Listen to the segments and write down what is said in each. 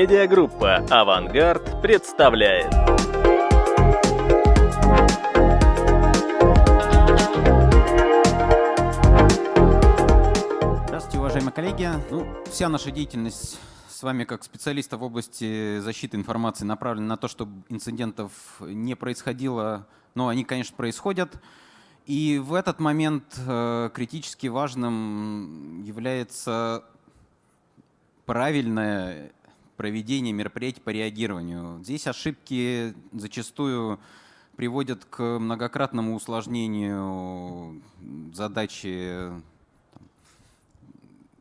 Медиагруппа «Авангард» представляет. Здравствуйте, уважаемые коллеги. Ну, вся наша деятельность с вами как специалиста в области защиты информации направлена на то, чтобы инцидентов не происходило, но они, конечно, происходят. И в этот момент э, критически важным является правильное проведение мероприятий по реагированию. Здесь ошибки зачастую приводят к многократному усложнению задачи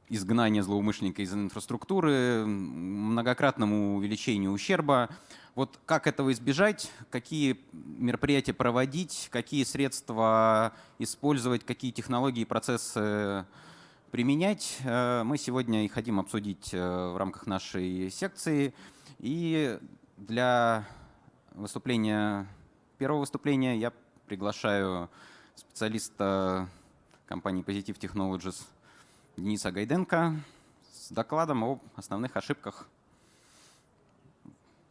изгнания злоумышленника из инфраструктуры, многократному увеличению ущерба. Вот как этого избежать, какие мероприятия проводить, какие средства использовать, какие технологии и процессы применять. Э, мы сегодня и хотим обсудить э, в рамках нашей секции. И для выступления, первого выступления я приглашаю специалиста компании Positive Technologies Дениса Гайденко с докладом об основных ошибках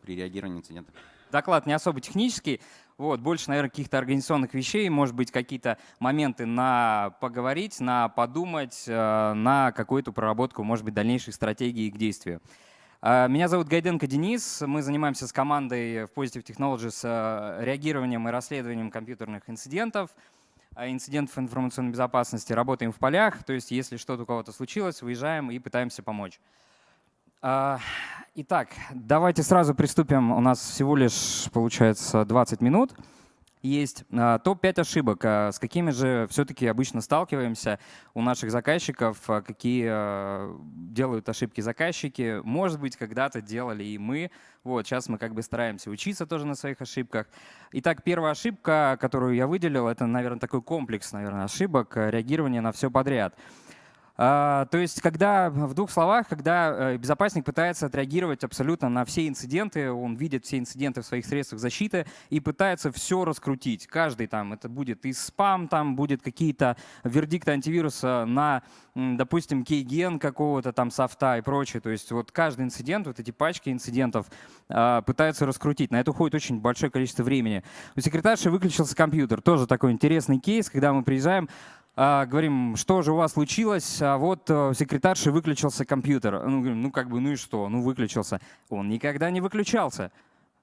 при реагировании на инциденты. Доклад не особо технический, вот, больше, наверное, каких-то организационных вещей, может быть, какие-то моменты на поговорить, на подумать, э, на какую-то проработку, может быть, дальнейших стратегий к действию. Э, меня зовут Гайденко Денис. Мы занимаемся с командой в Positive Technologies э, реагированием и расследованием компьютерных инцидентов, инцидентов информационной безопасности. Работаем в полях, то есть если что-то у кого-то случилось, выезжаем и пытаемся помочь. А, итак, давайте сразу приступим. У нас всего лишь, получается, 20 минут. Есть а, топ-5 ошибок. А, с какими же все-таки обычно сталкиваемся у наших заказчиков? Какие делают ошибки заказчики? Может быть, когда-то делали и мы. Вот, сейчас мы как бы стараемся учиться тоже на своих ошибках. Итак, первая ошибка, которую я выделил, это, наверное, такой комплекс наверное, ошибок, реагирование на все подряд. А, то есть, когда в двух словах, когда э, безопасник пытается отреагировать абсолютно на все инциденты, он видит все инциденты в своих средствах защиты и пытается все раскрутить. Каждый там, это будет и спам, там будет какие-то вердикты антивируса на, допустим, кейген какого-то там софта и прочее. То есть вот каждый инцидент, вот эти пачки инцидентов а, пытаются раскрутить. На это уходит очень большое количество времени. У секретарши выключился компьютер. Тоже такой интересный кейс, когда мы приезжаем, а, говорим, что же у вас случилось, а вот у э, секретарши выключился компьютер. Ну, говорим, ну как бы, ну и что, ну выключился. Он никогда не выключался.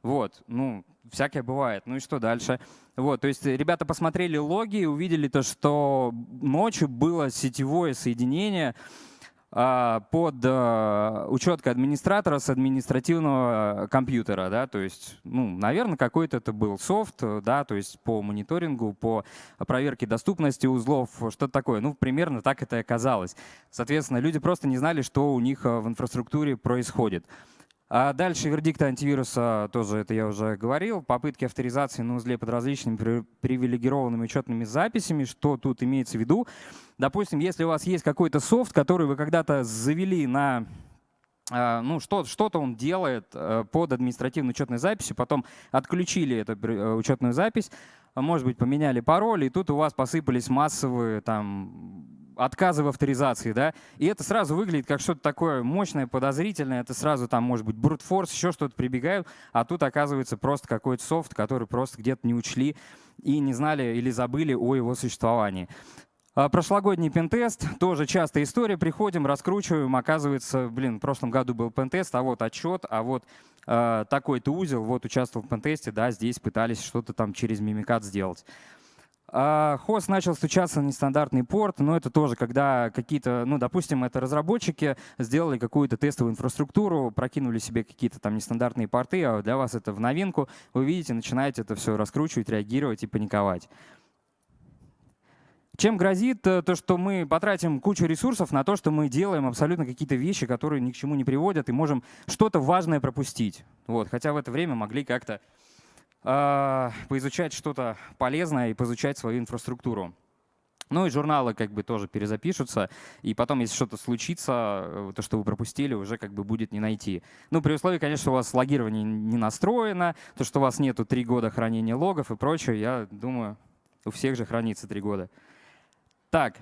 Вот, ну, всякое бывает. Ну и что дальше? Вот, то есть ребята посмотрели логи и увидели то, что ночью было сетевое соединение, под а, учеткой администратора с административного компьютера, да, то есть, ну, наверное, какой-то это был софт, да, то есть по мониторингу, по проверке доступности узлов, что-то такое. Ну, примерно так это и оказалось. Соответственно, люди просто не знали, что у них а, в инфраструктуре происходит. А дальше вердикты антивируса, тоже это я уже говорил, попытки авторизации на узле под различными привилегированными учетными записями. Что тут имеется в виду? Допустим, если у вас есть какой-то софт, который вы когда-то завели на а, ну, что-то что он делает э, под административной учетной записью, потом отключили эту э, учетную запись, может быть, поменяли пароль, и тут у вас посыпались массовые там отказы в авторизации, да, и это сразу выглядит как что-то такое мощное, подозрительное, это сразу там может быть брутфорс, еще что-то прибегают, а тут оказывается просто какой-то софт, который просто где-то не учли и не знали или забыли о его существовании. А, прошлогодний пентест, тоже частая история, приходим, раскручиваем, оказывается, блин, в прошлом году был пентест, а вот отчет, а вот э, такой-то узел, вот участвовал в пентесте, да, здесь пытались что-то там через мимикат сделать. А, хост начал стучаться на нестандартный порт, но это тоже, когда какие-то, ну, допустим, это разработчики сделали какую-то тестовую инфраструктуру, прокинули себе какие-то там нестандартные порты, а для вас это в новинку, вы видите, начинаете это все раскручивать, реагировать и паниковать. Чем грозит э, то, что мы потратим кучу ресурсов на то, что мы делаем абсолютно какие-то вещи, которые ни к чему не приводят, и можем что-то важное пропустить. Вот, хотя в это время могли как-то поизучать что-то полезное и поизучать свою инфраструктуру. Ну и журналы как бы тоже перезапишутся, и потом, если что-то случится, э, то, что вы пропустили, уже как бы будет не найти. Ну, при условии, конечно, у вас логирование не настроено, то, что у вас нету три года хранения логов и прочее, я думаю, у всех же хранится три года. Так,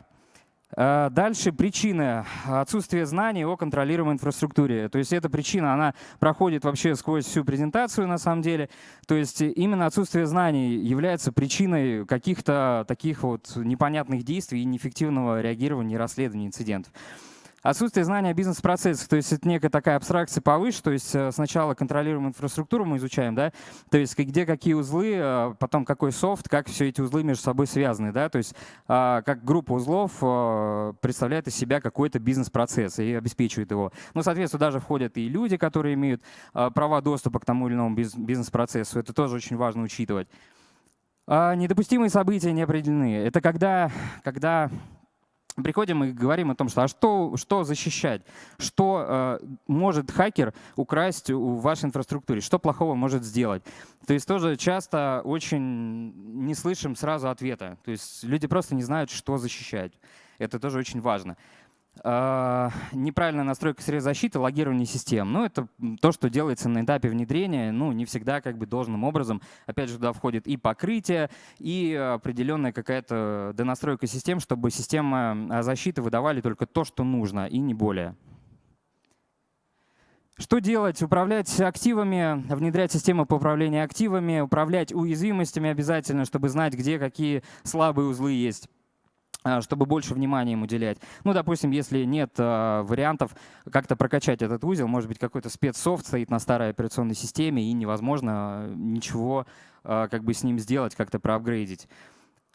дальше причины отсутствия знаний о контролируемой инфраструктуре. То есть эта причина, она проходит вообще сквозь всю презентацию на самом деле. То есть именно отсутствие знаний является причиной каких-то таких вот непонятных действий и неэффективного реагирования и расследования инцидентов. Отсутствие знания о бизнес-процессах, то есть это некая такая абстракция повыше, то есть э, сначала контролируем инфраструктуру, мы изучаем, да, то есть где какие узлы, э, потом какой софт, как все эти узлы между собой связаны, да, то есть а, как группа узлов э, представляет из себя какой-то бизнес-процесс и обеспечивает его. Ну, соответственно, даже входят и люди, которые имеют права доступа к тому или иному бизнес-процессу, это тоже очень важно учитывать. А, недопустимые события не определены. Это когда, когда приходим и говорим о том, что а что, что защищать, что э, может хакер украсть в вашей инфраструктуре, что плохого может сделать. То есть тоже часто очень не слышим сразу ответа. То есть люди просто не знают, что защищать. Это тоже очень важно. А, неправильная настройка средств защиты, логирование систем. Ну, это то, что делается на этапе внедрения, ну, не всегда как бы должным образом. Опять же, туда входит и покрытие, и определенная какая-то донастройка систем, чтобы системы а, защиты выдавали только то, что нужно, и не более. Что делать? Управлять активами, внедрять систему по управлению активами, управлять уязвимостями обязательно, чтобы знать, где какие слабые узлы есть. А, чтобы больше внимания им уделять. Ну, допустим, если нет э, вариантов как-то прокачать этот узел, может быть, какой-то спецсофт стоит на старой операционной системе, и невозможно ничего э, как бы с ним сделать, как-то проапгрейдить.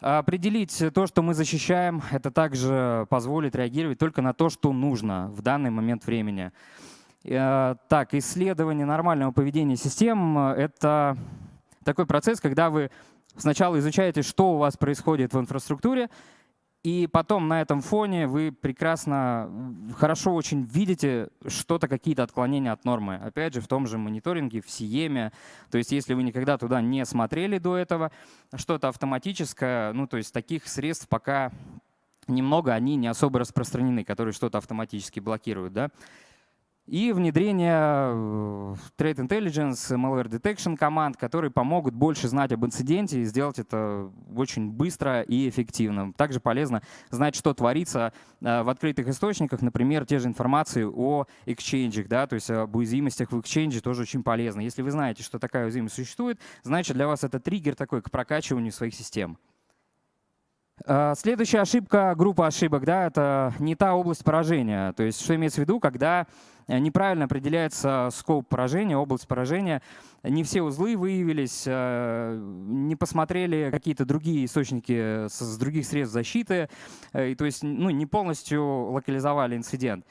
Определить то, что мы защищаем, это также позволит реагировать только на то, что нужно в данный момент времени. Э, так, исследование нормального поведения систем — это такой процесс, когда вы сначала изучаете, что у вас происходит в инфраструктуре, и потом на этом фоне вы прекрасно, хорошо очень видите что-то, какие-то отклонения от нормы. Опять же, в том же мониторинге, в Сиеме. То есть если вы никогда туда не смотрели до этого, что-то автоматическое, ну то есть таких средств пока немного, они не особо распространены, которые что-то автоматически блокируют. Да? И внедрение э, Trade Intelligence, Malware Detection команд, которые помогут больше знать об инциденте и сделать это очень быстро и эффективно. Также полезно знать, что творится э, в открытых источниках, например, те же информации о exchange, да, то есть об уязвимостях в exchange тоже очень полезно. Если вы знаете, что такая уязвимость существует, значит для вас это триггер такой к прокачиванию своих систем. Э, следующая ошибка, группа ошибок, да, это не та область поражения. То есть что имеется в виду, когда неправильно определяется скоп поражения, область поражения. Не все узлы выявились, э, не посмотрели какие-то другие источники с других средств защиты, э, и, то есть ну, не полностью локализовали инцидент.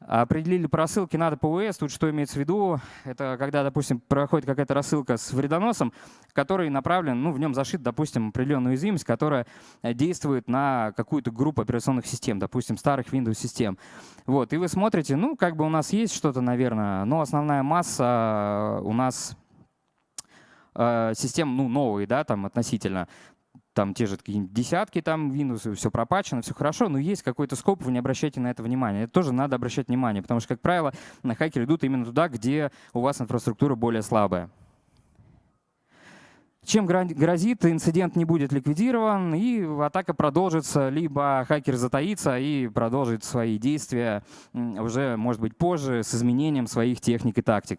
Определили по рассылке надо ПВС. Тут что имеется в виду? Это когда, допустим, проходит какая-то рассылка с вредоносом, который направлен, ну, в нем зашит, допустим, определенная уязвимость, которая э, действует на какую-то группу операционных систем, допустим, старых Windows-систем. Вот, и вы смотрите, ну, как бы у нас есть что-то, наверное, но основная масса у нас э, систем, ну, новые, да, там относительно там те же десятки там Windows, все пропачено, все хорошо, но есть какой-то скоп, вы не обращайте на это внимание. Это тоже надо обращать внимание, потому что, как правило, на хакеры идут именно туда, где у вас инфраструктура более слабая. Чем грозит, инцидент не будет ликвидирован, и атака продолжится, либо хакер затаится и продолжит свои действия уже, может быть, позже с изменением своих техник и тактик.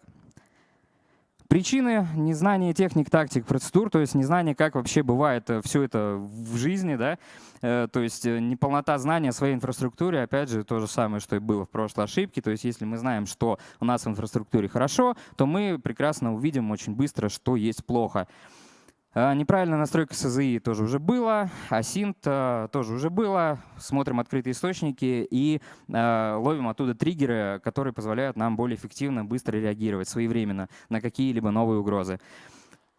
Причины — незнание техник, тактик, процедур, то есть незнание, как вообще бывает э, все это в жизни, да, э, то есть э, неполнота знания своей инфраструктуре, опять же, то же самое, что и было в прошлой ошибке, то есть если мы знаем, что у нас в инфраструктуре хорошо, то мы прекрасно увидим очень быстро, что есть плохо. А, неправильная настройка СЗИ тоже уже было, асинт тоже уже было. Смотрим открытые источники и а, ловим оттуда триггеры, которые позволяют нам более эффективно, быстро реагировать своевременно на какие-либо новые угрозы.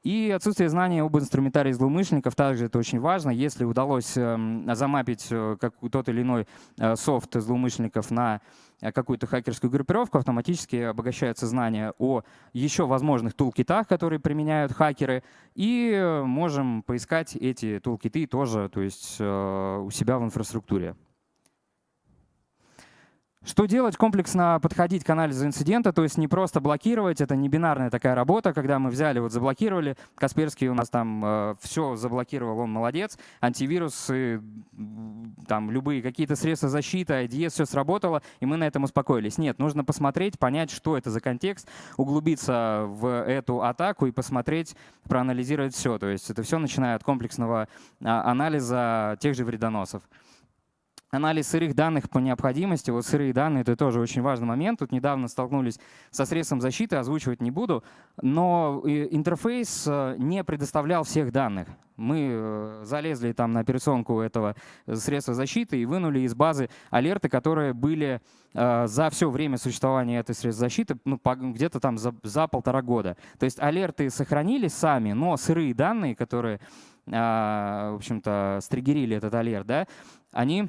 И отсутствие знания об инструментарии злоумышленников также это очень важно. Если удалось эм, замапить э, как тот или иной э, софт злоумышленников на какую-то хакерскую группировку, автоматически обогащаются знания о еще возможных тулкитах, которые применяют хакеры, и можем поискать эти тулкиты тоже то есть, у себя в инфраструктуре. Что делать? Комплексно подходить к анализу инцидента, то есть не просто блокировать, это не бинарная такая работа, когда мы взяли, вот заблокировали, Касперский у нас там э, все заблокировал, он молодец, антивирусы, там любые какие-то средства защиты, IDS, все сработало, и мы на этом успокоились. Нет, нужно посмотреть, понять, что это за контекст, углубиться в эту атаку и посмотреть, проанализировать все. То есть это все начиная от комплексного а, анализа тех же вредоносов. Анализ сырых данных по необходимости. Вот сырые данные — это тоже очень важный момент. Тут недавно столкнулись со средством защиты, озвучивать не буду. Но э, интерфейс э, не предоставлял всех данных. Мы э, залезли там на операционку этого средства защиты и вынули из базы алерты, которые были за все время существования этой средства защиты, ну, где-то там за, за полтора года. То есть алерты сохранились сами, но сырые данные, которые, в общем-то, стригерили этот алерт, да, они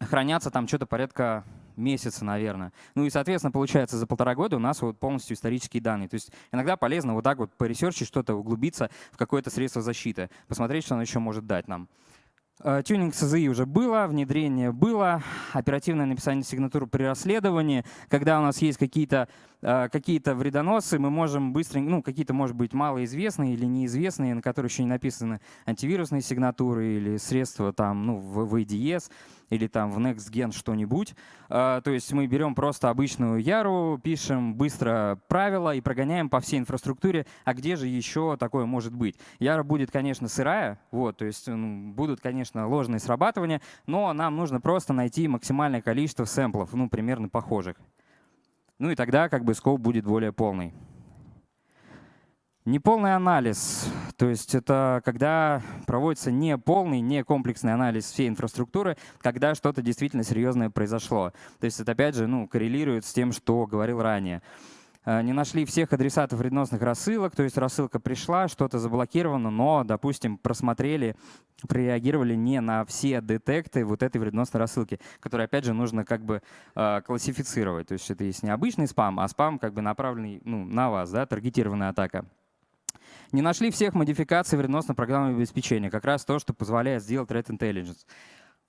хранятся там что-то порядка месяца, наверное. Ну и, соответственно, получается, за полтора года у нас вот полностью исторические данные. То есть иногда полезно вот так вот поресерчить что-то, углубиться в какое-то средство защиты, посмотреть, что оно еще может дать нам. Э, тюнинг СЗИ уже было, внедрение было, оперативное написание сигнатур при расследовании. Когда у нас есть какие-то э, какие вредоносы, мы можем быстро, ну, какие-то, может быть, малоизвестные или неизвестные, на которые еще не написаны антивирусные сигнатуры или средства там, ну, в VDS, или там в NextGen что-нибудь. А, то есть мы берем просто обычную Яру, пишем быстро правила и прогоняем по всей инфраструктуре, а где же еще такое может быть. Яра будет, конечно, сырая, вот, то есть будут, конечно, ложные срабатывания, но нам нужно просто найти максимальное количество сэмплов, ну, примерно похожих. Ну и тогда как бы скоп будет более полный. Неполный анализ, то есть это когда проводится не полный, не комплексный анализ всей инфраструктуры, когда что-то действительно серьезное произошло. То есть это опять же ну, коррелирует с тем, что говорил ранее. Э, не нашли всех адресатов вредоносных рассылок, то есть рассылка пришла, что-то заблокировано, но, допустим, просмотрели, прореагировали не на все детекты вот этой вредоносной рассылки, которые, опять же, нужно как бы э, классифицировать. То есть это есть не обычный спам, а спам как бы направленный ну, на вас, да, таргетированная атака. Не нашли всех модификаций вредоносного программного обеспечения, как раз то, что позволяет сделать Threat Intelligence.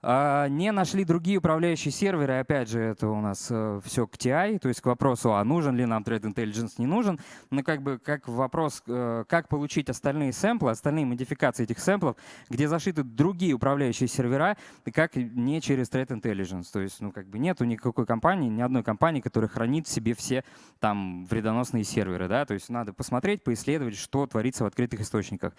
А, не нашли другие управляющие серверы, опять же, это у нас э, все к TI, то есть к вопросу, а нужен ли нам Threat Intelligence, не нужен. Но как бы как вопрос, э, как получить остальные сэмплы, остальные модификации этих сэмплов, где зашиты другие управляющие сервера, и как не через Threat Intelligence. То есть ну, как бы нету никакой компании, ни одной компании, которая хранит в себе все там вредоносные серверы. Да? То есть надо посмотреть, поисследовать, что творится в открытых источниках.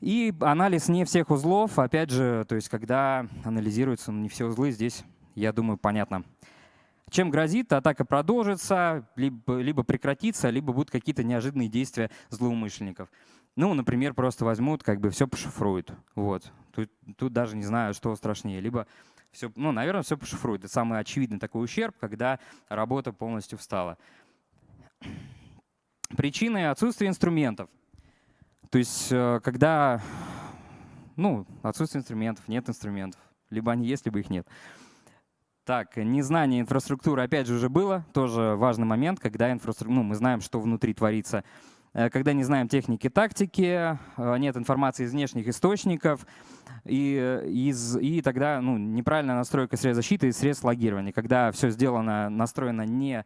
И анализ не всех узлов, опять же, то есть когда анализируются не все узлы, здесь, я думаю, понятно. Чем грозит, атака продолжится, либо, либо прекратится, либо будут какие-то неожиданные действия злоумышленников. Ну, например, просто возьмут, как бы все пошифруют. Вот. Тут, тут даже не знаю, что страшнее. Либо все, ну, наверное, все пошифруют. Это самый очевидный такой ущерб, когда работа полностью встала. Причины отсутствия инструментов. То есть, э, когда ну, отсутствие инструментов, нет инструментов, либо они есть, либо их нет. Так, незнание инфраструктуры, опять же, уже было. Тоже важный момент, когда инфраструктура, ну, мы знаем, что внутри творится. Э, когда не знаем техники, тактики, э, нет информации из внешних источников, и, из, и тогда ну, неправильная настройка средств защиты и средств логирования. Когда все сделано, настроено не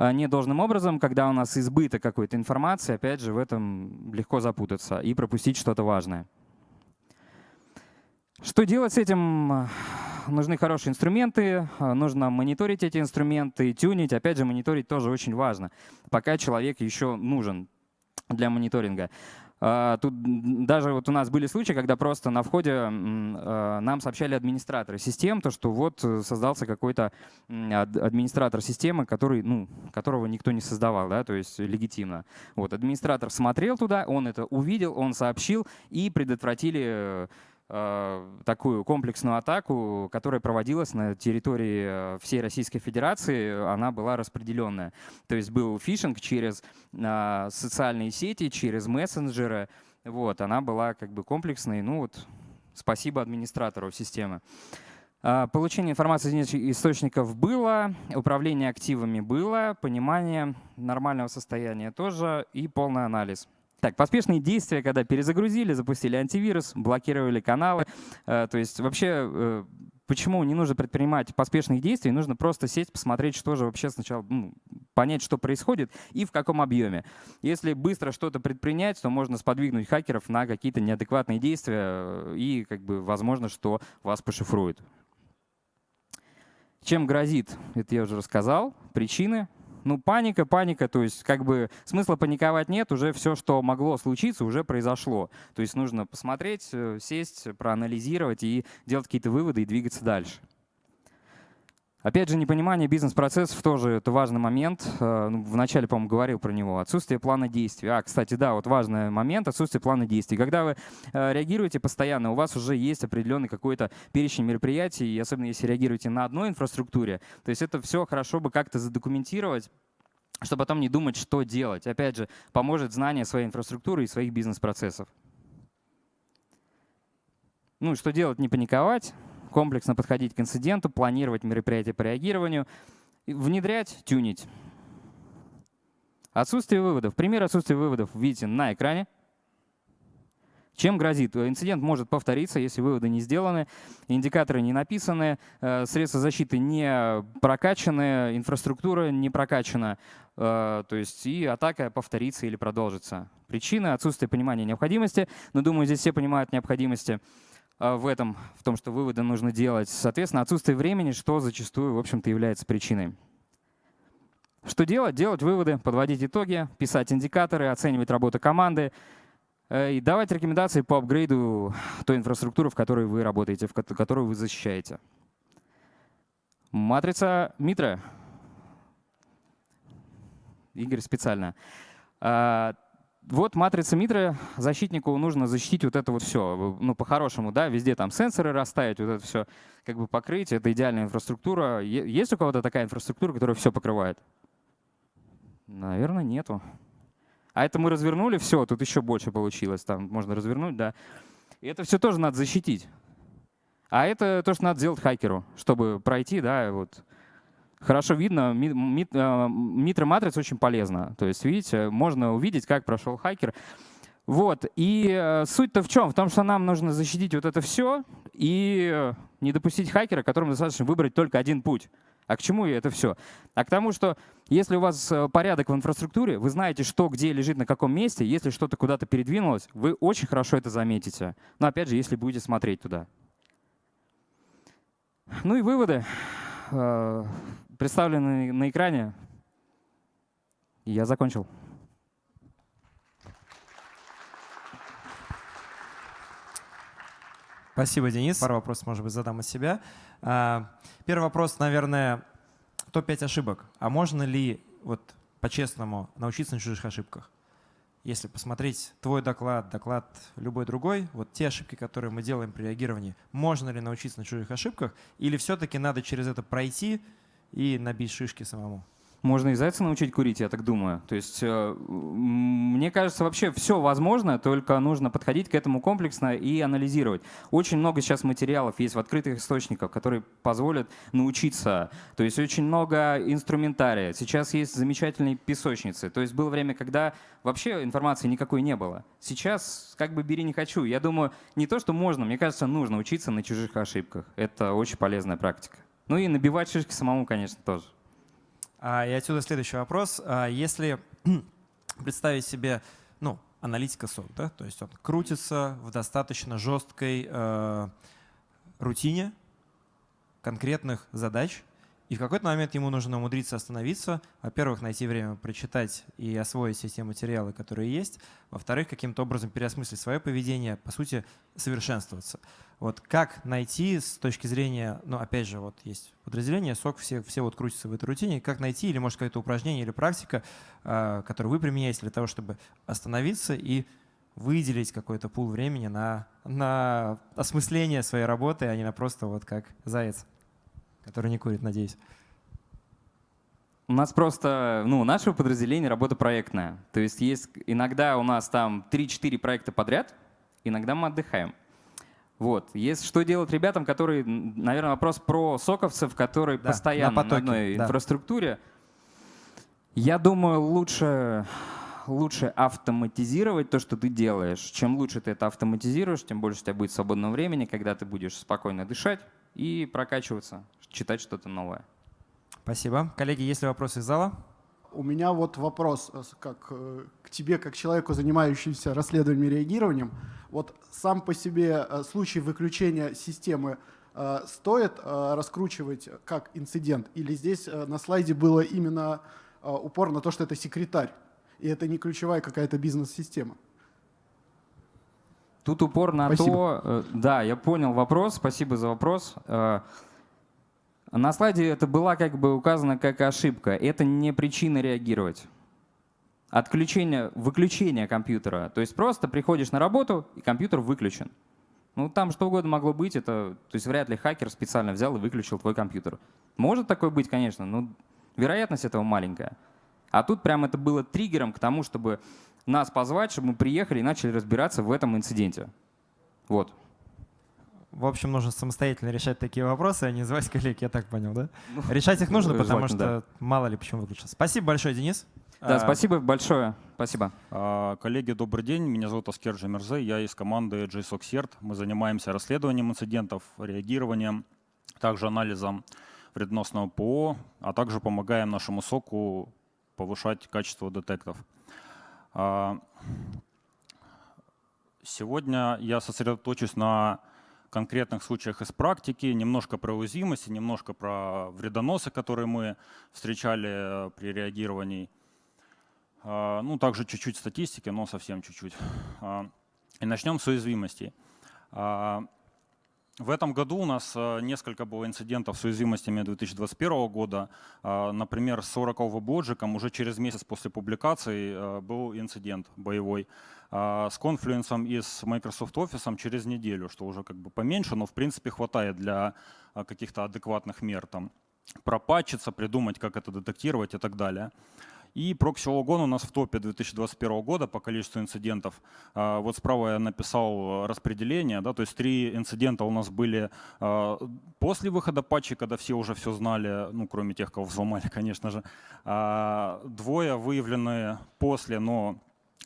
не должным образом, когда у нас избыток какой-то информации, опять же, в этом легко запутаться и пропустить что-то важное. Что делать с этим? Нужны хорошие инструменты, нужно мониторить эти инструменты, тюнить. Опять же, мониторить тоже очень важно, пока человек еще нужен для мониторинга. А, тут даже вот у нас были случаи, когда просто на входе а, нам сообщали администраторы систем, то что вот э, создался какой-то администратор системы, который, ну, которого никто не создавал, да, то есть легитимно. Вот, администратор смотрел туда, он это увидел, он сообщил и предотвратили э, такую комплексную атаку, которая проводилась на территории э, всей Российской Федерации, она была распределенная. То есть был фишинг через э, социальные сети, через мессенджеры. Вот, она была как бы комплексной. Ну вот, спасибо администратору системы. Получение информации из источников было, управление активами было, понимание нормального состояния тоже и полный анализ. Так, поспешные действия, когда перезагрузили, запустили антивирус, блокировали каналы. Э, то есть вообще э, почему не нужно предпринимать поспешных действий, нужно просто сесть, посмотреть, что же вообще сначала, ну, понять, что происходит и в каком объеме. Если быстро что-то предпринять, то можно сподвигнуть хакеров на какие-то неадекватные действия и, как бы, возможно, что вас пошифруют. Чем грозит, это я уже рассказал, причины. Ну, паника, паника, то есть как бы смысла паниковать нет, уже все, что могло случиться, уже произошло. То есть нужно посмотреть, э, сесть, проанализировать и делать какие-то выводы и двигаться дальше. Опять же, непонимание бизнес-процессов тоже это важный момент. Э, ну, вначале, по-моему, говорил про него. Отсутствие плана действий. А, кстати, да, вот важный момент — отсутствие плана действий. Когда вы э, реагируете постоянно, у вас уже есть определенный какой-то перечень мероприятий, и особенно если реагируете на одной инфраструктуре, то есть это все хорошо бы как-то задокументировать, чтобы потом не думать, что делать. Опять же, поможет знание своей инфраструктуры и своих бизнес-процессов. Ну, что делать, не паниковать комплексно подходить к инциденту, планировать мероприятия по реагированию, внедрять, тюнить. Отсутствие выводов. Пример отсутствия выводов видите на экране. Чем грозит? Инцидент может повториться, если выводы не сделаны, индикаторы не написаны, э, средства защиты не прокачаны, инфраструктура не прокачана, э, то есть и атака повторится или продолжится. Причина — отсутствие понимания необходимости, но думаю, здесь все понимают необходимости. А, в этом, в том, что выводы нужно делать. Соответственно, отсутствие времени, что зачастую, в общем-то, является причиной. Что делать? Делать выводы, подводить итоги, писать индикаторы, оценивать работу команды э, и давать рекомендации по апгрейду той инфраструктуры, в которой вы работаете, в которую вы защищаете. Матрица Митра. Игорь специально. Вот матрица Митры, защитнику нужно защитить вот это вот все. Ну, по-хорошему, да, везде там сенсоры расставить, вот это все как бы покрыть. Это идеальная инфраструктура. Есть у кого-то такая инфраструктура, которая все покрывает? Наверное, нету. А это мы развернули, все, тут еще больше получилось. Там можно развернуть, да. И это все тоже надо защитить. А это то, что надо сделать хакеру, чтобы пройти, да, вот хорошо видно. Митра матрица очень полезна. То есть, видите, можно увидеть, как прошел хакер. Вот. И э, суть-то в чем? В том, что нам нужно защитить вот это все и не допустить хакера, которому достаточно выбрать только один путь. А к чему это все? А к тому, что если у вас э, порядок в инфраструктуре, вы знаете, что где лежит на каком месте, если что-то куда-то передвинулось, вы очень хорошо это заметите. Но опять же, если будете смотреть туда. Ну и выводы. Представлены на экране. я закончил. Спасибо, Денис. Пару вопросов, может быть, задам от себя. А, первый вопрос, наверное, топ-5 ошибок. А можно ли вот по-честному научиться на чужих ошибках? Если посмотреть твой доклад, доклад любой другой, вот те ошибки, которые мы делаем при реагировании, можно ли научиться на чужих ошибках, или все-таки надо через это пройти, и набить шишки самому. Можно и зайца научить курить, я так думаю. То есть, э, мне кажется, вообще все возможно, только нужно подходить к этому комплексно и анализировать. Очень много сейчас материалов есть в открытых источниках, которые позволят научиться. То есть очень много инструментария. Сейчас есть замечательные песочницы. То есть было время, когда вообще информации никакой не было. Сейчас как бы бери не хочу. Я думаю, не то, что можно, мне кажется, нужно учиться на чужих ошибках. Это очень полезная практика. Ну и набивать шишки самому, конечно, тоже. А, и отсюда следующий вопрос. А, если представить себе ну, аналитика сок, да, то есть он крутится в достаточно жесткой э, рутине конкретных задач, и в какой-то момент ему нужно умудриться остановиться. Во-первых, найти время прочитать и освоить все те материалы, которые есть. Во-вторых, каким-то образом переосмыслить свое поведение, по сути, совершенствоваться. Вот как найти с точки зрения, ну, опять же, вот есть подразделение, СОК, все, все вот крутятся в этой рутине, как найти, или, может, какое-то упражнение или практика, э, которую вы применяете для того, чтобы остановиться и выделить какой-то пул времени на, на осмысление своей работы, а не на просто вот как заяц который не курит, надеюсь. У нас просто, ну, наше подразделение работа проектная. То есть есть иногда у нас там 3-4 проекта подряд, иногда мы отдыхаем. Вот. Есть что делать ребятам, которые, наверное, вопрос про соковцев, которые да, постоянно на, потоке, на одной да. инфраструктуре. Я думаю, лучше, лучше автоматизировать то, что ты делаешь. Чем лучше ты это автоматизируешь, тем больше у тебя будет свободного времени, когда ты будешь спокойно дышать, и прокачиваться, читать что-то новое. Спасибо. Коллеги, есть ли вопросы из зала? У меня вот вопрос э, как, э, к тебе, как человеку, занимающемуся расследованием и реагированием. Вот сам по себе э, случай выключения системы стоит раскручивать как инцидент? Или здесь на слайде было именно упор на то, что это секретарь, и это не ключевая какая-то бизнес-система? Тут упор на Спасибо. то, да, я понял вопрос, спасибо за вопрос. На слайде это была как бы указано как ошибка. Это не причина реагировать. Отключение, выключение компьютера. То есть просто приходишь на работу, и компьютер выключен. Ну, там что угодно могло быть, это, то есть вряд ли хакер специально взял и выключил твой компьютер. Может такое быть, конечно, но вероятность этого маленькая. А тут прям это было триггером к тому, чтобы нас позвать, чтобы мы приехали и начали разбираться в этом инциденте. Вот. В общем, нужно самостоятельно решать такие вопросы, а не звать коллег, я так понял, да? Решать их нужно, потому что мало ли почему выключил. Спасибо большое, Денис. Да, А, спасибо большое. Спасибо. А, Коллеги, добрый день. Меня зовут Аскер Джамерзе. Я из команды JSOC CERT. Мы занимаемся расследованием инцидентов, реагированием, также анализом вредоносного ПО, а также помогаем нашему соку повышать качество детектов. А, Сегодня я сосредоточусь на конкретных случаях из практики, немножко про уязвимости, немножко про вредоносы, которые мы встречали э, при реагировании. А, Ну, также чуть-чуть статистики, но совсем чуть-чуть. А, И начнем с уязвимостей. В этом году у нас э, несколько было инцидентов с уязвимостями 2021 года. А, Например, с Oracle WebLogic уже через месяц после публикации э, был инцидент боевой. А, С Confluence и с Microsoft Office через неделю, что уже как бы поменьше, но в принципе хватает для а, каких-то адекватных мер. Там, пропатчиться, придумать, как это детектировать и так далее. И прокси-логон у нас в топе 2021 года по количеству инцидентов. А, Вот справа я написал э, распределение, да, то есть три инцидента у нас были а, после выхода патчей, когда все уже все знали, ну, кроме тех, кого взломали, конечно же. А, Двое выявлены после, но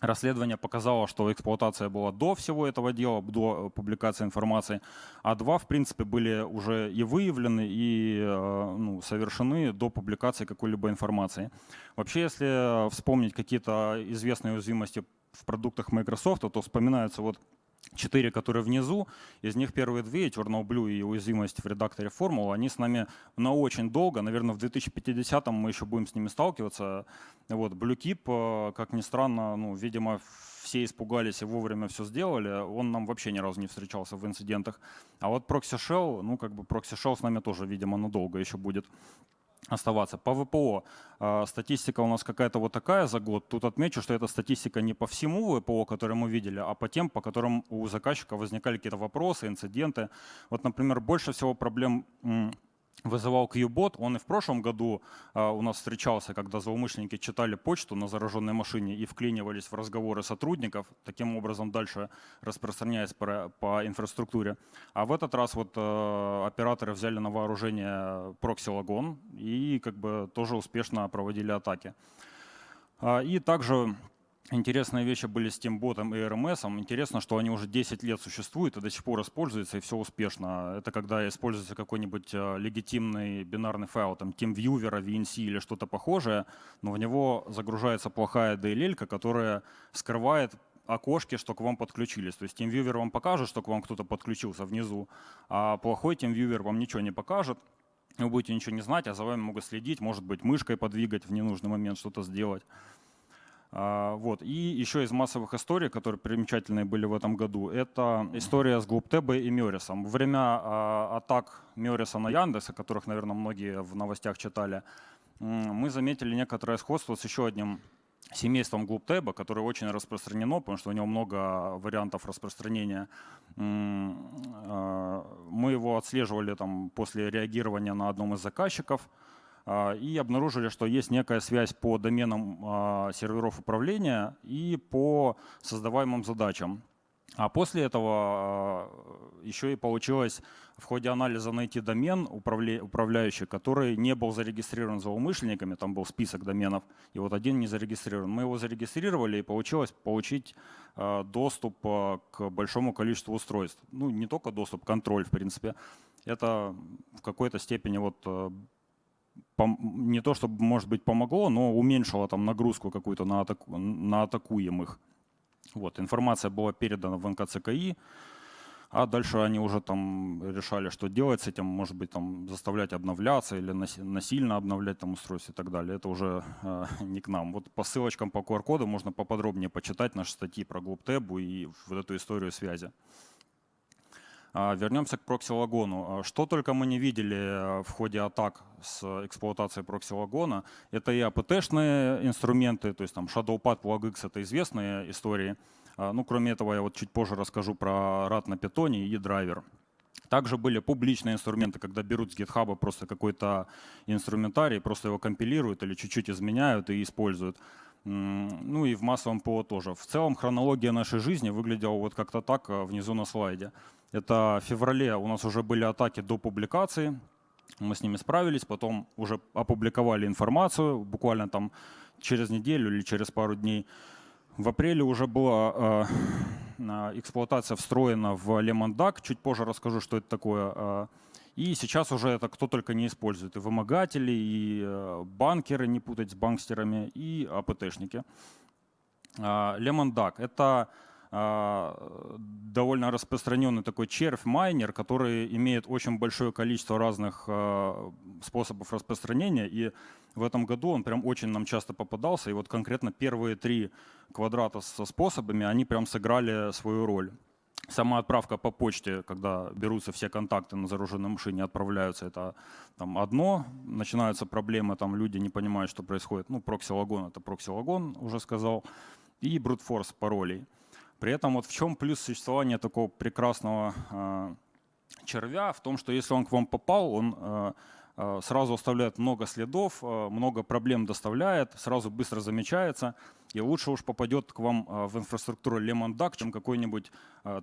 Расследование показало, что эксплуатация была до всего этого дела, до публикации информации, а два, в принципе, были уже и выявлены, и э, ну, совершены до публикации какой-либо информации. Вообще, если вспомнить какие-то известные уязвимости в продуктах Microsoft, то вспоминаются вот четыре, которые внизу. Из них первые две, Eternal Blue и уязвимость в редакторе формул, они с нами на очень долго, наверное, в 2050 мы еще будем с ними сталкиваться. Вот, BlueKeep, э, как ни странно, ну, видимо, все испугались и вовремя все сделали, он нам вообще ни разу не встречался в инцидентах. А вот Proxy Shell, ну, как бы Proxy Shell с нами тоже, видимо, надолго еще будет оставаться. По ВПО э, статистика у нас какая-то вот такая за год. Тут отмечу, что эта статистика не по всему ВПО, который мы видели, а по тем, по которым у заказчика возникали какие-то вопросы, инциденты. Вот, например, больше всего проблем вызывал QBot. Он и в прошлом году а, у нас встречался, когда злоумышленники читали почту на зараженной машине и вклинивались в разговоры сотрудников, таким образом дальше распространяясь по, инфраструктуре. А в этот раз вот э, операторы взяли на вооружение прокси-лагон и как бы тоже успешно проводили атаки. А, И также Интересные вещи были с Teamботом и RMS. Интересно, что они уже 10 лет существуют и до сих пор используются, и все успешно. Это когда используется какой-нибудь э, легитимный бинарный файл, там TeamViewer, VNC или что-то похожее, но в него загружается плохая DLL, которая скрывает окошки, что к вам подключились. То есть TeamViewer вам покажет, что к вам кто-то подключился внизу, а плохой TeamViewer вам ничего не покажет. Вы будете ничего не знать, а за вами могут следить, может быть, мышкой подвигать в ненужный момент, что-то сделать. А, Вот. И еще из массовых историй, которые примечательные были в этом году, это история с Глубтебой и Мёрисом. Во время а, атак Мёриса на Яндекс, о которых, наверное, многие в новостях читали, мы заметили некоторое сходство с еще одним семейством Глубтеба, которое очень распространено, потому что у него много вариантов распространения. А, Мы его отслеживали там, после реагирования на одном из заказчиков – и обнаружили, что есть некая связь по доменам а, серверов управления и по создаваемым задачам. А после этого а, еще и получилось в ходе анализа найти домен управляющий, который не был зарегистрирован злоумышленниками, там был список доменов, и вот один не зарегистрирован. Мы его зарегистрировали, и получилось получить доступ к большому количеству устройств. Ну, не только доступ, контроль, в принципе. Это в какой-то степени вот не то чтобы, может быть, помогло, но уменьшило там нагрузку какую-то на, атаку, на атакуемых. Вот, информация была передана в НКЦКИ, а дальше они уже там решали, что делать с этим, может быть, там заставлять обновляться или насильно обновлять там устройство и так далее. Это уже э, не к нам. Вот по ссылочкам по QR-коду можно поподробнее почитать наши статьи про GlobeTab и вот эту историю связи. А, вернемся к проксилагону. А, что только мы не видели э, в ходе атак с эксплуатацией проксилагона. Это и APT-шные инструменты, то есть там ShadowPad, PlugX — это известные истории. А, ну, кроме этого, я вот чуть позже расскажу про RAD на питоне и драйвер. Также были публичные инструменты, когда берут с GitHub просто какой-то инструментарий, просто его компилируют или чуть-чуть изменяют и используют. Ну и в массовом ПО тоже. В целом хронология нашей жизни выглядела вот как-то так а, внизу на слайде. Это в феврале у нас уже были атаки до публикации, мы с ними справились, потом уже опубликовали информацию, буквально там через неделю или через пару дней. В апреле уже была э, эксплуатация встроена в Lemon Duck. Чуть позже расскажу, что это такое. Э, и сейчас уже это кто только не использует. И вымогатели, и э, банкеры, не путать с банкстерами, и АПТшники. Lemon Duck — это довольно распространенный такой червь-майнер, который имеет очень большое количество разных э, способов распространения. И в этом году он прям очень нам часто попадался. И вот конкретно первые три квадрата со способами, они прям сыграли свою роль. Сама отправка по почте, когда берутся все контакты на зараженной машине, отправляются, это там, одно. Начинаются проблемы, там люди не понимают, что происходит. Ну, прокси-лагон — это прокси-лагон, уже сказал. И брутфорс паролей. При этом вот в чем плюс существования такого прекрасного э, червя? В том, что если он к вам попал, он э, сразу оставляет много следов, много проблем доставляет, сразу быстро замечается, и лучше уж попадет к вам в инфраструктуру Lemon Duck, чем какой-нибудь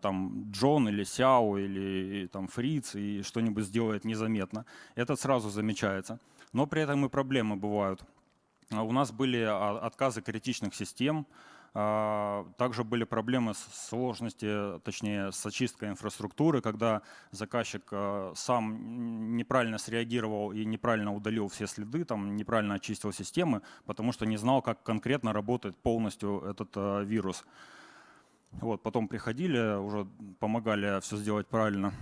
там Джон или Сяо или там Фриц и что-нибудь сделает незаметно. Этот сразу замечается. Но при этом и проблемы бывают. У нас были отказы критичных систем, также были проблемы с сложности, точнее, с очисткой инфраструктуры, когда заказчик а, сам неправильно среагировал и неправильно удалил все следы, там, неправильно очистил системы, потому что не знал, как конкретно работает полностью этот а, вирус. Вот, потом приходили, уже помогали все сделать правильно.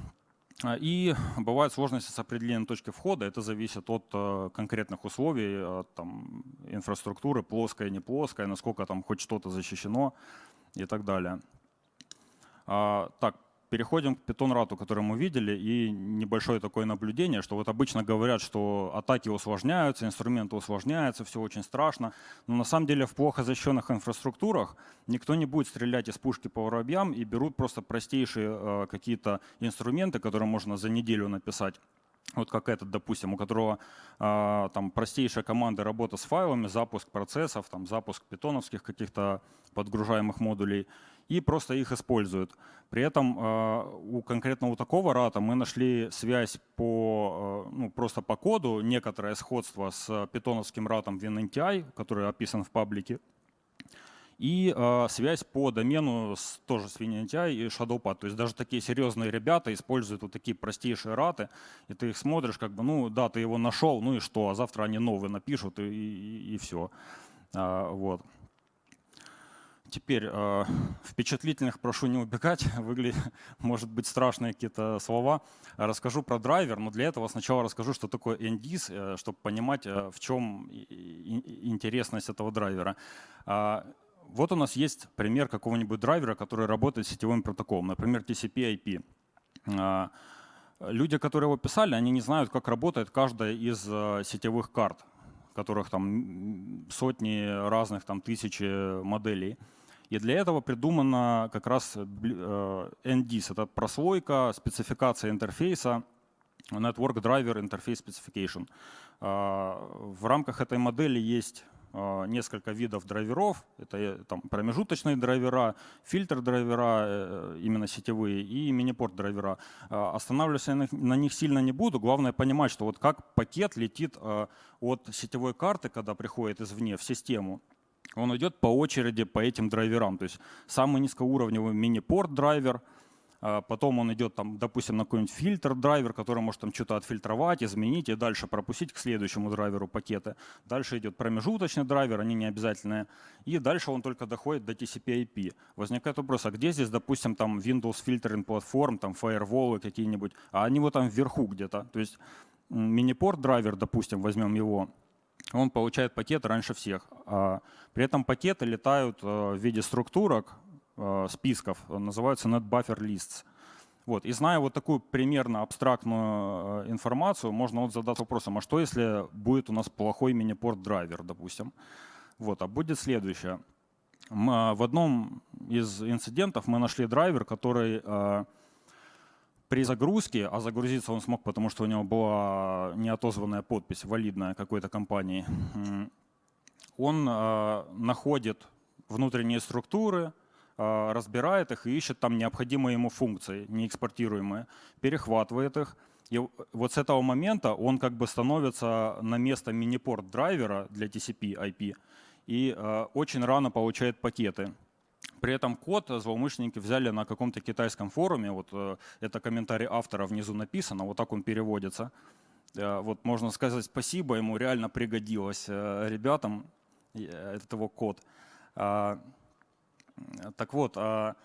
А, и бывают сложности с определением точки входа. Это зависит от э, конкретных условий, от там, инфраструктуры, плоская, не плоская, насколько там хоть что-то защищено и так далее. А, так, Переходим к питон-рату, который мы видели, и небольшое такое наблюдение, что вот обычно говорят, что атаки усложняются, инструменты усложняются, все очень страшно. Но на самом деле в плохо защищенных инфраструктурах никто не будет стрелять из пушки по воробьям и берут просто простейшие э, какие-то инструменты, которые можно за неделю написать вот как этот, допустим, у которого э, там простейшая команда работа с файлами, запуск процессов, там, запуск питоновских каких-то подгружаемых модулей, и просто их используют. При этом э, у конкретно у такого рата мы нашли связь по, э, ну, просто по коду, некоторое сходство с питоновским ратом WinNTI, который описан в паблике, и э, связь по домену с, тоже с WinNTI и ShadowPad. То есть даже такие серьезные ребята используют вот такие простейшие раты, и ты их смотришь, как бы, ну да, ты его нашел, ну и что, а завтра они новые напишут, и, и, и все. А, вот. Теперь э, впечатлительных прошу не убегать, выглядит, может быть страшные какие-то слова. Расскажу про драйвер, но для этого сначала расскажу, что такое NDIS, э, чтобы понимать, э, в чем интересность этого драйвера. Э, вот у нас есть пример какого-нибудь драйвера, который работает с сетевым протоколом, например, TCP-IP. Э, люди, которые его писали, они не знают, как работает каждая из э, сетевых карт которых там сотни разных, там тысячи моделей. И для этого придумана как раз э, NDIS. Это прослойка, спецификация интерфейса, Network Driver Interface Specification. А, в рамках этой модели есть несколько видов драйверов. Это э, там, промежуточные драйвера, фильтр драйвера, э, именно сетевые, и минипорт драйвера. А, останавливаться на них сильно не буду. Главное понимать, что вот как пакет летит от сетевой карты, когда приходит извне в систему, он идет по очереди по этим драйверам. То есть самый низкоуровневый мини-порт драйвер, а потом он идет, там, допустим, на какой-нибудь фильтр драйвер, который может там что-то отфильтровать, изменить и дальше пропустить к следующему драйверу пакеты. Дальше идет промежуточный драйвер, они не обязательные. И дальше он только доходит до TCP/IP. Возникает вопрос, а где здесь, допустим, там Windows Filtering Platform, там фаерволы какие-нибудь, а они вот там вверху где-то. То есть минипорт драйвер, допустим, возьмем его, он получает пакет раньше всех. А при этом пакеты летают э, в виде структурок, Э, списков, называются NetBuffer Lists. Вот. И зная вот такую примерно абстрактную э, информацию, можно вот задать вопросом, а что если будет у нас плохой мини-порт драйвер, допустим? Вот. А будет следующее. Мы, э, в одном из инцидентов мы нашли драйвер, который при загрузке, а загрузиться он смог, потому что у него была неотозванная подпись, валидная какой-то компании, он э, находит внутренние структуры, а, разбирает их и ищет там необходимые ему функции, неэкспортируемые, перехватывает их. И вот с этого момента он как бы становится на место мини-порт драйвера для TCP IP и э, очень рано получает пакеты. При этом код злоумышленники взяли на каком-то китайском форуме, вот э, это комментарий автора внизу написано, вот так он переводится. Э, вот можно сказать спасибо, ему реально пригодилось э, ребятам этот его код. Э, так вот, а,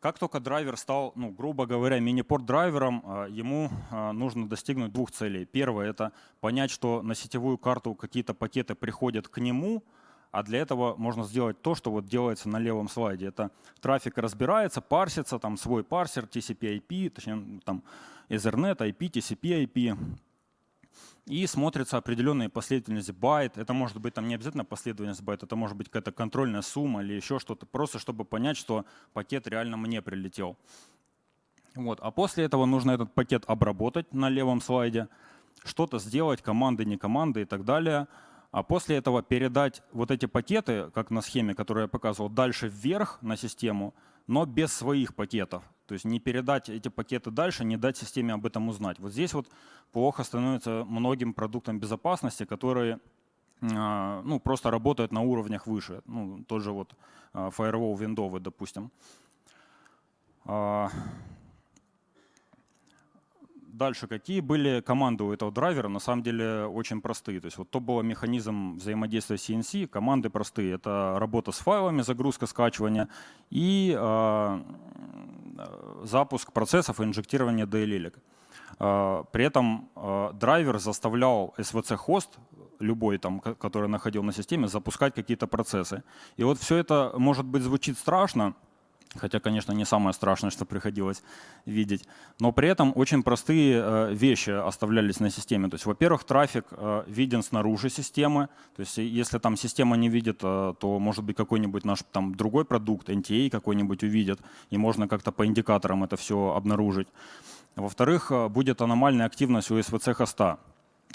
как только драйвер стал, ну, грубо говоря, мини-порт драйвером, а, ему а, нужно достигнуть двух целей. Первое — это понять, что на сетевую карту какие-то пакеты приходят к нему, а для этого можно сделать то, что вот делается на левом слайде. Это трафик разбирается, парсится, там свой парсер, TCP-IP, точнее там Ethernet, IP, TCP-IP, и смотрится определенная последовательность байт. Это может быть там не обязательно последовательность байт, это может быть какая-то контрольная сумма или еще что-то, просто чтобы понять, что пакет реально мне прилетел. Вот. А после этого нужно этот пакет обработать на левом слайде, что-то сделать, команды, не команды и так далее. А после этого передать вот эти пакеты, как на схеме, которую я показывал, дальше вверх на систему, но без своих пакетов. То есть не передать эти пакеты дальше, не дать системе об этом узнать. Вот здесь вот плохо становится многим продуктам безопасности, которые а, ну, просто работают на уровнях выше. Ну, тот же вот а, Firewall Windows, допустим. А, дальше, какие были команды у этого драйвера? На самом деле очень простые. То есть вот то был механизм взаимодействия CNC, команды простые. Это работа с файлами, загрузка, скачивание и Э, запуск процессов и инжектирование DLL. Э, при этом э, драйвер заставлял SVC-хост, любой, там, который находил на системе, запускать какие-то процессы. И вот все это, может быть, звучит страшно, Хотя, конечно, не самое страшное, что приходилось видеть. Но при этом очень простые э, вещи оставлялись на системе. То есть, во-первых, трафик э, виден снаружи системы. То есть, если там система не видит, э, то, может быть, какой-нибудь наш там другой продукт, NTA какой-нибудь увидит, и можно как-то по индикаторам это все обнаружить. Во-вторых, будет аномальная активность у SVC-хоста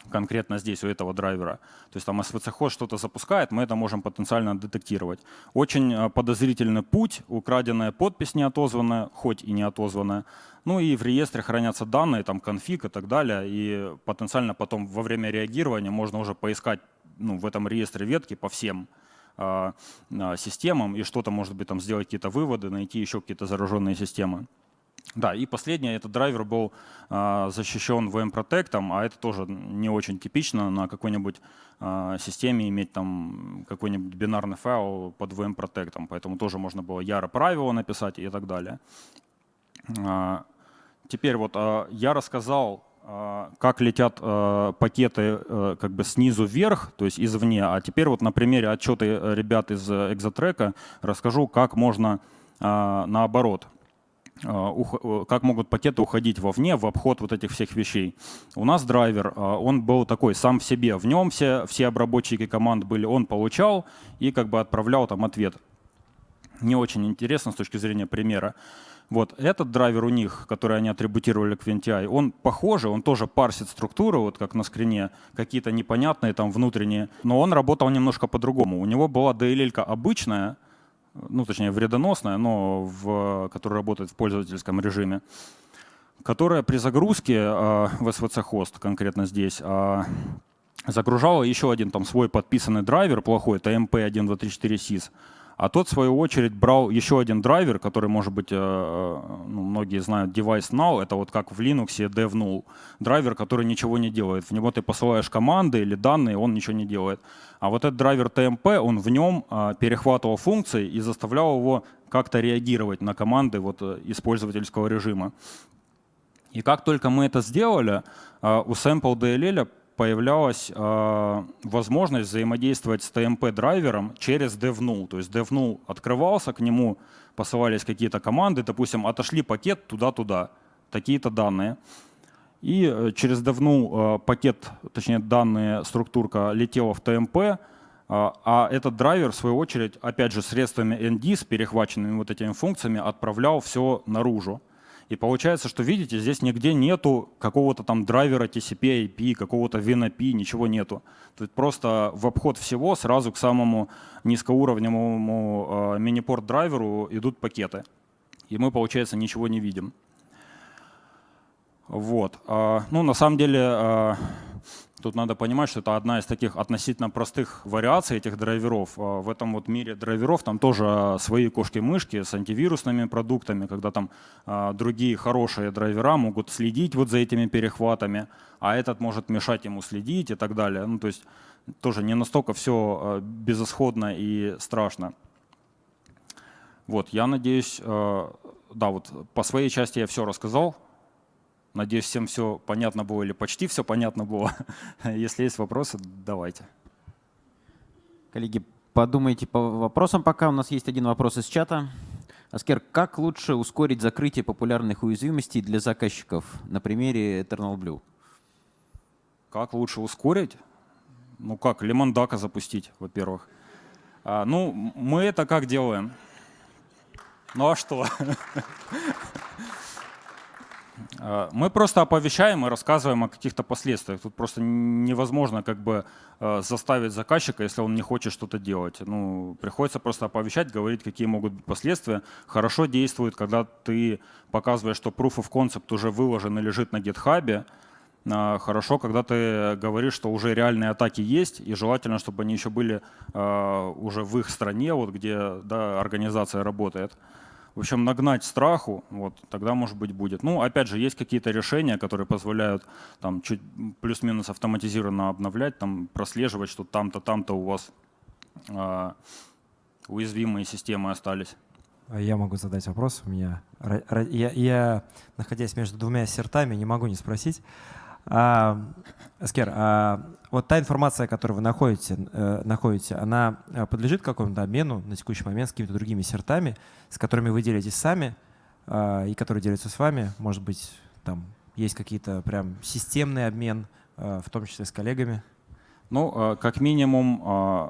конкретно здесь, у этого драйвера. То есть там SVC-хост что-то запускает, мы это можем потенциально детектировать. Очень э, подозрительный путь, украденная подпись неотозванная, хоть и неотозванная. Ну и в реестре хранятся данные, там конфиг и так далее. И потенциально потом во время реагирования можно уже поискать ну, в этом реестре ветки по всем э, э системам и что-то, может быть, там сделать какие-то выводы, найти еще какие-то зараженные системы. Да, и последнее, этот драйвер был э, защищен VM Protect, а это тоже не очень типично на какой-нибудь э, системе иметь там какой-нибудь бинарный файл под VM Protect, поэтому тоже можно было яро правила написать и так далее. Э, теперь вот э, я рассказал, э, как летят э, пакеты э, как бы снизу вверх, то есть извне, а теперь вот на примере отчета ребят из Exotrack расскажу, как можно э, наоборот а, э, как могут пакеты уходить вовне в обход вот этих всех вещей. У нас драйвер, а, он был такой сам в себе, в нем все, все обработчики команд были, он получал и как бы отправлял там ответ. Не очень интересно с точки зрения примера. Вот этот драйвер у них, который они атрибутировали к VNTI, он похожий, он тоже парсит структуру, вот как на скрине, какие-то непонятные там внутренние, но он работал немножко по-другому. У него была DLL обычная, ну точнее вредоносная, но в, которая работает в пользовательском режиме, которая при загрузке э, в SVC хост конкретно здесь э, загружала еще один там свой подписанный драйвер плохой, это MP1234SYS. А тот, в свою очередь, брал еще один драйвер, который, может быть, э, э, ну, многие знают, Device Now, это вот как в Linux DevNull, драйвер, который ничего не делает. В него ты посылаешь команды или данные, он ничего не делает. А вот этот драйвер TMP, он в нем э, перехватывал функции и заставлял его как-то реагировать на команды вот, использовательского режима. И как только мы это сделали, у Sample DLL появлялась э, возможность взаимодействовать с TMP-драйвером через DevNull. То есть DevNull открывался, к нему посылались какие-то команды, допустим, отошли пакет туда-туда, такие-то данные. И э, через DevNull э, пакет, точнее данные, структурка летела в TMP, э, а этот драйвер, в свою очередь, опять же, средствами ND, перехваченными вот этими функциями, отправлял все наружу. И получается, что видите, здесь нигде нету какого-то там драйвера TCP IP, какого-то WinAP, ничего нету. Тут просто в обход всего сразу к самому низкоуровневому э, мини-порт драйверу идут пакеты. И мы, получается, ничего не видим. Вот. А, ну, на самом деле, а, Тут надо понимать, что это одна из таких относительно простых вариаций этих драйверов. А в этом вот мире драйверов там тоже свои кошки-мышки с антивирусными продуктами, когда там а, другие хорошие драйвера могут следить вот за этими перехватами, а этот может мешать ему следить и так далее. Ну, то есть тоже не настолько все а, безысходно и страшно. Вот, я надеюсь, да, вот по своей части я все рассказал. Надеюсь, всем все понятно было или почти все понятно было. Если есть вопросы, давайте. Коллеги, подумайте по вопросам пока. У нас есть один вопрос из чата. Аскер, как лучше ускорить закрытие популярных уязвимостей для заказчиков на примере Eternal Blue? Как лучше ускорить? Ну как, лимондака запустить, во-первых. А, ну, мы это как делаем? Ну а что? Э, мы просто оповещаем и рассказываем о каких-то последствиях. Тут просто невозможно как бы э, заставить заказчика, если он не хочет что-то делать. Ну, приходится просто оповещать, говорить, какие могут быть последствия. Хорошо действует, когда ты показываешь, что proof of concept уже выложен и лежит на GitHub. Э, хорошо, когда ты говоришь, что уже реальные атаки есть, и желательно, чтобы они еще были уже в их стране, вот где да, организация работает в общем, нагнать страху, вот, тогда, может быть, будет. Ну, опять же, есть какие-то решения, которые позволяют там чуть плюс-минус автоматизированно обновлять, там прослеживать, что там-то, там-то у вас э, уязвимые системы остались. А я могу задать вопрос. У меня я, я находясь между двумя сертами, не могу не спросить. А, Аскер, а вот та информация, которую вы находите, э, находите она э, подлежит какому-то обмену на текущий момент с какими-то другими сертами, с которыми вы делитесь сами э, и которые делятся с вами? Может быть, там есть какие-то прям системный обмен, э, в том числе с коллегами? Ну, э, как минимум, э,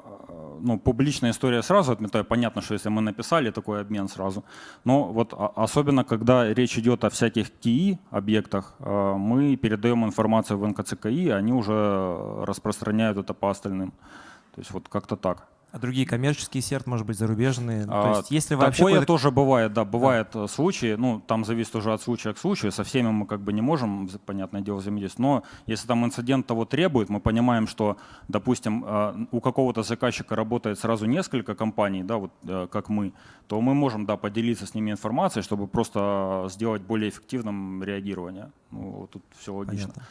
ну, публичная история сразу отметаю. Понятно, что если мы написали такой обмен сразу. Но вот особенно, когда речь идет о всяких КИ объектах, мы передаем информацию в НКЦКИ, они уже распространяют это по остальным. То есть вот как-то так. А другие коммерческие серт, может быть, зарубежные? Ну, то есть, если вообще Такое тоже бывает, да, бывают да. Э, случаи, ну, там зависит уже от случая к случаю, со всеми мы как бы не можем, понятное дело, взаимодействовать, но если там инцидент того требует, мы понимаем, что, допустим, э, у какого-то заказчика работает сразу несколько компаний, да, вот э, как мы, то мы можем, да, поделиться с ними информацией, чтобы просто сделать более эффективным реагирование. Ну, тут все логично. Понятно.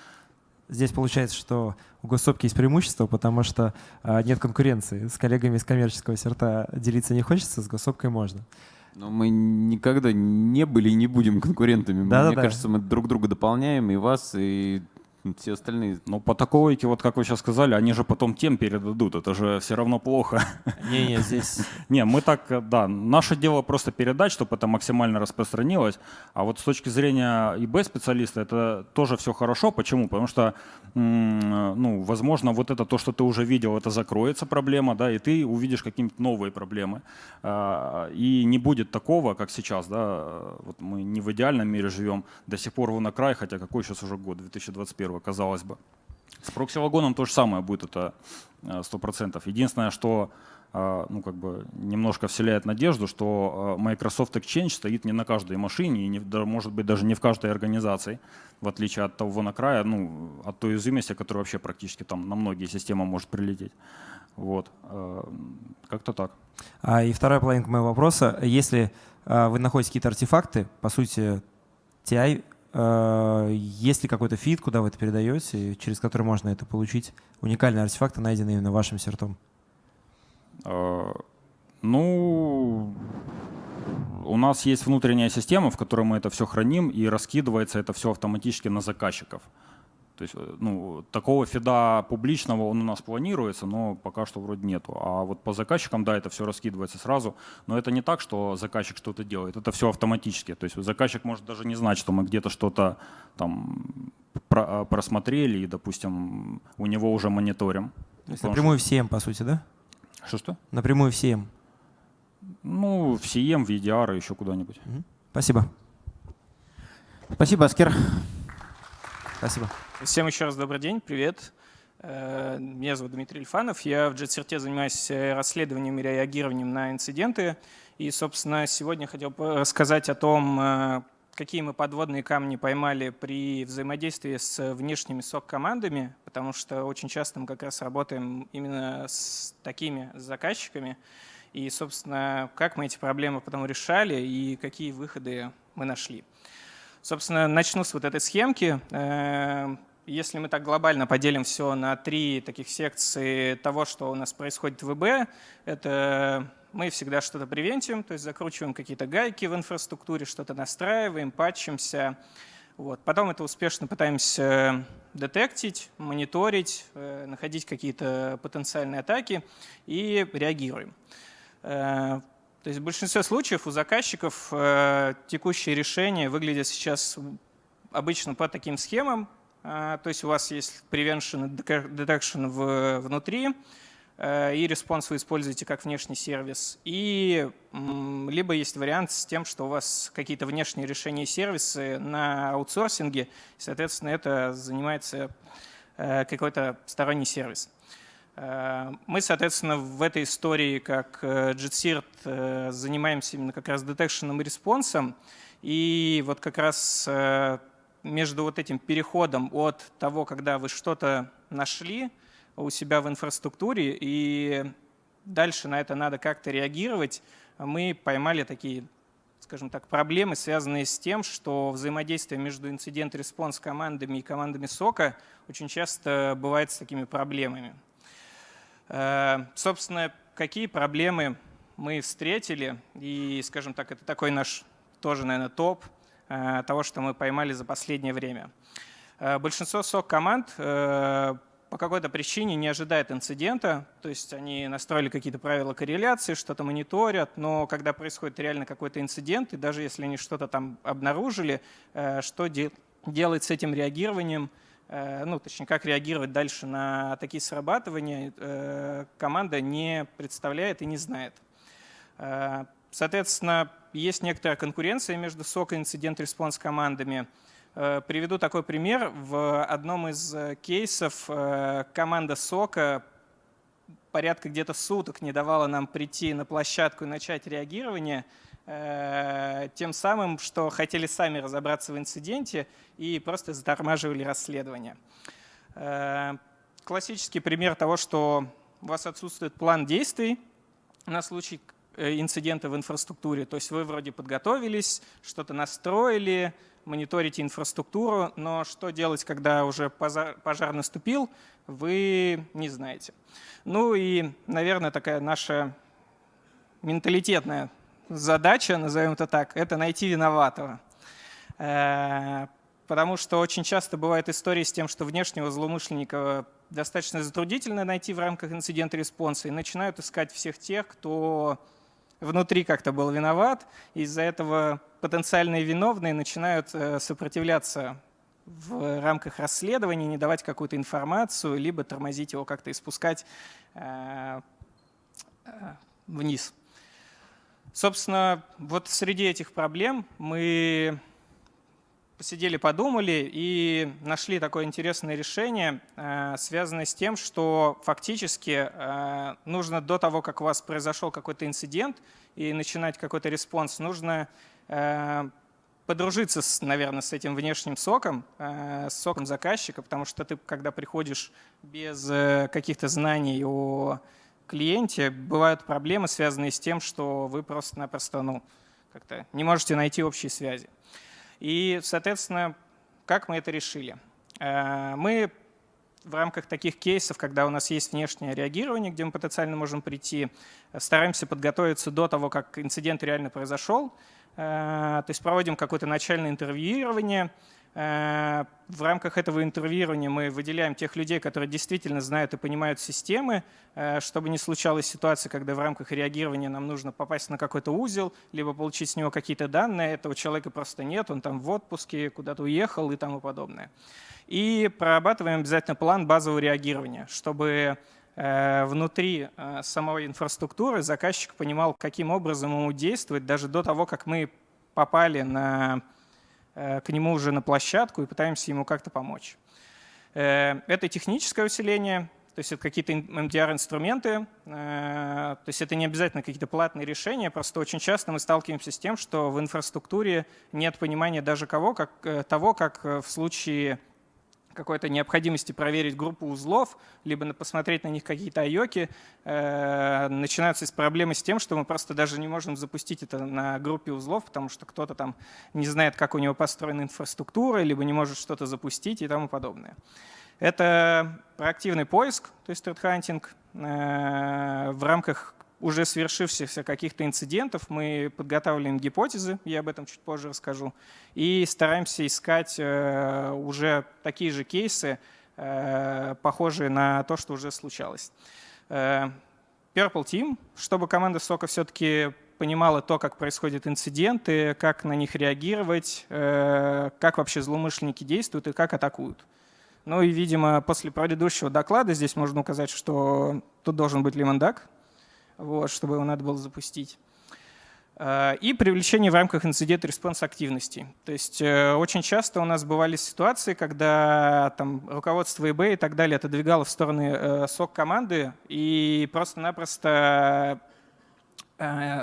Здесь получается, что у госсопки есть преимущество, потому что а, нет конкуренции. С коллегами из коммерческого серта делиться не хочется, с госсопкой можно. Но мы никогда не были и не будем конкурентами. Да, Мне да, кажется, да. мы друг друга дополняем, и вас, и все остальные. Ну, по таковойке, вот как вы сейчас сказали, они же потом тем передадут, это же все равно плохо. Не-не, здесь... Не, мы так, да, наше дело просто передать, чтобы это максимально распространилось, а вот с точки зрения ИБ-специалиста это тоже все хорошо. Почему? Потому что, ну, возможно, вот это то, что ты уже видел, это закроется проблема, да, и ты увидишь какие-то новые проблемы. А, и не будет такого, как сейчас, да, вот мы не в идеальном мире живем, до сих пор на край, хотя какой сейчас уже год, 2021 этого, казалось бы. С прокси-вагоном то же самое будет, это 100%. Э, Единственное, что э, ну, как бы немножко вселяет надежду, что э, Microsoft Exchange стоит не на каждой машине и, не, может быть, даже не в каждой организации, в отличие от того накрая, ну, от той уязвимости, которая вообще практически там на многие системы может прилететь. Вот. Как-то так. А, и вторая половинка моего вопроса. Если вы находите какие-то артефакты, по сути, TI есть ли какой-то фид, куда вы это передаете, через который можно это получить? Уникальные артефакты, найденные именно вашим сертом. Э, ну, у нас есть внутренняя система, в которой мы это все храним, и раскидывается это все автоматически на заказчиков. То есть э, ну, такого фида публичного он у нас планируется, но пока что вроде нету. А вот по заказчикам, да, это все раскидывается сразу. Но это не так, что заказчик что-то делает. Это все автоматически. То есть заказчик может даже не знать, что мы где-то что-то там про просмотрели и, допустим, у него уже мониторим. То есть напрямую что... в CM, по сути, да? Что-что? Напрямую в CM. Ну, в CM, в EDR, еще куда-нибудь. Спасибо. Спасибо, Аскер. Спасибо. Всем еще раз добрый день, привет. Э, меня зовут Дмитрий Ильфанов. Я в JetCert занимаюсь э, расследованием и реагированием на инциденты. И, собственно, сегодня хотел рассказать о том, э, какие мы подводные камни поймали при взаимодействии с внешними сок-командами, потому что очень часто мы как раз работаем именно с такими заказчиками. И, собственно, как мы эти проблемы потом решали и какие выходы мы нашли. Собственно, начну с вот этой схемки. Э, если мы так глобально поделим все на три таких секции того, что у нас происходит в ВБ, это мы всегда что-то превентим, то есть закручиваем какие-то гайки в инфраструктуре, что-то настраиваем, патчимся. Вот. Потом это успешно пытаемся детектить, мониторить, э, находить какие-то потенциальные атаки и реагируем. Э, то есть в большинстве случаев у заказчиков э, текущие решения выглядят сейчас обычно по таким схемам. Э, то есть у вас есть prevention и detection в, внутри, э, и response вы используете как внешний сервис. И либо есть вариант с тем, что у вас какие-то внешние решения и сервисы на аутсорсинге, и, соответственно, это занимается э, какой-то сторонний сервис. Э, мы, соответственно, в этой истории, как JetSirt, э, э, занимаемся именно как раз детекшеном и респонсом. И вот как раз между вот этим переходом от того, когда вы что-то нашли у себя в инфраструктуре, и дальше на это надо как-то реагировать, мы поймали такие скажем так, проблемы, связанные с тем, что взаимодействие между инцидент-респонс командами и командами сока очень часто бывает с такими проблемами. Э, собственно, какие проблемы мы встретили, и, скажем так, это такой наш тоже, наверное, топ э, того, что мы поймали за последнее время. Э, большинство сок-команд по какой-то причине не ожидает инцидента, то есть они настроили какие-то правила корреляции, что-то мониторят, но когда происходит реально какой-то инцидент, и даже если они что-то там обнаружили, что делать с этим реагированием – ну, точнее, как реагировать дальше на такие срабатывания, э, команда не представляет и не знает. Э, соответственно, есть некоторая конкуренция между SOC и Incident Response командами. Приведу такой пример. В одном из кейсов команда СОКа порядка где-то суток не давала нам прийти на площадку и начать реагирование – Э, тем самым, что хотели сами разобраться в инциденте и просто затормаживали расследование. Э, классический пример того, что у вас отсутствует план действий на случай э, инцидента в инфраструктуре. То есть вы вроде подготовились, что-то настроили, мониторите инфраструктуру, но что делать, когда уже пожар, пожар наступил, вы не знаете. Ну и, наверное, такая наша менталитетная задача, назовем это так, это найти виноватого. Э, потому что очень часто бывают истории с тем, что внешнего злоумышленника достаточно затруднительно найти в рамках incident response'а и начинают искать всех тех, кто внутри как-то был виноват. Из-за этого потенциальные виновные начинают э, сопротивляться в рамках расследования, не давать какую-то информацию, либо тормозить его как-то и спускать э, вниз. Собственно, вот среди этих проблем мы посидели, подумали и нашли такое интересное решение, э, связанное с тем, что фактически э, нужно до того, как у вас произошел какой-то инцидент и начинать какой-то response, нужно э, подружиться, наверное, с этим внешним SOC ом, с SOC ом заказчика, потому что ты, когда приходишь без каких-то знаний о клиенте, бывают проблемы, связанные с тем, что вы просто-напросто ну, как-то не можете найти общие связи. И, соответственно, как мы это решили? Э, мы в рамках таких кейсов, когда у нас есть внешнее реагирование, где мы потенциально можем прийти, стараемся подготовиться до того, как инцидент реально произошел. Э, то есть проводим какое-то начальное интервьюирование, в рамках этого интервьюирования мы выделяем тех людей, которые действительно знают и понимают системы, э, чтобы не случалась ситуация, когда в рамках реагирования нам нужно попасть на какой-то узел, либо получить с него какие-то данные. Этого человека просто нет, он там в отпуске, куда-то уехал и тому подобное. И прорабатываем обязательно план базового реагирования, чтобы э, внутри самой инфраструктуры заказчик понимал, каким образом ему действовать, даже до того, как мы попали на Э, к нему уже на площадку и пытаемся ему как-то помочь. Э, это техническое усиление, то есть это какие-то MDR-инструменты, э, то есть это не обязательно какие-то платные решения, просто очень часто мы сталкиваемся с тем, что в инфраструктуре нет понимания даже кого, как, того, как в случае какой-то необходимости проверить группу узлов, либо посмотреть на них какие-то айоки, э, начинаются с проблемы с тем, что мы просто даже не можем запустить это на группе узлов, потому что кто-то там не знает, как у него построена инфраструктура, либо не может что-то запустить и тому подобное. Это проактивный поиск, то есть threat э, в рамках уже свершившихся каких-то инцидентов мы подготавливаем гипотезы, я об этом чуть позже расскажу, и стараемся искать э, уже такие же кейсы, э, похожие на то, что уже случалось. Э, Purple Team, чтобы команда сока все-таки понимала то, как происходят инциденты, как на них реагировать, как вообще злоумышленники действуют и как атакуют. Ну и, видимо, после предыдущего доклада здесь можно указать, что тут должен быть лимондак, вот, чтобы его надо было запустить. Э, и привлечение в рамках incident response активности. То есть э, очень часто у нас бывали ситуации, когда там, руководство ИБ и так далее отодвигало в стороны э, SOC команды и просто-напросто,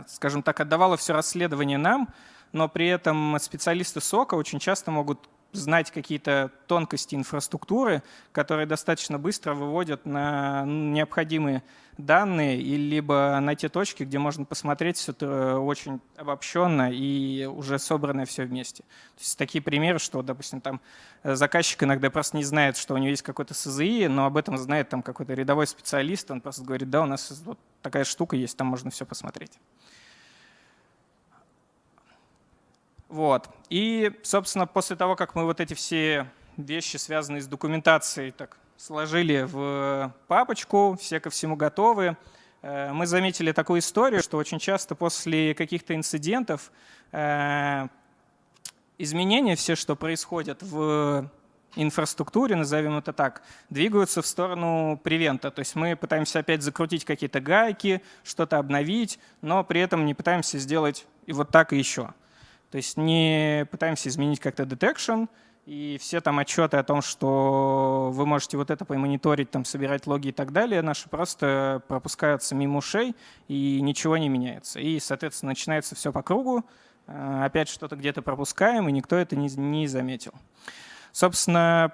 скажем так, отдавало все расследование нам, но при этом специалисты SOC а очень часто могут знать какие-то тонкости инфраструктуры, которые достаточно быстро выводят на необходимые данные, и либо на те точки, где можно посмотреть все это очень обобщенно и уже собранное все вместе. То есть такие примеры, что, допустим, там заказчик иногда просто не знает, что у него есть какой-то СЗИ, но об этом знает там какой-то рядовой специалист, он просто говорит, да, у нас вот такая штука есть, там можно все посмотреть. Вот. И, собственно, после того, как мы вот эти все вещи, связанные с документацией, так сложили в папочку, все ко всему готовы, э, мы заметили такую историю, что очень часто после каких-то инцидентов э, изменения, все, что происходят в инфраструктуре, назовем это так, двигаются в сторону превента. То есть мы пытаемся опять закрутить какие-то гайки, что-то обновить, но при этом не пытаемся сделать и вот так и еще. То есть не пытаемся изменить как-то detection, и все там отчеты о том, что вы можете вот это помониторить, там, собирать логи и так далее, наши просто пропускаются мимо ушей, и ничего не меняется. И, соответственно, начинается все по кругу, э, опять что-то где-то пропускаем, и никто это не, не заметил. Собственно,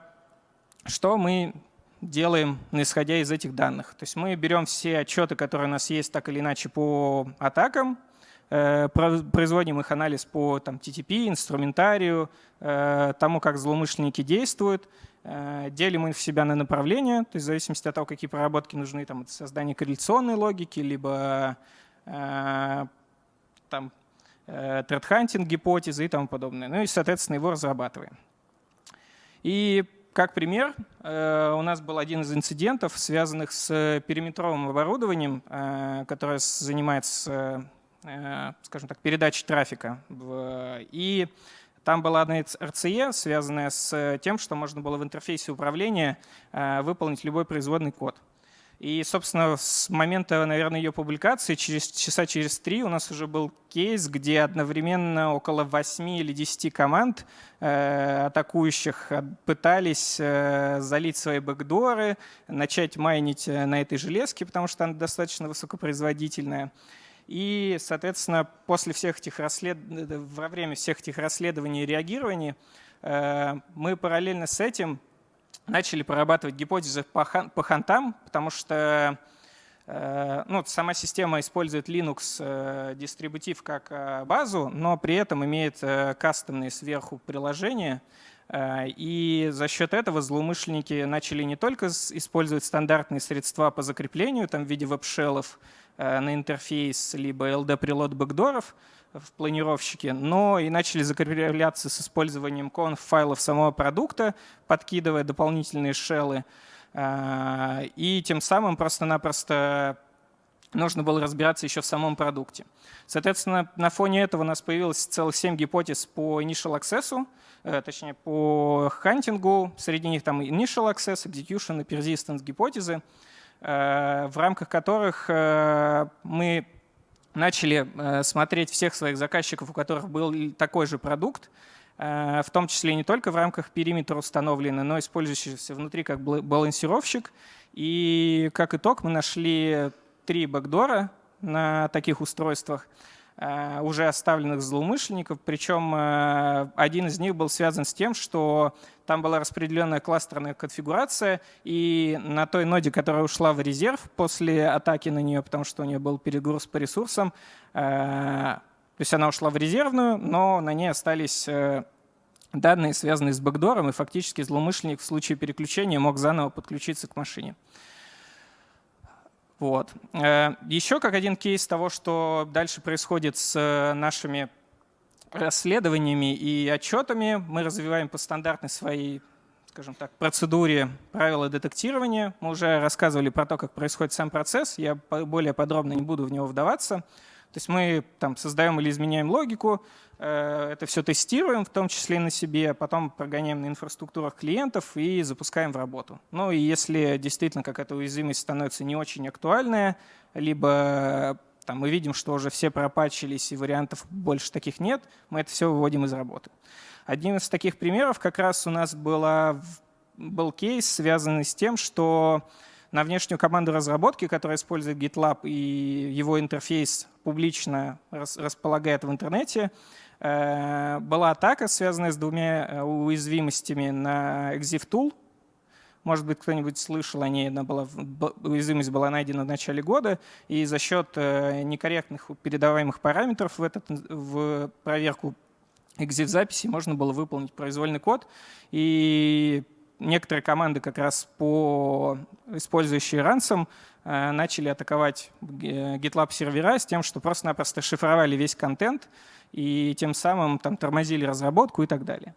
что мы делаем, исходя из этих данных? То есть мы берем все отчеты, которые у нас есть так или иначе по атакам, производим их анализ по там, TTP, инструментарию, э, тому, как злоумышленники действуют, э, делим их в себя на направления, то есть в зависимости от того, какие проработки нужны, там, это создание корреляционной логики, либо там, thread гипотезы и тому подобное. Ну и, соответственно, его разрабатываем. И как пример, у нас был один из инцидентов, связанных с периметровым оборудованием, которое занимается Э, скажем так, передачи трафика. И там была одна RCE, связанная с тем, что можно было в интерфейсе управления э, выполнить любой производный код. И, собственно, с момента, наверное, ее публикации, через часа через три у нас уже был кейс, где одновременно около 8 или 10 команд э, атакующих пытались э, залить свои бэкдоры, начать майнить э, на этой железке, потому что она достаточно высокопроизводительная. И, соответственно, после всех этих расслед... во время всех этих расследований и реагирований э, мы параллельно с этим начали прорабатывать гипотезы по, по хантам, потому что э, ну, сама система использует Linux э, дистрибутив как э, базу, но при этом имеет кастомные сверху приложения. И за счет этого злоумышленники начали не только использовать стандартные средства по закреплению там, в виде веб-шеллов на интерфейс, либо LD-прилот бэкдоров, в планировщике, но и начали закрепляться с использованием conf-файлов самого продукта, подкидывая дополнительные шеллы. А, и тем самым просто-напросто нужно было разбираться еще в самом продукте. Соответственно, на фоне этого у нас появилось целых 7 гипотез по initial access, э, точнее по хантингу. Среди них там initial access, execution и persistence гипотезы, э, в рамках которых э, мы начали смотреть всех своих заказчиков, у которых был такой же продукт, в том числе не только в рамках периметра установленный, но использующийся внутри как балансировщик. И как итог мы нашли три бэкдора на таких устройствах – Э, уже оставленных злоумышленников. Причем э, один из них был связан с тем, что там была распределенная кластерная конфигурация, и на той ноде, которая ушла в резерв после атаки на нее, потому что у нее был перегруз по ресурсам, э, то есть она ушла в резервную, но на ней остались данные, связанные с бэкдором, и фактически злоумышленник в случае переключения мог заново подключиться к машине. Вот. Э, Еще как один кейс того, что дальше происходит с э, нашими расследованиями и отчетами, мы развиваем по стандартной своей скажем так, процедуре правила детектирования. Мы уже рассказывали про то, как происходит сам процесс. Я более подробно не буду в него вдаваться. То есть мы там создаем или изменяем логику, э, это все тестируем, в том числе и на себе, потом прогоняем на инфраструктурах клиентов и запускаем в работу. Ну и если действительно какая-то уязвимость становится не очень актуальная, либо там, мы видим, что уже все пропачились и вариантов больше таких нет, мы это все выводим из работы. Одним из таких примеров как раз у нас была, был кейс, связанный с тем, что на внешнюю команду разработки, которая использует GitLab и его интерфейс публично располагает в интернете, э, была атака, связанная с двумя э, уязвимостями на ExifTool. Может быть, кто-нибудь слышал о ней, она была, уязвимость была найдена в начале года, и за счет э, некорректных передаваемых параметров в, этот, в проверку exif-записи можно было выполнить произвольный код, и некоторые команды, как раз по использующие ransom, э, начали атаковать GitLab сервера с тем, что просто-напросто шифровали весь контент и тем самым там, тормозили разработку и так далее.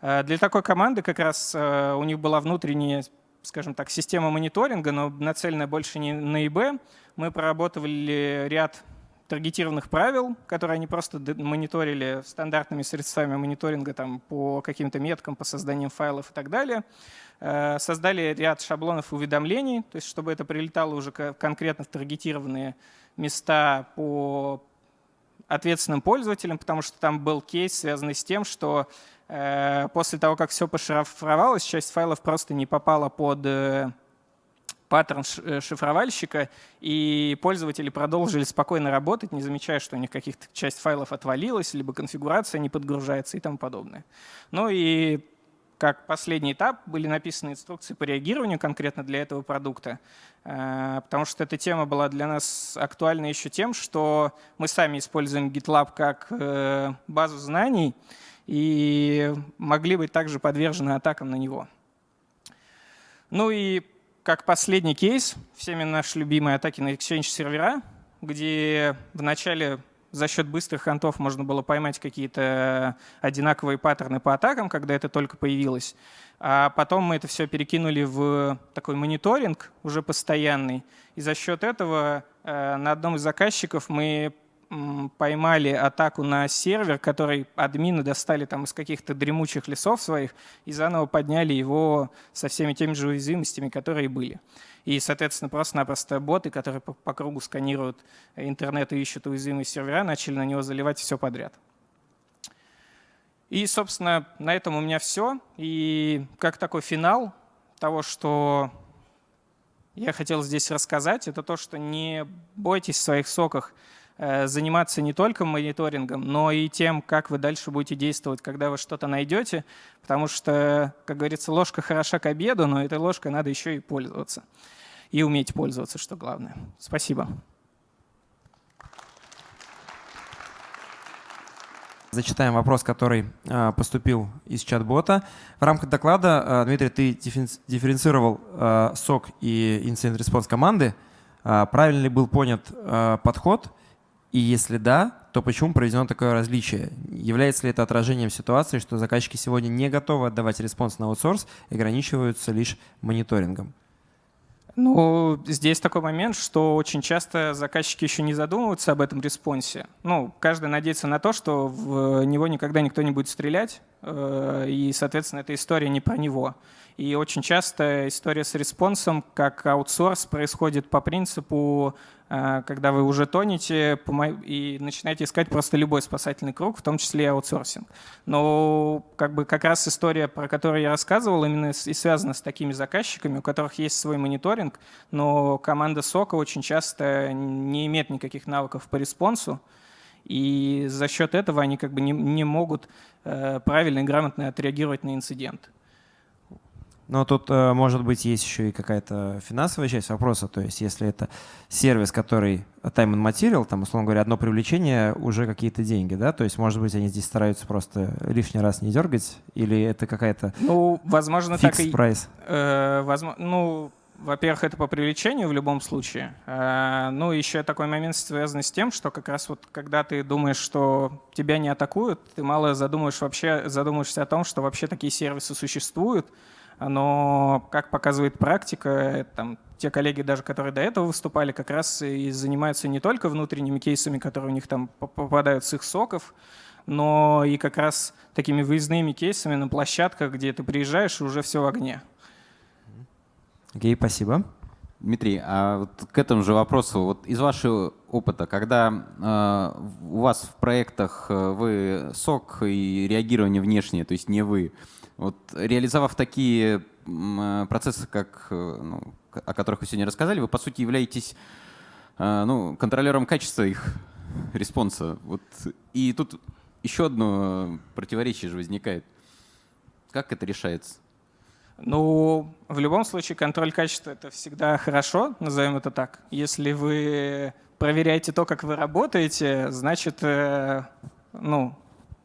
Э, для такой команды как раз э, у них была внутренняя скажем так, система мониторинга, но нацеленная больше не на ИБ. Мы проработали ряд таргетированных правил, которые они просто мониторили стандартными средствами мониторинга там, по каким-то меткам, по созданию файлов и так далее. Э, создали ряд шаблонов уведомлений, то есть чтобы это прилетало уже конкретно в таргетированные места по ответственным пользователям, потому что там был кейс, связанный с тем, что э, после того, как все пошифровалось, часть файлов просто не попала под э, паттерн э, шифровальщика, и пользователи продолжили спокойно работать, не замечая, что у них каких-то часть файлов отвалилась, либо конфигурация не подгружается и тому подобное. Ну и как последний этап были написаны инструкции по реагированию конкретно для этого продукта, э, потому что эта тема была для нас актуальна еще тем, что мы сами используем GitLab как э, базу знаний и могли быть также подвержены атакам на него. Ну и как последний кейс, всеми наши любимые атаки на Exchange сервера, где вначале за счет быстрых хантов можно было поймать какие-то одинаковые паттерны по атакам, когда это только появилось. А потом мы это все перекинули в такой мониторинг уже постоянный. И за счет этого э, на одном из заказчиков мы поймали атаку на сервер, который админы достали там из каких-то дремучих лесов своих и заново подняли его со всеми теми же уязвимостями, которые были. И, соответственно, просто-напросто боты, которые по, по кругу сканируют интернет и ищут уязвимые сервера, начали на него заливать все подряд. И, собственно, на этом у меня все. И как такой финал того, что я хотел здесь рассказать, это то, что не бойтесь в своих соках заниматься не только мониторингом, но и тем, как вы дальше будете действовать, когда вы что-то найдете, потому что, как говорится, ложка хороша к обеду, но этой ложкой надо еще и пользоваться. И уметь пользоваться, что главное. Спасибо. Зачитаем вопрос, который э, поступил из чат-бота. В рамках доклада, э, Дмитрий, ты дифференцировал э, SOC и incident response команды. Правильно ли был понят подход? И если да, то почему проведено такое различие? Является ли это отражением ситуации, что заказчики сегодня не готовы отдавать response на аутсорс и ограничиваются лишь мониторингом? Ну, здесь такой момент, что очень часто заказчики еще не задумываются об этом response е. Ну, каждый надеется на то, что в него никогда никто не будет стрелять, э, и, соответственно, эта история не про него. И очень часто история с response ом, как аутсорс, происходит по принципу, э, когда вы уже тонете и начинаете искать просто любой спасательный круг, в том числе и аутсорсинг. Но как, бы, как раз история, про которую я рассказывал, именно и связана с такими заказчиками, у которых есть свой мониторинг, но команда SOC а очень часто не имеет никаких навыков по response у, и за счет этого они как бы не, не могут э, правильно и грамотно отреагировать на инцидент. Но тут, э, может быть, есть еще и какая-то финансовая часть вопроса. То есть, если это сервис, который time and material, там, условно говоря, одно привлечение, уже какие-то деньги, да? То есть, может быть, они здесь стараются просто лишний раз не дергать, или это какая-то Ну, возможно, так и... прайс? Э, возможно, ну, во-первых, это по привлечению в любом случае. Э, ну, еще такой момент связан с тем, что как раз вот когда ты думаешь, что тебя не атакуют, ты мало задумываешь вообще, задумываешься о том, что вообще такие сервисы существуют, но, как показывает практика, там, те коллеги, даже которые до этого выступали, как раз и занимаются не только внутренними кейсами, которые у них там попадают с их соков, но и как раз такими выездными кейсами на площадках, где ты приезжаешь, и уже все в огне. Окей, okay, спасибо. Дмитрий, а вот к этому же вопросу, вот из вашего опыта, когда э, у вас в проектах э, вы сок и реагирование внешнее, то есть не вы, вот, реализовав такие э, процессы, как, э, ну, о которых вы сегодня рассказали, вы, по сути, являетесь э, ну, контролером качества их response а. Вот, и тут еще одно противоречие же возникает. Как это решается? Ну, в любом случае, контроль качества — это всегда хорошо, назовем это так. Если вы проверяете то, как вы работаете, значит, ну,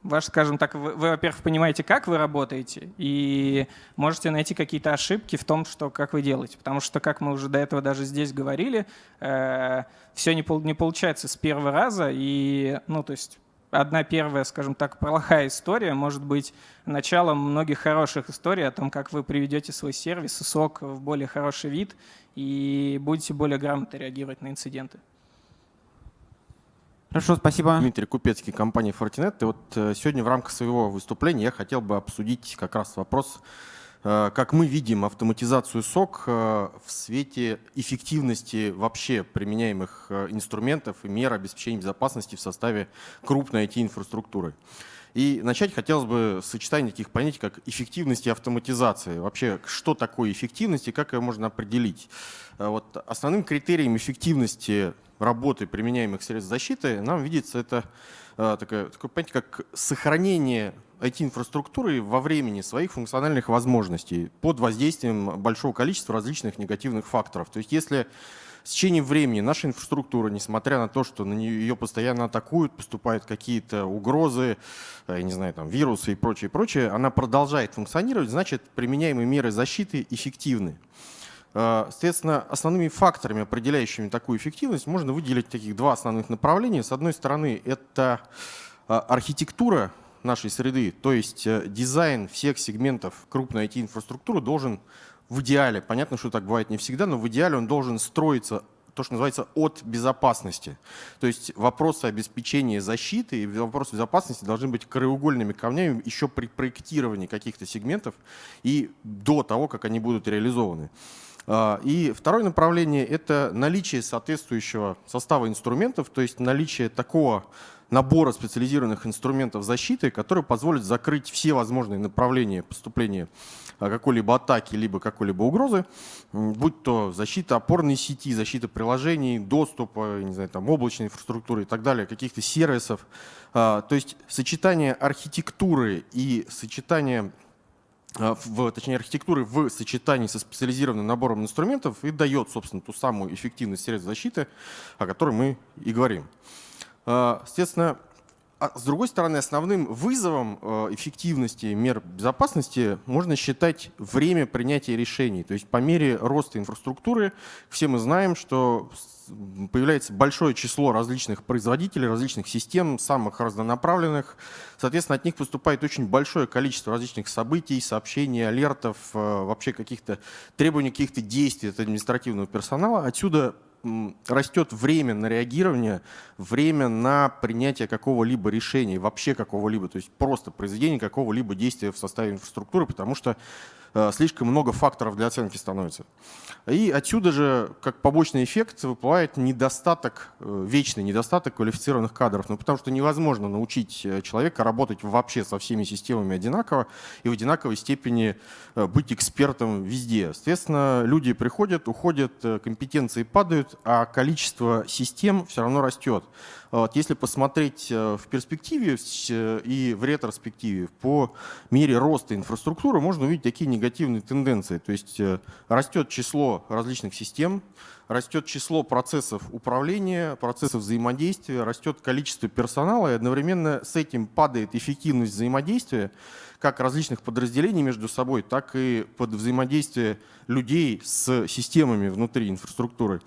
ваш, скажем так, вы, вы во-первых, понимаете, как вы работаете, и можете найти какие-то ошибки в том, что как вы делаете. Потому что, как мы уже до этого даже здесь говорили, э, все не, не получается с первого раза, и, ну, то есть одна первая, скажем так, плохая история может быть началом многих хороших историй о том, как вы приведете свой сервис и сок в более хороший вид и будете более грамотно реагировать на инциденты. Хорошо, спасибо. Дмитрий Купецкий, компания Fortinet. И вот э, сегодня в рамках своего выступления я хотел бы обсудить как раз вопрос, э, как мы видим автоматизацию СОК э, в свете эффективности вообще применяемых инструментов и мер обеспечения безопасности в составе крупной IT-инфраструктуры. И начать хотелось бы с сочетания таких понятий, как эффективность и автоматизация. Вообще, что такое эффективность и как ее можно определить? Вот основным критерием эффективности работы применяемых средств защиты, нам видится это э, такое, понятие, как сохранение IT-инфраструктуры во времени своих функциональных возможностей под воздействием большого количества различных негативных факторов. То есть если с течением времени наша инфраструктура, несмотря на то, что на нее ее постоянно атакуют, поступают какие-то угрозы, э, я не знаю, там, вирусы и прочее, прочее, она продолжает функционировать, значит, применяемые меры защиты эффективны. Э, соответственно, основными факторами, определяющими такую эффективность, можно выделить таких два основных направления. С одной стороны, это э, архитектура нашей среды, то есть э, дизайн всех сегментов крупной IT-инфраструктуры должен в идеале, понятно, что так бывает не всегда, но в идеале он должен строиться то, что называется от безопасности. То есть вопросы обеспечения защиты и вопросы безопасности должны быть краеугольными камнями еще при проектировании каких-то сегментов и до того, как они будут реализованы. А, и второе направление – это наличие соответствующего состава инструментов, то есть наличие такого набора специализированных инструментов защиты, которые позволят закрыть все возможные направления поступления а, какой-либо атаки, либо какой-либо угрозы, будь то защита опорной сети, защита приложений, доступа, не знаю, там, облачной инфраструктуры и так далее, каких-то сервисов. А, то есть сочетание архитектуры и сочетание в, точнее, архитектуры в сочетании со специализированным набором инструментов и дает, собственно, ту самую эффективность средств защиты, о которой мы и говорим. А, соответственно, а с другой стороны, основным вызовом э, эффективности мер безопасности можно считать время принятия решений. То есть по мере роста инфраструктуры все мы знаем, что появляется большое число различных производителей, различных систем, самых разнонаправленных. Соответственно, от них поступает очень большое количество различных событий, сообщений, алертов, э, вообще каких-то требований, каких-то действий от административного персонала. Отсюда растет время на реагирование, время на принятие какого-либо решения, вообще какого-либо, то есть просто произведение какого-либо действия в составе инфраструктуры, потому что слишком много факторов для оценки становится. И отсюда же, как побочный эффект, выплывает недостаток, э, вечный недостаток квалифицированных кадров. Ну, потому что невозможно научить э, человека работать вообще со всеми системами одинаково и в одинаковой степени быть экспертом везде. Соответственно, люди приходят, уходят, компетенции падают, а количество систем все равно растет. Вот, если посмотреть э, в перспективе э, и в ретроспективе, по мере роста инфраструктуры можно увидеть такие негативные тенденции. То есть э, растет число различных систем, растет число процессов управления, процессов взаимодействия, растет количество персонала, и одновременно с этим падает эффективность взаимодействия как различных подразделений между собой, так и под взаимодействие людей с системами внутри инфраструктуры.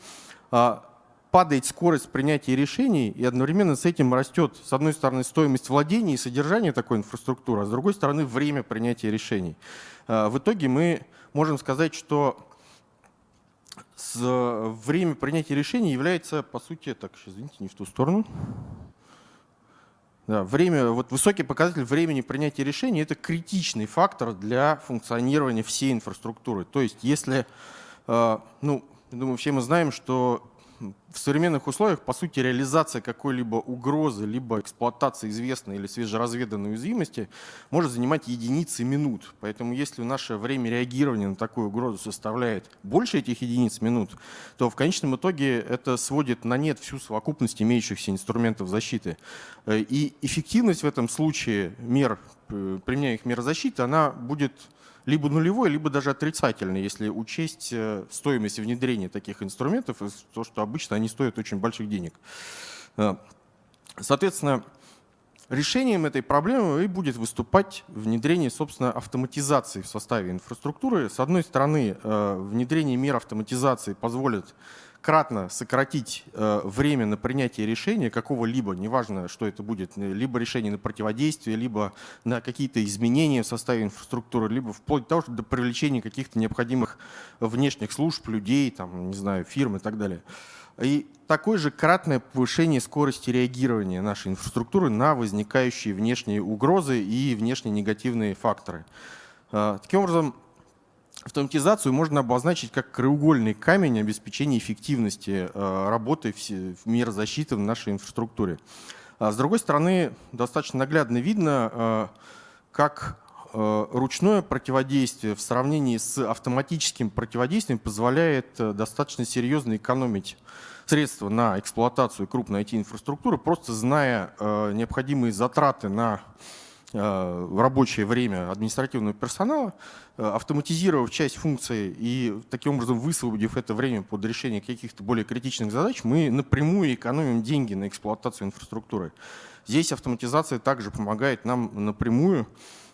Падает скорость принятия решений, и одновременно с этим растет, с одной стороны, стоимость владения и содержания такой инфраструктуры, а с другой стороны, время принятия решений. А, в итоге мы можем сказать, что время принятия решений является, по сути, так, извините, не в ту сторону. Да, время, вот высокий показатель времени принятия решений – это критичный фактор для функционирования всей инфраструктуры. То есть если, а, ну, думаю, все мы знаем, что в современных условиях, по сути, реализация какой-либо угрозы, либо эксплуатация известной или свежеразведанной уязвимости может занимать единицы минут. Поэтому если наше время реагирования на такую угрозу составляет больше этих единиц минут, то в конечном итоге это сводит на нет всю совокупность имеющихся инструментов защиты. Э, и эффективность в этом случае мер, применяемых мер защиты, она будет либо нулевой, либо даже отрицательный, если учесть э, стоимость внедрения таких инструментов, и то, что обычно они стоят очень больших денег. Э, соответственно, решением этой проблемы и будет выступать внедрение, собственно, автоматизации в составе инфраструктуры. С одной стороны, э, внедрение мер автоматизации позволит кратно сократить э, время на принятие решения какого-либо, неважно, что это будет, э, либо решение на противодействие, либо на какие-то изменения в составе инфраструктуры, либо вплоть до того, что до привлечения каких-то необходимых внешних служб, людей, там, не знаю, фирм и так далее. И такое же кратное повышение скорости реагирования нашей инфраструктуры на возникающие внешние угрозы и внешние негативные факторы. Э, таким образом, Автоматизацию можно обозначить как краеугольный камень обеспечения эффективности э, работы в мир защиты в нашей инфраструктуре. А с другой стороны, достаточно наглядно видно, э, как э, ручное противодействие в сравнении с автоматическим противодействием позволяет достаточно серьезно экономить средства на эксплуатацию крупной IT-инфраструктуры, просто зная необходимые затраты на в рабочее время административного персонала, э, автоматизировав часть функций и таким образом высвободив это время под решение каких-то более критичных задач, мы напрямую экономим деньги на эксплуатацию инфраструктуры. Здесь автоматизация также помогает нам напрямую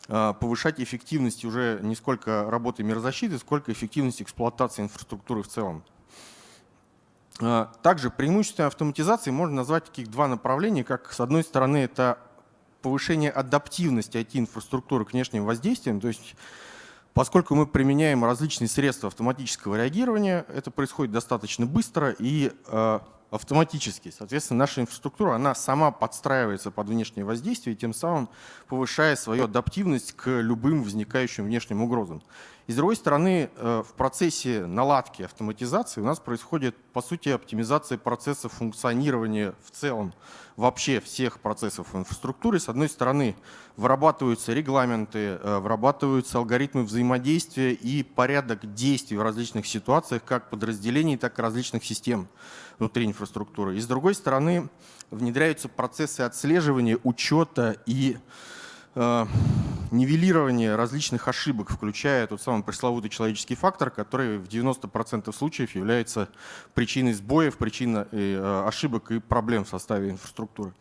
э, повышать эффективность уже не сколько работы мирозащиты, сколько эффективность эксплуатации инфраструктуры в целом. Также преимуществом автоматизации можно назвать таких два направления, как с одной стороны это повышение адаптивности IT-инфраструктуры к внешним воздействиям. То есть Поскольку мы применяем различные средства автоматического реагирования, это происходит достаточно быстро и э, автоматически. Соответственно, наша инфраструктура, она сама подстраивается под внешнее воздействие, тем самым повышая свою адаптивность к любым возникающим внешним угрозам. И с другой стороны, э, в процессе наладки автоматизации у нас происходит, по сути, оптимизация процесса функционирования в целом вообще всех процессов инфраструктуры. С одной стороны, вырабатываются регламенты, э, вырабатываются алгоритмы взаимодействия и порядок действий в различных ситуациях как подразделений, так и различных систем внутри инфраструктуры. И с другой стороны, внедряются процессы отслеживания, учета и Э, нивелирование различных ошибок, включая тот самый пресловутый человеческий фактор, который в 90% случаев является причиной сбоев, причиной э, ошибок и проблем в составе инфраструктуры.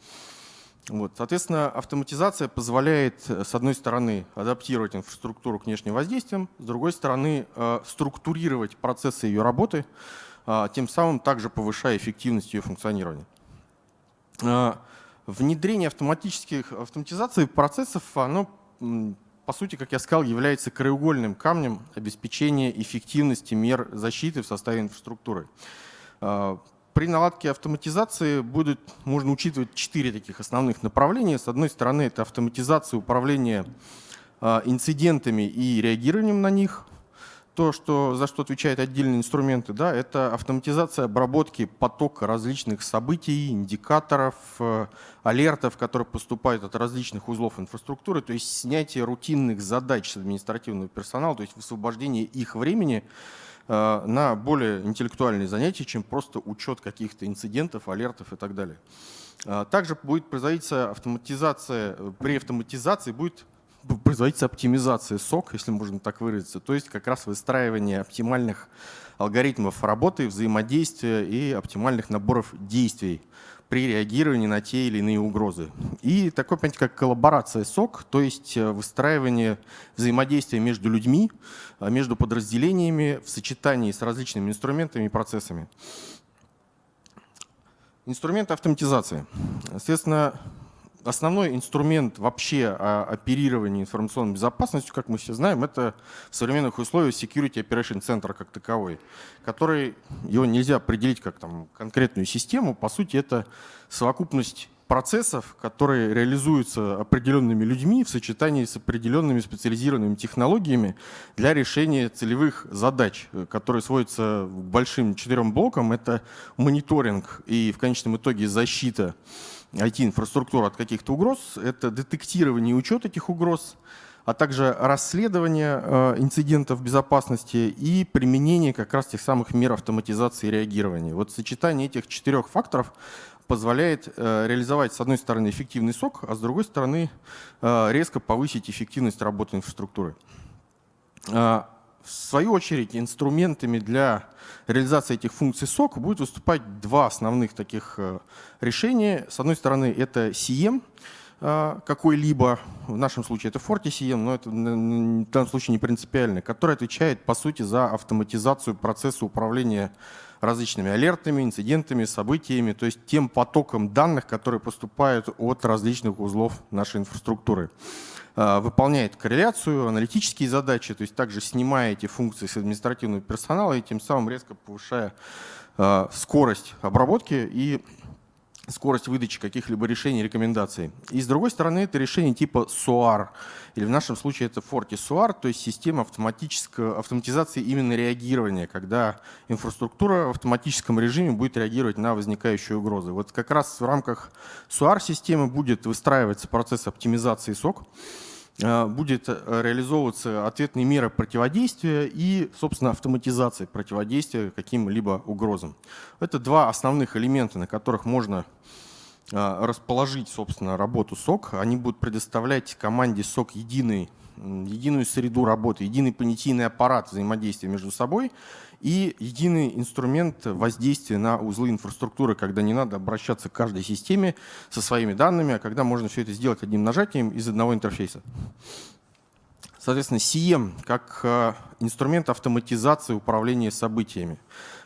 Вот. Соответственно, автоматизация позволяет, с одной стороны, адаптировать инфраструктуру к внешним воздействиям, с другой стороны, э, структурировать процессы ее работы, тем самым также повышая эффективность ее функционирования. Внедрение автоматических автоматизации процессов, оно, по сути, как я сказал, является краеугольным камнем обеспечения эффективности мер защиты в составе инфраструктуры. А, при наладке автоматизации будет, можно учитывать четыре таких основных направления. С одной стороны, это автоматизация управления а, инцидентами и реагированием на них – то, что, за что отвечают отдельные инструменты, да, это автоматизация обработки потока различных событий, индикаторов, э, алертов, которые поступают от различных узлов инфраструктуры, то есть снятие рутинных задач с административного персонала, то есть высвобождение их времени э, на более интеллектуальные занятия, чем просто учет каких-то инцидентов, алертов и так далее. Э, также будет производиться автоматизация, при автоматизации будет производится оптимизация сок, если можно так выразиться, то есть как раз выстраивание оптимальных алгоритмов работы, взаимодействия и оптимальных наборов действий при реагировании на те или иные угрозы. И такое понятие, как коллаборация СОК, то есть э, выстраивание взаимодействия между людьми, э, между подразделениями в сочетании с различными инструментами и процессами. Инструменты автоматизации. Соответственно, основной инструмент вообще оперирования информационной безопасностью, как мы все знаем, это в современных условиях Security Operation Center как таковой, который, его нельзя определить как там, конкретную систему, по сути это совокупность процессов, которые реализуются определенными людьми в сочетании с определенными специализированными технологиями для решения целевых задач, которые сводятся к большим четырем блокам. Это мониторинг и в конечном итоге защита IT-инфраструктуру от каких-то угроз, это детектирование и учет этих угроз, а также расследование э, инцидентов безопасности и применение как раз тех самых мер автоматизации и реагирования. Вот сочетание этих четырех факторов позволяет э, реализовать, с одной стороны, эффективный сок, а с другой стороны, э, резко повысить эффективность работы инфраструктуры. В свою очередь, инструментами для реализации этих функций SOC будет выступать два основных таких э, решения. С одной стороны, это CM э, какой-либо, в нашем случае это FortiCM, но это в данном случае не принципиально, который отвечает, по сути, за автоматизацию процесса управления различными алертами, инцидентами, событиями, то есть тем потоком данных, которые поступают от различных узлов нашей инфраструктуры. А, выполняет корреляцию, аналитические задачи, то есть также снимая эти функции с административного персонала и тем самым резко повышая а, скорость обработки и скорость выдачи каких-либо решений, рекомендаций. И с другой стороны, это решение типа SOAR, или в нашем случае это Forti SOAR, то есть система автоматической автоматизации именно реагирования, когда инфраструктура в автоматическом режиме будет реагировать на возникающие угрозы. Вот как раз в рамках SOAR-системы будет выстраиваться процесс оптимизации э, будет э, реализовываться ответные меры противодействия и, собственно, автоматизация противодействия каким-либо угрозам. Это два основных элемента, на которых можно а, расположить, собственно, работу СОК. Они будут предоставлять команде СОК единый, единую среду работы, единый понятийный аппарат взаимодействия между собой и единый инструмент воздействия на узлы инфраструктуры, когда не надо обращаться к каждой системе со своими данными, а когда можно все это сделать одним нажатием из одного интерфейса. Соответственно, CM как а, инструмент автоматизации управления событиями.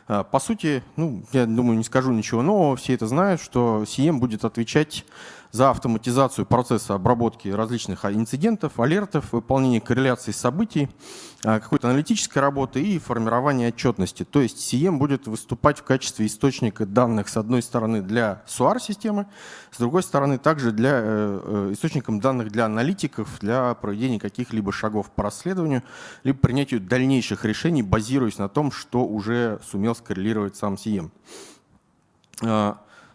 А, по сути, ну, я думаю, не скажу ничего нового, все это знают, что CM будет отвечать за автоматизацию процесса обработки различных инцидентов, алертов, выполнение корреляции событий, а, какой-то аналитической работы и формирование отчетности. То есть CM будет выступать в качестве источника данных, с одной стороны, для SOAR-системы, с другой стороны, также для, э, э, источником данных для аналитиков, для проведения каких-либо шагов по расследованию, либо принятию дальнейших решений, базируясь на том, что уже сумел скоррелировать сам CM.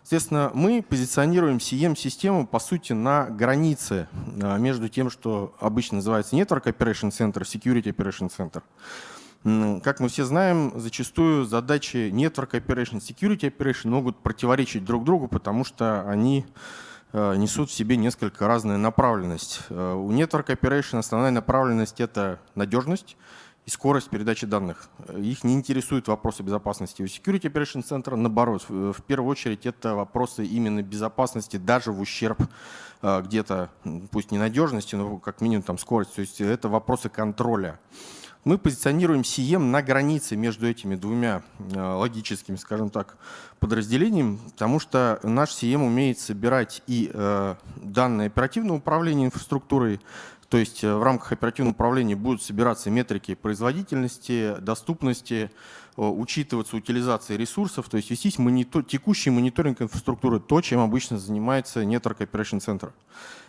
Соответственно, мы позиционируем CM-систему, по сути, на границе а, между тем, что обычно называется Network Operation Center, Security Operation Center. Как мы все знаем, зачастую задачи Network Operation, Security Operation могут противоречить друг другу, потому что они а, несут в себе несколько разную направленность. А, у Network Operation основная направленность — это надежность, и скорость передачи данных. Их не интересуют вопросы безопасности. У Security Operation Center, наоборот, в первую очередь это вопросы именно безопасности, даже в ущерб э, где-то, пусть не надежности, но как минимум там скорость. То есть это вопросы контроля. Мы позиционируем CM на границе между этими двумя э, логическими, скажем так, подразделениями, потому что наш CM умеет собирать и э, данные оперативного управления инфраструктурой, то есть э, в рамках оперативного управления будут собираться метрики производительности, доступности, учитываться утилизация ресурсов, то есть вестись монитор, текущий мониторинг инфраструктуры, то, чем обычно занимается Network Operation Center.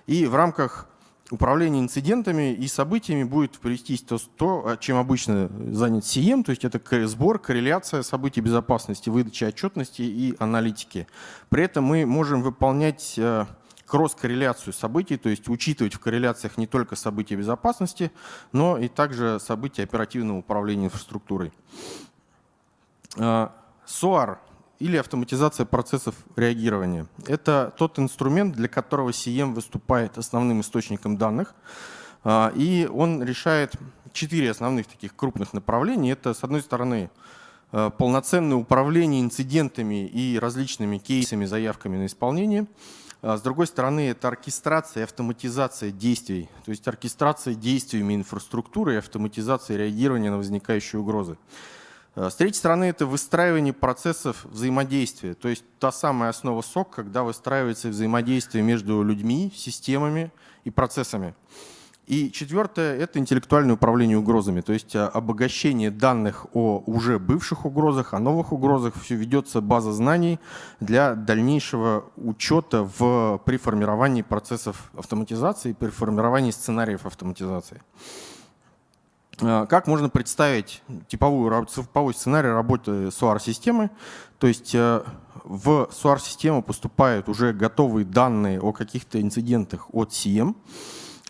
И в рамках управления инцидентами и событиями будет привестись то, то, чем обычно занят CM, то есть это сбор, корреляция событий безопасности, выдача отчетности и аналитики. При этом мы можем выполнять э, кросс-корреляцию событий, то есть учитывать в корреляциях не только события безопасности, но и также события оперативного управления инфраструктурой. SOAR а, или автоматизация процессов реагирования. Это тот инструмент, для которого CM выступает основным источником данных, а, и он решает четыре основных таких крупных направления. Это, с одной стороны, а, полноценное управление инцидентами и различными кейсами, заявками на исполнение – с другой стороны, это оркестрация и автоматизация действий, то есть оркестрация действиями инфраструктуры и автоматизация реагирования на возникающие угрозы. А с третьей стороны, это выстраивание процессов взаимодействия, то есть та самая основа СОК, когда выстраивается взаимодействие между людьми, системами и процессами. И четвертое – это интеллектуальное управление угрозами, то есть а, обогащение данных о уже бывших угрозах, о новых угрозах. Все ведется база знаний для дальнейшего учета в, при формировании процессов автоматизации, при формировании сценариев автоматизации. А, как можно представить типовую, типовой сценарий работы SOAR-системы? То есть а, в SOAR-систему поступают уже готовые данные о каких-то инцидентах от CM,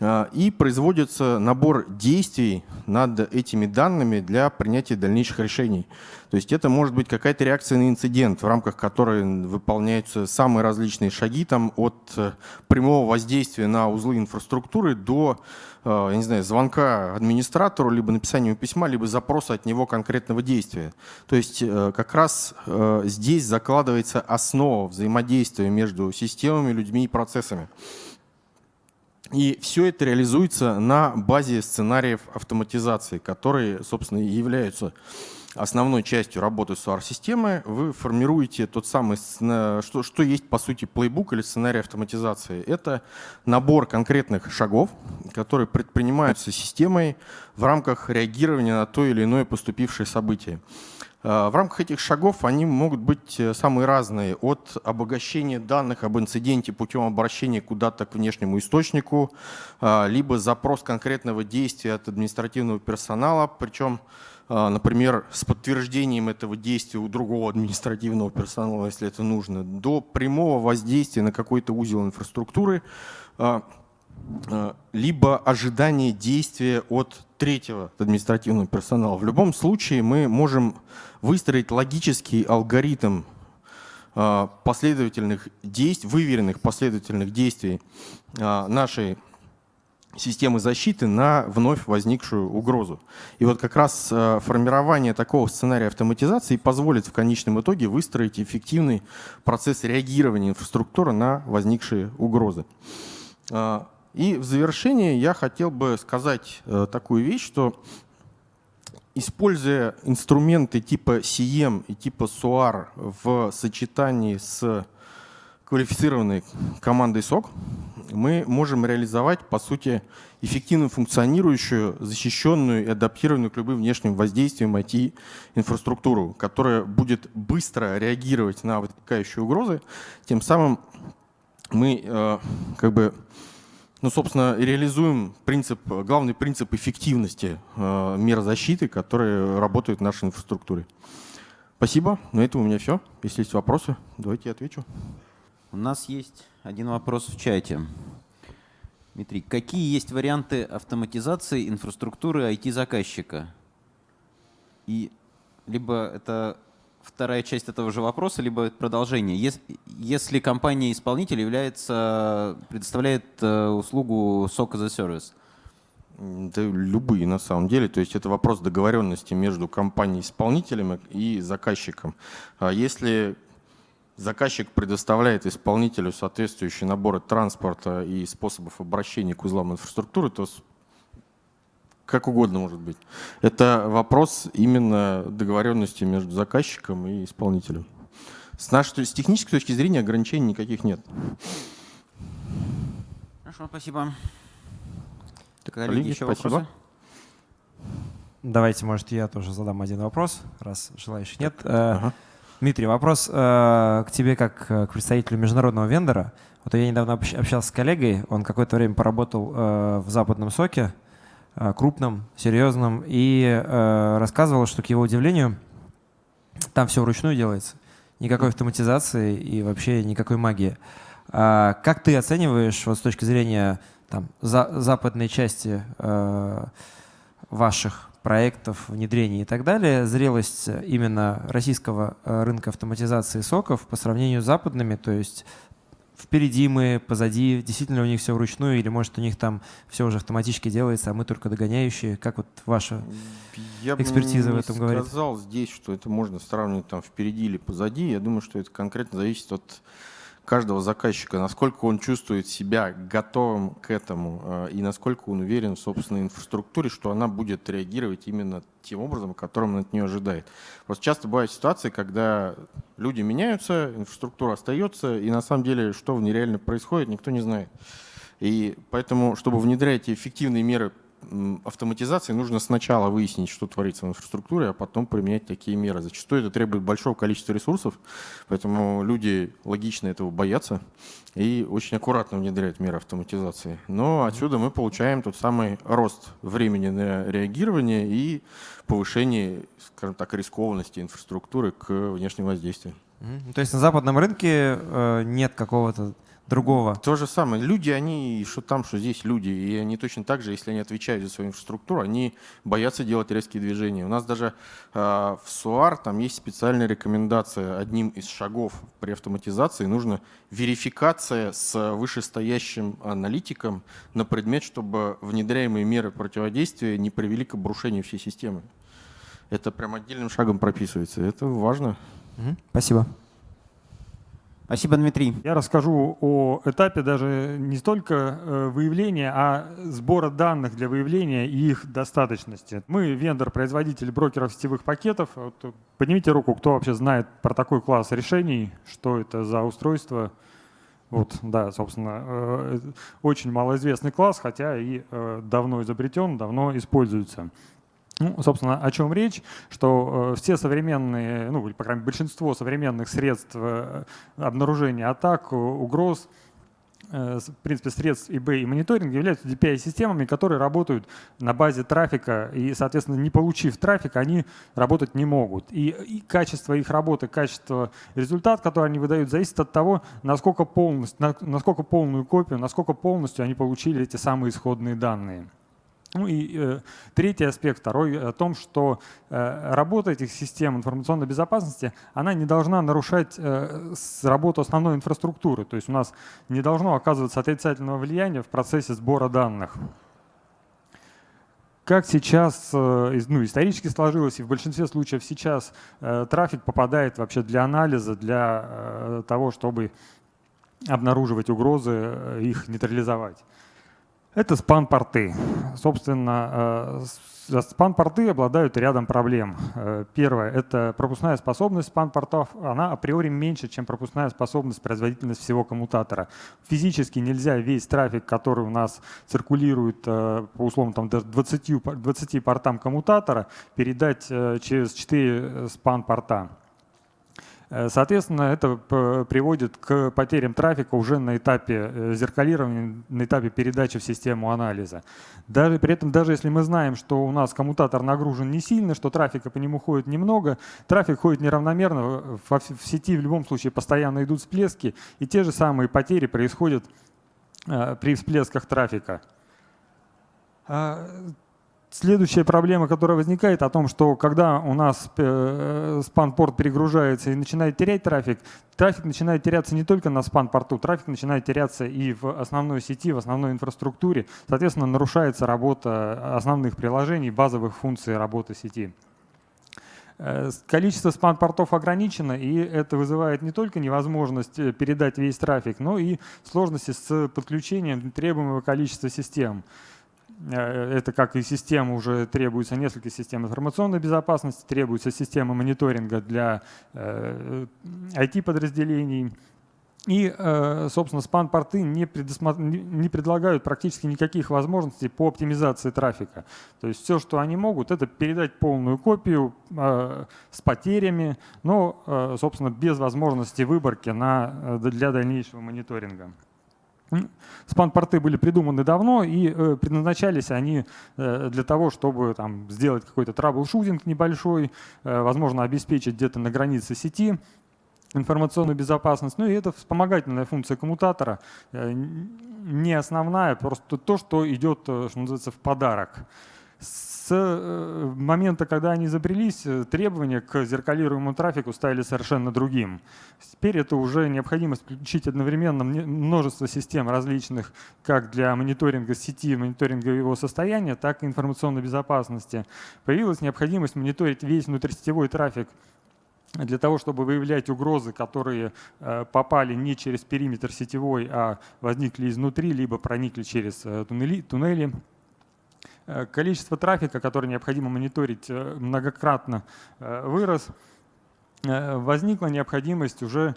и производится набор действий над этими данными для принятия дальнейших решений. То есть это может быть какая-то реакция на инцидент, в рамках которой выполняются самые различные шаги, там, от э, прямого воздействия на узлы инфраструктуры до э, я не знаю, звонка администратору, либо написания письма, либо запроса от него конкретного действия. То есть э, как раз здесь закладывается основа взаимодействия между системами, людьми и процессами. И все это реализуется на базе сценариев автоматизации, которые, собственно, являются основной частью работы SOAR-системы. Вы формируете тот самый, что, что есть, по сути, плейбук или сценарий автоматизации. Это набор конкретных шагов, которые предпринимаются системой в рамках реагирования на то или иное поступившее событие. Э, в рамках этих шагов они могут быть э, самые разные, от обогащения данных об инциденте путем обращения куда-то к внешнему источнику, э, либо запрос конкретного действия от административного персонала, причем, например, с подтверждением этого действия у другого административного персонала, если это нужно, до прямого воздействия на какой-то узел инфраструктуры, либо ожидание действия от третьего административного персонала. В любом случае мы можем выстроить логический алгоритм а, последовательных действий, выверенных последовательных действий а, нашей системы защиты на вновь возникшую угрозу. И вот как раз а, формирование такого сценария автоматизации позволит в конечном итоге выстроить эффективный процесс реагирования инфраструктуры на возникшие угрозы. И в завершение я хотел бы сказать э, такую вещь, что используя инструменты типа CM и типа SOAR в сочетании с квалифицированной командой СОК мы можем реализовать, по сути, эффективно функционирующую, защищенную и адаптированную к любым внешним воздействиям IT-инфраструктуру, которая будет быстро реагировать на возникающие угрозы. Тем самым мы э, как бы, ну, собственно, реализуем принцип, главный принцип эффективности э, мер защиты, которые работают в нашей инфраструктуре. Спасибо. На этом у меня все. Если есть вопросы, давайте я отвечу. У нас есть один вопрос в чате. Дмитрий, какие есть варианты автоматизации инфраструктуры IT-заказчика? И либо это вторая часть этого же вопроса, либо продолжение. Если, если компания-исполнитель является, предоставляет э, услугу SOC as a Service? Да, любые на самом деле. То есть это вопрос договоренности между компанией-исполнителем и заказчиком. А если Заказчик предоставляет исполнителю соответствующие наборы транспорта и способов обращения к узлам инфраструктуры, то как угодно может быть. Это вопрос именно договоренности между заказчиком и исполнителем. С, нашей, с технической точки зрения ограничений никаких нет. Хорошо, спасибо. Так, коллеги, еще спасибо. вопросы? Давайте, может, я тоже задам один вопрос, раз желающих нет. Э, ага. Дмитрий, вопрос э, к тебе как э, к представителю международного вендора. Вот я недавно общался с коллегой, он какое-то время поработал э, в западном соке, крупном, серьезном, и э, рассказывал, что, к его удивлению, там все вручную делается. Никакой автоматизации и вообще никакой магии. А как ты оцениваешь вот с точки зрения там, за, западной части э, ваших проектов, внедрений и так далее, зрелость именно российского э, рынка автоматизации соков по сравнению с западными, то есть впереди мы, позади, действительно у них все вручную, или может у них там все уже автоматически делается, а мы только догоняющие. Как вот ваша я экспертиза в этом говорит? Я бы сказал здесь, что это можно сравнивать там впереди или позади. Я думаю, что это конкретно зависит от каждого заказчика, насколько он чувствует себя готовым к этому э, и насколько он уверен в собственной инфраструктуре, что она будет реагировать именно тем образом, которым он от нее ожидает. Просто часто бывают ситуации, когда люди меняются, инфраструктура остается, и на самом деле, что в ней реально происходит, никто не знает. И поэтому, чтобы внедрять эффективные меры автоматизации нужно сначала выяснить, что творится в инфраструктуре, а потом применять такие меры. Зачастую это требует большого количества ресурсов, поэтому люди логично этого боятся и очень аккуратно внедряют меры автоматизации. Но отсюда мы получаем тот самый рост времени на реагирование и повышение, скажем так, рискованности инфраструктуры к внешним воздействиям. То есть на западном рынке э, нет какого-то другого. То же самое. Люди, они, что там, что здесь люди. И они точно так же, если они отвечают за свою инфраструктуру, они боятся делать резкие движения. У нас даже э, в СУАР там есть специальная рекомендация. Одним из шагов при автоматизации нужно верификация с вышестоящим аналитиком на предмет, чтобы внедряемые меры противодействия не привели к обрушению всей системы. Это прям отдельным шагом прописывается. Это важно. Спасибо. Спасибо, Дмитрий. Я расскажу о этапе даже не столько э, выявления, а сбора данных для выявления и их достаточности. Мы вендор-производитель брокеров сетевых пакетов. Вот поднимите руку, кто вообще знает про такой класс решений, что это за устройство. Вот, да, собственно, э, очень малоизвестный класс, хотя и э, давно изобретен, давно используется. Ну, собственно, о чем речь, что э, все современные, ну, по крайней мере, большинство современных средств э, обнаружения атак, угроз, э, в принципе, средств eBay и мониторинга являются DPI-системами, которые работают на базе трафика, и, соответственно, не получив трафик, они работать не могут. И, и качество их работы, качество результат, который они выдают, зависит от того, насколько, полностью, насколько полную копию, насколько полностью они получили эти самые исходные данные. Ну и э, третий аспект, второй, о том, что э, работа этих систем информационной безопасности, она не должна нарушать э, работу основной инфраструктуры. То есть у нас не должно оказываться отрицательного влияния в процессе сбора данных. Как сейчас, э, ну, исторически сложилось, и в большинстве случаев сейчас э, трафик попадает вообще для анализа, для э, того, чтобы обнаруживать угрозы, э, их нейтрализовать. Это спан-порты. Собственно, э, Спан-порты обладают рядом проблем. Э, первое – это пропускная способность спан-портов. Она априори меньше, чем пропускная способность, производительность всего коммутатора. Физически нельзя весь трафик, который у нас циркулирует э, по условно там, 20, 20 портам коммутатора, передать через 4 спан-порта. Э, соответственно, это приводит к потерям трафика уже на этапе э, зеркалирования, на этапе передачи в систему анализа. Даже, при этом, даже если мы знаем, что у нас коммутатор нагружен не сильно, что трафика по нему ходит немного, трафик ходит неравномерно, в, в сети в любом случае постоянно идут всплески, и те же самые потери происходят э, при всплесках трафика. Следующая проблема, которая возникает, о том, что когда у нас э, спан-порт перегружается и начинает терять трафик, трафик начинает теряться не только на спан-порту, трафик начинает теряться и в основной сети, в основной инфраструктуре. Соответственно, нарушается работа основных приложений, базовых функций работы сети. Э, количество спан-портов ограничено, и это вызывает не только невозможность э, передать весь трафик, но и сложности с подключением требуемого количества систем. Э, это как и система, уже требуется несколько систем информационной безопасности, требуется система мониторинга для IT-подразделений. Э, и, э, собственно, спан-порты не, не предлагают практически никаких возможностей по оптимизации трафика. То есть все, что они могут, это передать полную копию с потерями, но, собственно, без возможности выборки на, для дальнейшего мониторинга. Спан-порты были придуманы давно и э, предназначались они э, для того, чтобы там, сделать какой-то трабл-шутинг небольшой, э, возможно, обеспечить где-то на границе сети информационную безопасность. Ну и это вспомогательная функция коммутатора, не основная, просто то, что идет, что называется, в подарок с э, момента, когда они изобрелись, э, требования к зеркалируемому трафику стали совершенно другим. Теперь это уже необходимость включить одновременно множество систем различных, как для мониторинга сети, мониторинга его состояния, так и информационной безопасности. Появилась необходимость мониторить весь внутрисетевой трафик для того, чтобы выявлять угрозы, которые э, попали не через периметр сетевой, а возникли изнутри, либо проникли через туннели, количество трафика, который необходимо мониторить, э, многократно э, вырос. Возникла необходимость уже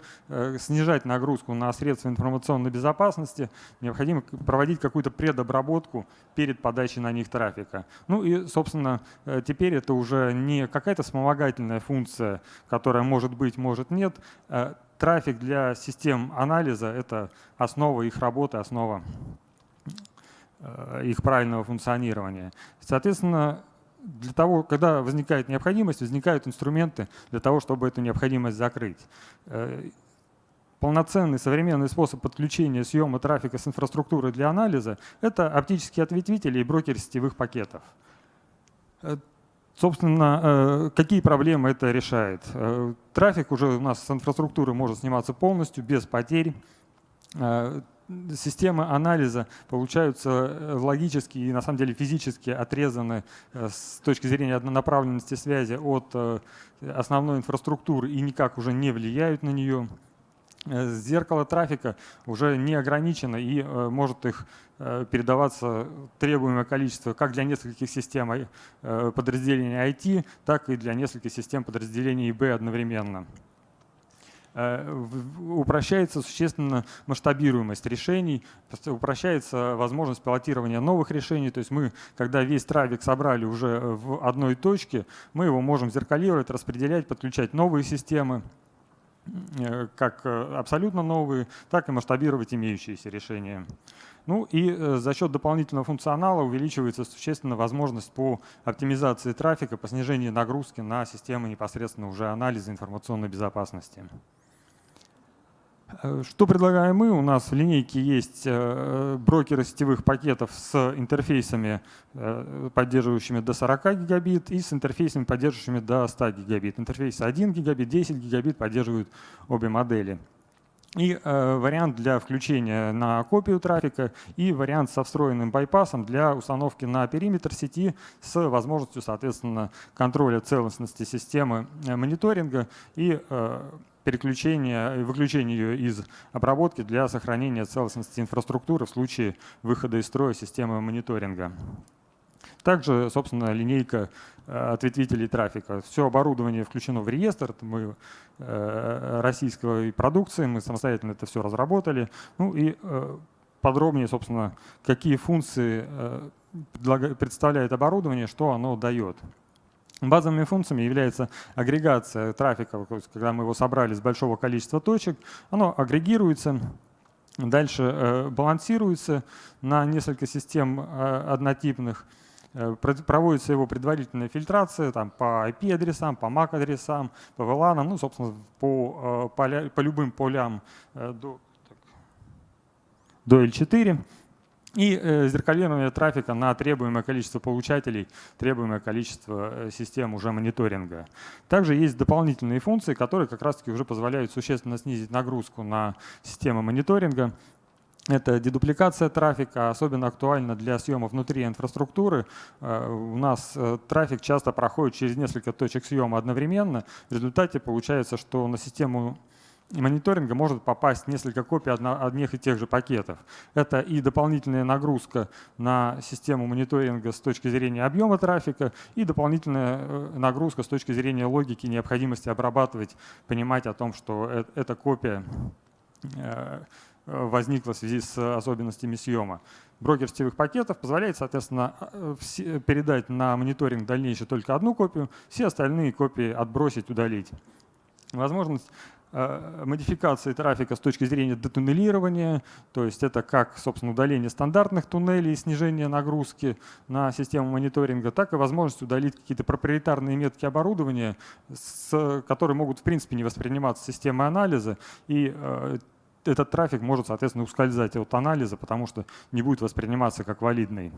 снижать нагрузку на средства информационной безопасности, необходимо проводить какую-то предобработку перед подачей на них трафика. Ну и, собственно, теперь это уже не какая-то вспомогательная функция, которая может быть, может нет. Трафик для систем анализа — это основа их работы, основа Э, их правильного функционирования. Соответственно, для того, когда возникает необходимость, возникают инструменты для того, чтобы эту необходимость закрыть. Э, полноценный современный способ подключения съема трафика с инфраструктуры для анализа — это оптические ответвители и брокер сетевых пакетов. Э, собственно, какие проблемы это решает? Трафик уже у нас с инфраструктуры может сниматься полностью, без потерь системы анализа получаются э, логически и на самом деле физически отрезаны э, с точки зрения однонаправленности связи от э, основной инфраструктуры и никак уже не влияют на нее. Зеркало трафика уже не ограничено и может их передаваться требуемое количество как для нескольких систем подразделений IT, так и для нескольких систем подразделений IB одновременно. Э, упрощается существенно масштабируемость решений, упрощается возможность пилотирования новых решений. То есть мы, когда весь трафик собрали уже в одной точке, мы его можем зеркалировать, распределять, подключать новые системы э, как э, абсолютно новые, так и масштабировать имеющиеся решения. Ну и за счет дополнительного функционала увеличивается существенно возможность по оптимизации трафика, по снижению нагрузки на системы непосредственно уже анализа информационной безопасности. Э, что предлагаем мы? У нас в линейке есть э, брокеры сетевых пакетов с интерфейсами, э, поддерживающими до 40 гигабит, и с интерфейсами, поддерживающими до 100 гигабит. Интерфейсы 1 гигабит, 10 гигабит поддерживают обе модели. И э, вариант для включения на копию трафика и вариант со встроенным байпасом для установки на периметр сети с возможностью, соответственно, контроля целостности системы мониторинга и э, переключения и выключения ее из обработки для сохранения целостности инфраструктуры в случае выхода из строя системы мониторинга. Также, собственно, линейка ответвителей трафика. Все оборудование включено в реестр, мы российской продукции, мы самостоятельно это все разработали. Ну и подробнее, собственно, какие функции представляет оборудование, что оно дает. Базовыми функциями является агрегация трафика, когда мы его собрали с большого количества точек, оно агрегируется, дальше э, балансируется на несколько систем э, однотипных, э, проводится его предварительная фильтрация там, по IP-адресам, по MAC-адресам, по VLAN, ну, собственно, по, поля, по любым полям до, до L4 и э, зеркалирование трафика на требуемое количество получателей, требуемое количество э, систем уже мониторинга. Также есть дополнительные функции, которые как раз-таки уже позволяют существенно снизить нагрузку на системы мониторинга. Это дедупликация трафика, особенно актуально для съема внутри инфраструктуры. Э, у нас трафик часто проходит через несколько точек съема одновременно. В результате получается, что на систему мониторинга может попасть несколько копий одних и тех же пакетов. Это и дополнительная нагрузка на систему мониторинга с точки зрения объема трафика, и дополнительная э, нагрузка с точки зрения логики, необходимости обрабатывать, понимать о том, что э, эта копия э, возникла в связи с особенностями съема. Брокер сетевых пакетов позволяет, соответственно, передать на мониторинг дальнейший только одну копию, все остальные копии отбросить, удалить. Возможность модификации трафика с точки зрения детуннелирования, то есть это как, собственно, удаление стандартных туннелей и снижение нагрузки на систему мониторинга, так и возможность удалить какие-то проприетарные метки оборудования, с, которые могут, в принципе, не восприниматься системой анализа, и э, этот трафик может, соответственно, ускользать от анализа, потому что не будет восприниматься как валидный.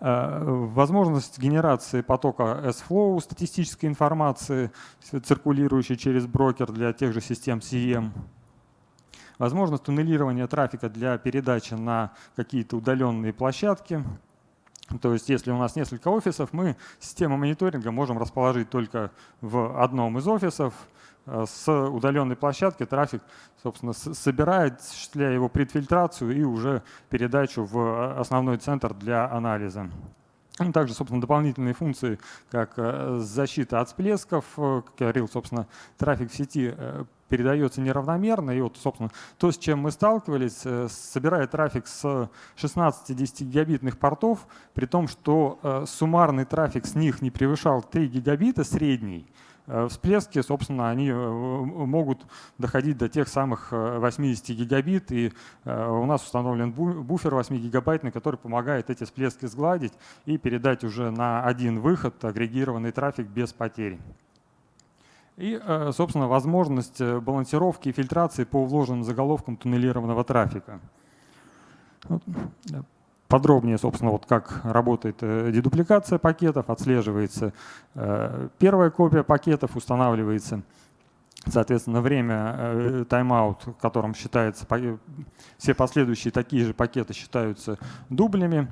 Э, возможность генерации потока S-Flow, статистической информации, циркулирующей через брокер для тех же систем CM. Возможность туннелирования трафика для передачи на какие-то удаленные площадки. То есть если у нас несколько офисов, мы систему мониторинга можем расположить только в одном из офисов, с удаленной площадки трафик, собственно, собирает, осуществляя его предфильтрацию и уже передачу в э, основной центр для анализа. Ну, также, собственно, дополнительные функции, как э, защита от всплесков, как я говорил, собственно, трафик в сети передается неравномерно. И вот, собственно, то, с чем мы сталкивались, собирая трафик с 16-10 гигабитных портов, при том, что суммарный трафик с них не превышал 3 гигабита средний, Э, всплески, собственно, они э, могут доходить до тех самых 80 э, гигабит, и у нас установлен буфер 8 гигабайтный, который помогает эти всплески сгладить и передать уже на один выход агрегированный трафик без потерь. И, собственно, возможность балансировки и фильтрации по вложенным заголовкам туннелированного трафика подробнее, собственно, вот как работает э, дедупликация пакетов, отслеживается э, первая копия пакетов, устанавливается, соответственно, время э, тайм-аут, в котором считается, все последующие такие же пакеты считаются дублями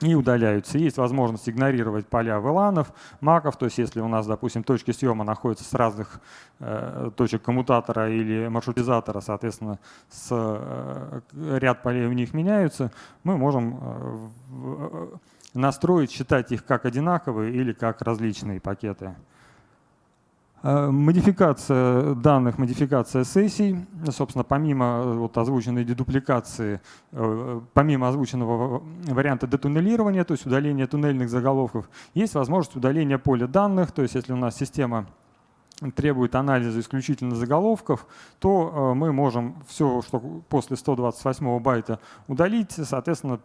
и удаляются. Есть возможность игнорировать поля VLAN, маков, то есть если у нас, допустим, точки съема находятся с разных э, точек коммутатора или маршрутизатора, соответственно, с, э, ряд полей у них меняются, мы можем э, э настроить, считать их как одинаковые или как различные пакеты. Э, модификация данных, модификация сессий. Собственно, помимо э, вот озвученной дедупликации, э, помимо озвученного варианта детуннелирования, то есть удаления туннельных заголовков, есть возможность удаления поля данных. То есть если у нас система требует анализа исключительно заголовков, то э, мы можем все, что после 128 байта удалить, соответственно,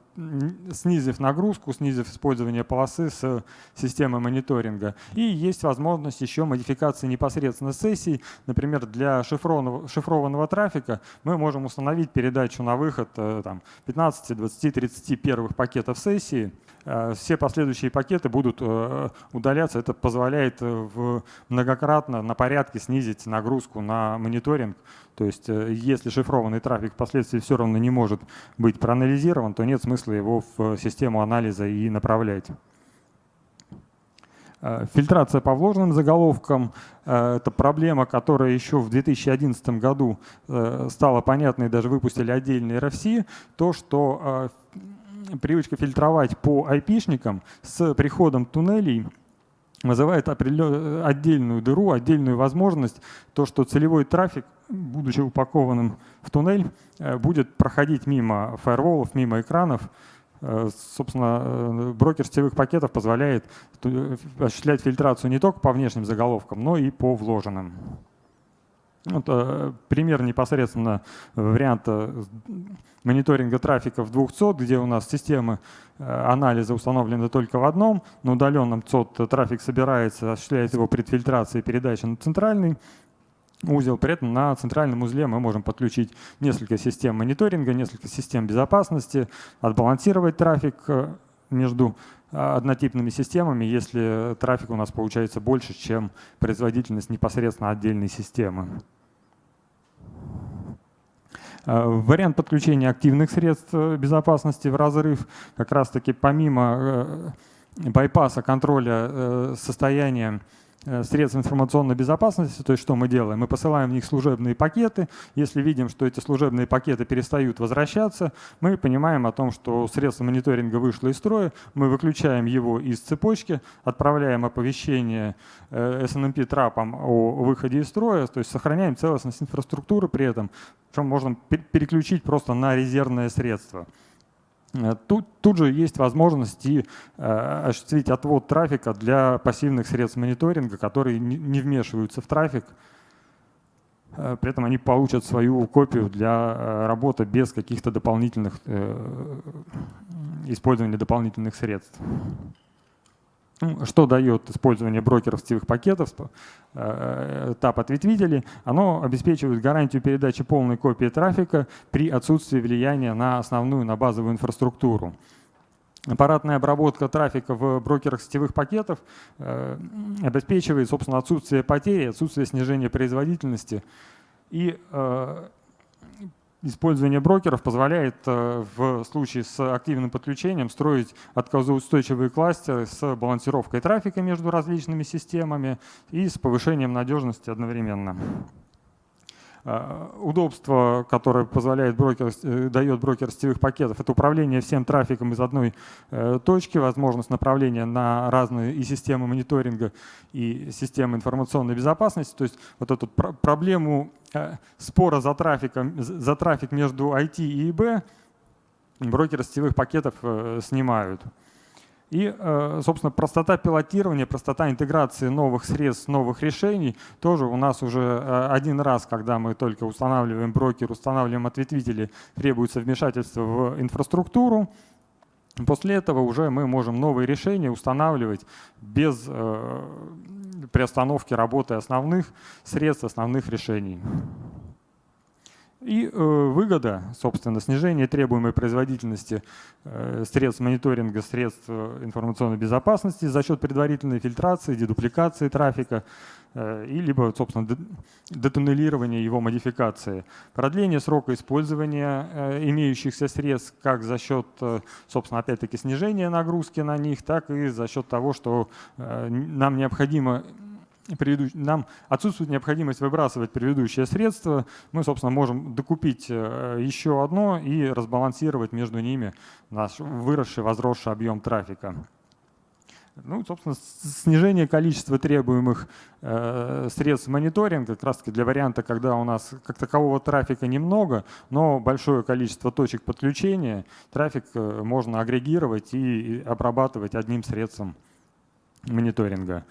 снизив нагрузку, снизив использование полосы с системой мониторинга. И есть возможность еще модификации непосредственно сессий. Например, для шифрованного, шифрованного трафика мы можем установить передачу на выход э, там, 15, 20, 30 первых пакетов сессии, Э, все последующие пакеты будут э, удаляться. Это позволяет э, многократно на порядке снизить нагрузку на мониторинг. То есть если шифрованный трафик впоследствии все равно не может быть проанализирован, то нет смысла его в систему анализа и направлять. Фильтрация по вложенным заголовкам – это проблема, которая еще в 2011 году стала понятной, даже выпустили отдельный RFC. То, что привычка фильтровать по айпишникам с приходом туннелей вызывает отдельную дыру, отдельную возможность, то, что целевой трафик, будучи упакованным в туннель, э, будет проходить мимо фаерволов, мимо экранов. Э, собственно, э, брокер сетевых пакетов позволяет осуществлять фильтрацию не только по внешним заголовкам, но и по вложенным. Вот, пример непосредственно варианта мониторинга трафика в двух ЦОД, где у нас системы э, анализа установлены только в одном, на удаленном ЦОД трафик собирается, осуществляет его предфильтрация и передача на центральный узел. При этом на центральном узле мы можем подключить несколько систем мониторинга, несколько систем безопасности, отбалансировать трафик э, между э, однотипными системами, если трафик у нас получается больше, чем производительность непосредственно отдельной системы. Э, вариант подключения активных средств э, безопасности в разрыв. Как раз-таки помимо э, байпаса контроля состояния средств информационной безопасности, то есть что мы делаем? Мы посылаем в них служебные пакеты. Если видим, что эти служебные пакеты перестают возвращаться, мы понимаем о том, что средство мониторинга вышло из строя, мы выключаем его из цепочки, отправляем оповещение SNMP э, трапом о выходе из строя, то есть сохраняем целостность инфраструктуры при этом, причем можно переключить просто на резервное средство. Э, тут, тут же есть возможность и э, осуществить отвод трафика для пассивных средств мониторинга, которые не, не вмешиваются в трафик. Э, при этом они получат свою копию для э, работы без каких-то дополнительных э, использования дополнительных средств. Что дает использование брокеров сетевых пакетов, э, этап ответвителей? Оно обеспечивает гарантию передачи полной копии трафика при отсутствии влияния на основную, на базовую инфраструктуру. Аппаратная обработка трафика в брокерах сетевых пакетов э, обеспечивает, собственно, отсутствие потери, отсутствие снижения производительности и э, Использование брокеров позволяет э, в случае с активным подключением строить отказоустойчивые кластеры с балансировкой трафика между различными системами и с повышением надежности одновременно. Э, удобство, которое позволяет брокер, э, дает брокер сетевых пакетов, это управление всем трафиком из одной точки, возможность направления на разные и системы мониторинга, и системы информационной безопасности. То есть вот эту проблему спора за, трафиком, за трафик между IT и ИБ брокеры сетевых пакетов снимают. И, э, собственно, простота пилотирования, простота интеграции новых средств, новых решений тоже у нас уже э, один раз, когда мы только устанавливаем брокер, устанавливаем ответвители, требуется вмешательство в инфраструктуру. После этого уже мы можем новые решения устанавливать без приостановки работы основных средств, основных решений. И э, выгода, собственно, снижение требуемой производительности э, средств мониторинга, средств э, информационной безопасности за счет предварительной фильтрации, дедупликации трафика и либо, собственно, детуннелирования его модификации. Продление срока использования э, имеющихся средств как за счет, э, собственно, опять-таки снижения нагрузки на них, так и за счет того, что э, нам необходимо нам отсутствует необходимость выбрасывать предыдущее средство, мы, собственно, можем докупить э, еще одно и разбалансировать между ними наш выросший, возросший объем трафика. Ну, собственно, снижение количества требуемых э, средств мониторинга, как раз таки для варианта, когда у нас как такового трафика немного, но большое количество точек подключения, трафик э, можно агрегировать и обрабатывать одним средством мониторинга.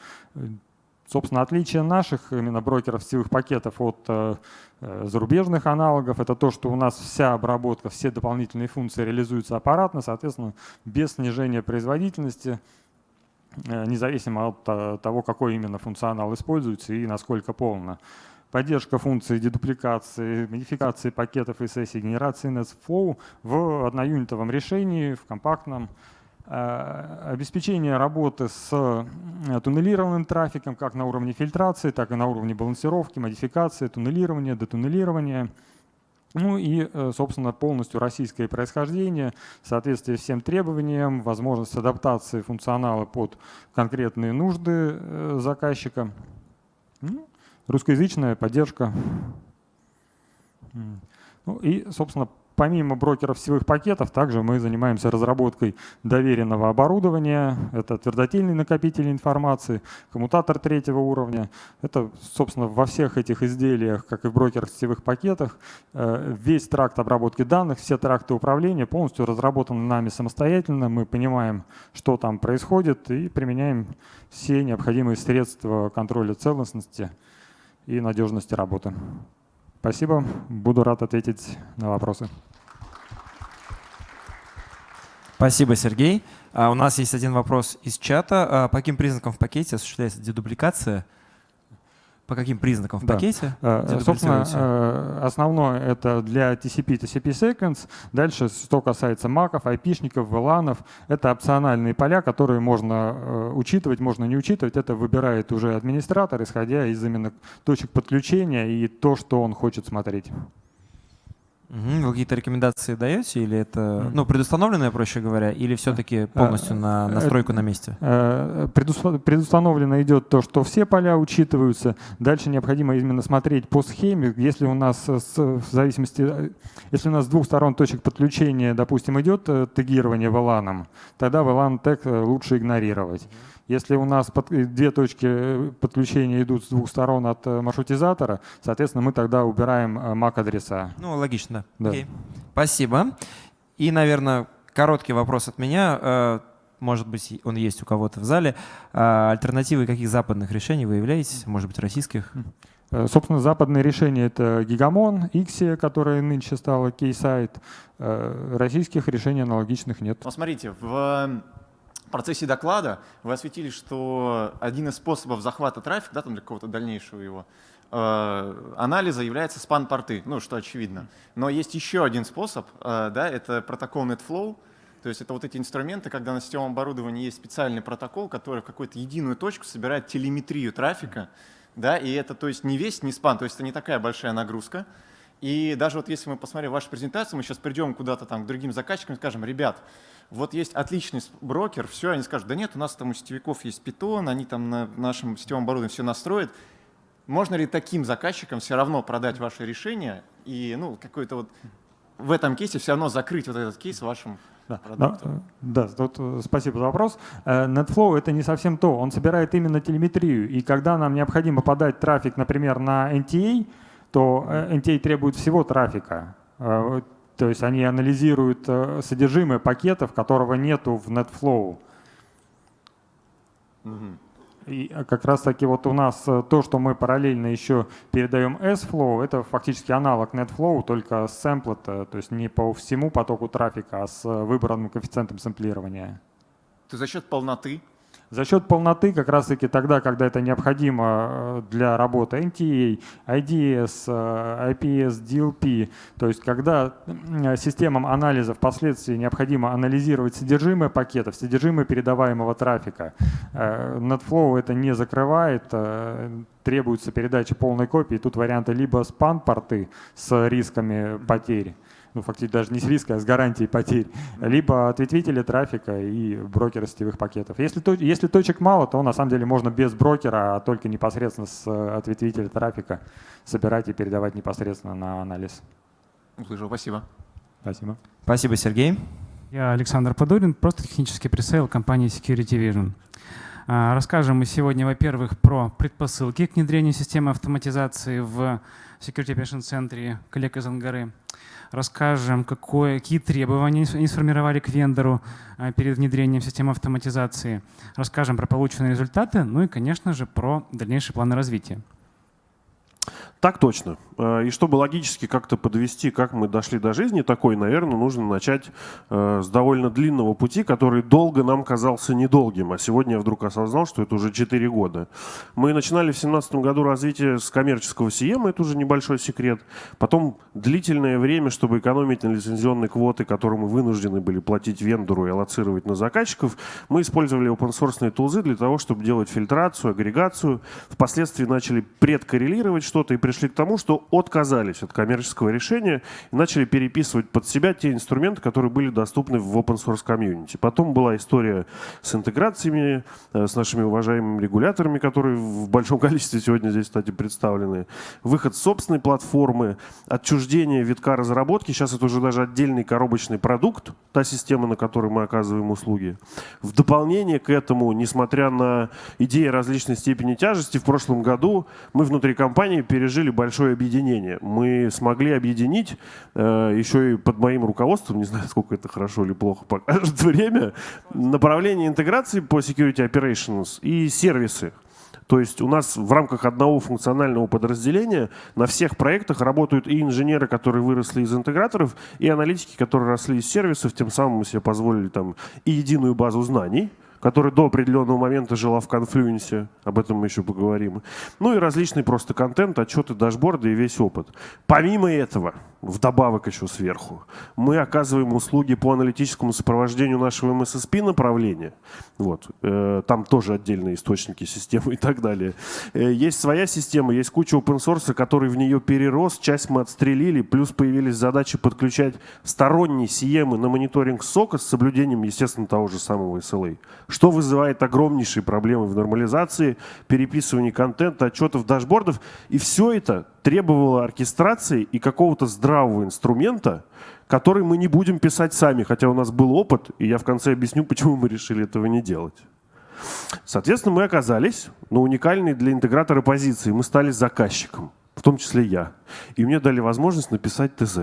Собственно, отличие наших именно брокеров сетевых пакетов от э, э, зарубежных аналогов это то, что у нас вся обработка, все дополнительные функции реализуются аппаратно, соответственно, без снижения производительности, независимо от того, какой именно функционал используется и насколько полно. Поддержка функций дедупликации, модификации пакетов и сессий генерации NetFlow в одноюнитовом решении, в компактном Э, обеспечение работы с э, туннелированным трафиком как на уровне фильтрации, так и на уровне балансировки, модификации, туннелирования, детуннелирования. Ну и, э, собственно, полностью российское происхождение, соответствие всем требованиям, возможность адаптации функционала под конкретные нужды заказчика. Ну, русскоязычная поддержка. Ну и, собственно, помимо брокеров сетевых пакетов, также мы занимаемся разработкой доверенного оборудования. Это твердотельный накопитель информации, коммутатор третьего уровня. Это, собственно, во всех этих изделиях, как и в брокерах сетевых пакетах, э, весь тракт обработки данных, все тракты управления полностью разработаны нами самостоятельно. Мы понимаем, что там происходит и применяем все необходимые средства контроля целостности и надежности работы. Спасибо. Буду рад ответить на вопросы. Спасибо, Сергей. А у нас есть один вопрос из чата. А по каким признакам в пакете осуществляется дедубликация? По каким признакам в Да. пакете? Э, Собственно, э, основное это для TCP, TCP Sequence. Дальше, что касается маков, айпишников, VLAN, это опциональные поля, которые можно э, учитывать, можно не учитывать. Это выбирает уже администратор, исходя из именно точек подключения и то, что он хочет смотреть. Вы какие-то рекомендации даете или это ну, предустановленное, проще говоря, или все-таки полностью на э, настройку на месте? Э, предусва- Предустановлено идет то, что все поля учитываются. Дальше необходимо именно смотреть по схеме. Если у нас э, с- в зависимости, э, если у нас с двух сторон точек подключения, допустим, идет э, тегирование VLAN, тогда VLAN тег э, лучше игнорировать. Если у нас под- две точки э, подключения идут с двух сторон от э, маршрутизатора, соответственно, мы тогда убираем э, MAC-адреса. Ну, логично. Да. Окей. Спасибо. И, наверное, короткий вопрос от меня. Может быть, он есть у кого-то в зале. Альтернативы каких западных решений вы являетесь? Может быть, российских? Собственно, западные решения — это Гигамон, Ixia, которая нынче стала. Э, Российских решений аналогичных нет. Но смотрите, в процессе доклада вы осветили, что один из способов захвата трафика, да, там для какого-то дальнейшего его э, анализа является спан-порты, ну, что очевидно. Но есть еще один способ, э, да, это протокол NetFlow, то есть это вот эти инструменты, когда на сетевом оборудовании есть специальный протокол, который в какую-то единую точку собирает телеметрию трафика, да, и это, то есть не весь, не спан, то есть это не такая большая нагрузка. И даже вот если мы посмотрим вашу презентацию, мы сейчас придем куда-то там к другим заказчикам и скажем, ребят, вот есть отличный брокер, все, они скажут, да нет, у нас там у сетевиков есть питон, они там на нашем сетевом оборудовании все настроят. Можно ли таким заказчикам все равно продать ваше решение и ну, какой-то вот в этом кейсе все равно закрыть вот этот кейс вашим Да, продуктом? но, э, да, тут, э, спасибо за вопрос. Э, NetFlow — это не совсем то. Он собирает именно телеметрию. И когда нам необходимо подать трафик, например, на NTA, то э, NTA требует всего трафика. То есть они анализируют э, содержимое пакетов, которого нету в NetFlow. Мгм. И э, как раз таки вот у нас э, то, что мы параллельно еще передаем S-Flow, это фактически аналог NetFlow, только с сэмплет, э, то есть не по всему потоку трафика, а с выбранным коэффициентом сэмплирования. То за счет полноты За счет полноты, как раз таки тогда, когда это необходимо э, для работы NTA, IDS, э, IPS, DLP, то есть когда м, системам анализа впоследствии необходимо анализировать содержимое пакетов, содержимое передаваемого трафика, э, NetFlow это не закрывает, э, требуется передача полной копии. Тут варианты либо спан-порты с рисками потерь, ну, фактически даже не с риска, а с гарантией потерь, либо ответвители трафика и брокеры сетевых пакетов. Если, если точек мало, то на самом деле можно без брокера, а только непосредственно с э, ответвителя трафика собирать и передавать непосредственно на анализ. услышал, спасибо. Спасибо. Спасибо, Сергей. Я Александр Подорин, просто технический пресейл компании Security Vision. А, Расскажем мы сегодня, во-первых, про предпосылки к внедрению системы автоматизации в Security Operation центре коллег из Ангары. Расскажем, какое, какие требования они сформировали к вендору а, перед внедрением системы автоматизации. Расскажем про полученные результаты, ну и, конечно же, про дальнейшие планы развития. Так точно. Э, И чтобы логически как-то подвести, как мы дошли до жизни такой, наверное, нужно начать э, с довольно длинного пути, который долго нам казался недолгим. А сегодня я вдруг осознал, что это уже 4 года. Мы начинали в 2017 году развитие с коммерческого CM, это уже небольшой секрет. Потом длительное время, чтобы экономить на лицензионные квоты, которые мы вынуждены были платить вендору и аллоцировать на заказчиков, мы использовали open-source тулзы для того, чтобы делать фильтрацию, агрегацию. Впоследствии начали предкоррелировать что-то и пришли к тому, что отказались от коммерческого решения и начали переписывать под себя те инструменты, которые были доступны в open source комьюнити. Потом была история с интеграциями, э, с нашими уважаемыми регуляторами, которые в большом количестве сегодня здесь, кстати, представлены. Выход собственной платформы, отчуждение витка разработки. Сейчас это уже даже отдельный коробочный продукт, та система, на которой мы оказываем услуги. В дополнение к этому, несмотря на идеи различной степени тяжести, в прошлом году мы внутри компании пережили большое объединение. Мы смогли объединить э, еще и под моим руководством, не знаю, сколько это хорошо или плохо покажет время, направление интеграции по Security Operations и сервисы. То есть у нас в рамках одного функционального подразделения на всех проектах работают и инженеры, которые выросли из интеграторов, и аналитики, которые росли из сервисов, тем самым мы себе позволили там и единую базу знаний, которая до определенного момента жила в конфлюенсе, об этом мы еще поговорим. Ну и различный просто контент, отчеты, дашборды и весь опыт. Помимо этого, вдобавок еще сверху, мы оказываем услуги по аналитическому сопровождению нашего MSSP направления. Вот. Э, там тоже отдельные источники системы и так далее. Э, есть своя система, есть куча open source, который в нее перерос, часть мы отстрелили, плюс появились задачи подключать сторонние CM на мониторинг сока с соблюдением, естественно, того же самого SLA что вызывает огромнейшие проблемы в нормализации, переписывании контента, отчетов, дашбордов. И все это требовало оркестрации и какого-то здравого инструмента, который мы не будем писать сами, хотя у нас был опыт, и я в конце объясню, почему мы решили этого не делать. Соответственно, мы оказались на уникальной для интегратора позиции. Мы стали заказчиком в том числе я. И мне дали возможность написать ТЗ.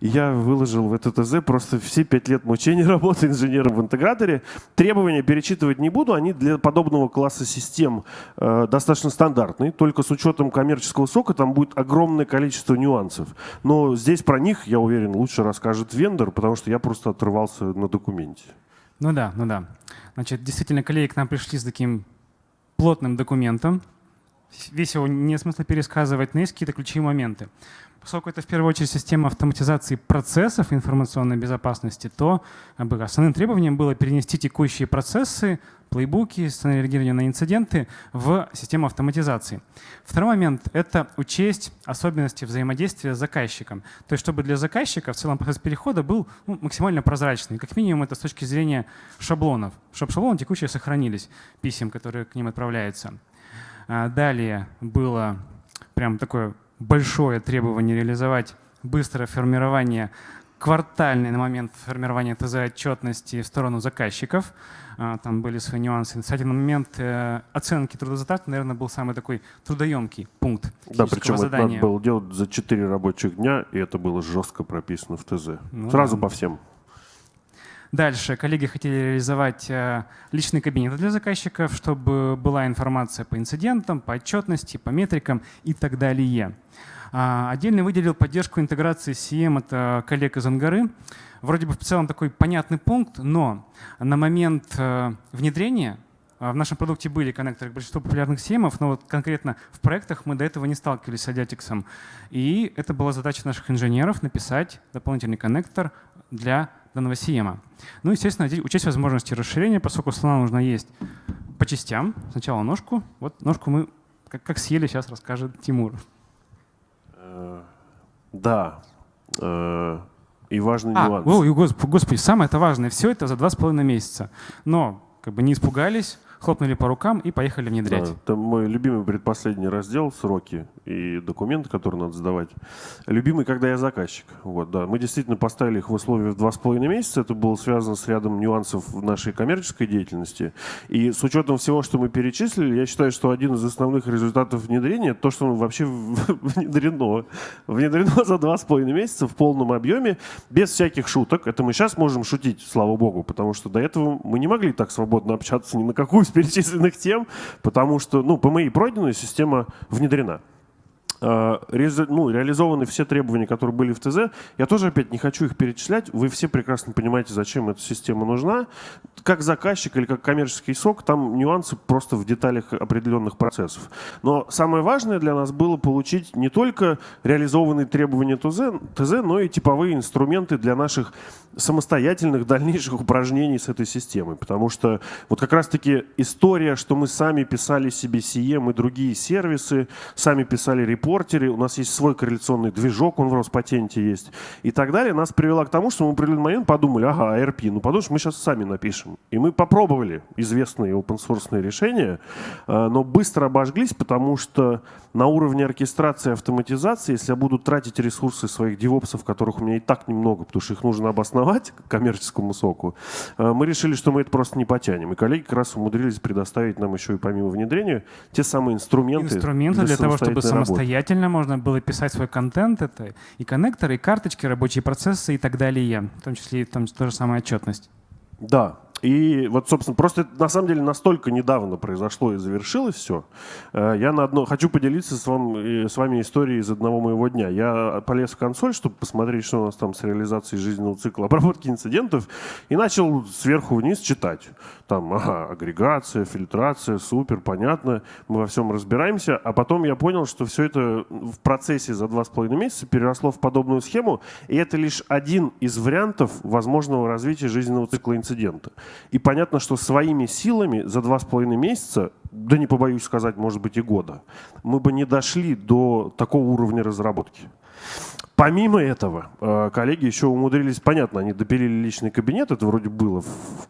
И я выложил в это ТЗ просто все пять лет мучений работы инженером в интеграторе. Требования перечитывать не буду, они для подобного класса систем э, достаточно стандартные. Только с учетом коммерческого сока там будет огромное количество нюансов. Но здесь про них, я уверен, лучше расскажет вендор, потому что я просто отрывался на документе. Ну да, ну да. Значит, действительно, коллеги к нам пришли с таким плотным документом, весь его не смысла пересказывать, но есть какие-то ключевые моменты. Поскольку это в первую очередь система автоматизации процессов информационной безопасности, то основным требованием было перенести текущие процессы, плейбуки, сценарий реагирования на инциденты в систему автоматизации. Второй момент — это учесть особенности взаимодействия с заказчиком. То есть чтобы для заказчика в целом процесс перехода был ну, максимально прозрачный. Как минимум это с точки зрения шаблонов, чтобы шаблоны текущие сохранились, писем, которые к ним отправляются. А, далее было прям такое большое требование реализовать быстрое формирование квартальный на момент формирования ТЗ-отчетности в сторону заказчиков. А, там были свои нюансы. Кстати, на момент э, оценки трудозатрат, наверное, был самый такой трудоемкий пункт Да, причем задания. это надо было делать за 4 рабочих дня, и это было жестко прописано в ТЗ. Ну, Сразу да. по всем. Дальше коллеги хотели реализовать э, личный кабинет для заказчиков, чтобы была информация по инцидентам, по отчетности, по метрикам и так далее. А, отдельно выделил поддержку интеграции CM от э, коллег из Ангары. Вроде бы в целом такой понятный пункт, но на момент э, внедрения в нашем продукте были коннекторы к большинству популярных CM, но вот конкретно в проектах мы до этого не сталкивались с Adiatix. И это была задача наших инженеров написать дополнительный коннектор для данного CM. Ну, естественно, учесть возможности расширения, поскольку слона нужно есть по частям. Сначала ножку. Вот ножку мы как, как съели, сейчас расскажет Тимур. Э, да. Э, и важный а, нюанс. О, господи, самое это важное. Все это за два с половиной месяца. Но как бы не испугались, хлопнули по рукам и поехали внедрять. Да, это мой любимый предпоследний раздел «Сроки» и документы, которые надо сдавать. Любимый, когда я заказчик. Вот, да. Мы действительно поставили их в условия в два с половиной месяца. Это было связано с рядом нюансов в нашей коммерческой деятельности. И с учетом всего, что мы перечислили, я считаю, что один из основных результатов внедрения — то, что вообще внедрено. Внедрено за два с половиной месяца в полном объеме, без всяких шуток. Это мы сейчас можем шутить, слава богу, потому что до этого мы не могли так свободно общаться ни на какую из перечисленных тем, потому что, ну, по моей пройденной система внедрена. А, ну, реализованы все требования, которые были в ТЗ. Я тоже опять не хочу их перечислять. Вы все прекрасно понимаете, зачем эта система нужна. Как заказчик или как коммерческий сок, там нюансы просто в деталях определенных процессов. Но самое важное для нас было получить не только реализованные требования ТЗ, ТЗ но и типовые инструменты для наших самостоятельных дальнейших упражнений с этой системой. Потому что вот как раз-таки история, что мы сами писали себе CM и другие сервисы, сами писали репорты, сортере, у нас есть свой корреляционный движок, он в Роспатенте есть и так далее, нас привело к тому, что мы в определенный момент подумали, ага, ARP, ну подумаешь, мы сейчас сами напишем. И мы попробовали известные open-source решения, э, но быстро обожглись, потому что на уровне оркестрации и автоматизации, если я буду тратить ресурсы своих девопсов, которых у меня и так немного, потому что их нужно обосновать коммерческому соку, э, мы решили, что мы это просто не потянем. И коллеги как раз умудрились предоставить нам еще и помимо внедрения те самые инструменты. Инструменты для, для того, чтобы самостоятельно работы. можно было писать свой контент. Это и коннекторы, и карточки, рабочие процессы и так далее. В том числе и там та же самая отчетность. Да, и вот, собственно, просто на самом деле настолько недавно произошло и завершилось все. Э, я на одно хочу поделиться с, вам, с вами историей из одного моего дня. Я полез в консоль, чтобы посмотреть, что у нас там с реализацией жизненного цикла обработки инцидентов, и начал сверху вниз читать. Там, ага, агрегация, фильтрация, супер, понятно, мы во всем разбираемся. А потом я понял, что все это в процессе за два с половиной месяца переросло в подобную схему, и это лишь один из вариантов возможного развития жизненного цикла инцидента. И понятно, что своими силами за два с половиной месяца, да не побоюсь сказать, может быть и года, мы бы не дошли до такого уровня разработки. Помимо этого, э, коллеги еще умудрились, понятно, они допилили личный кабинет, это вроде было в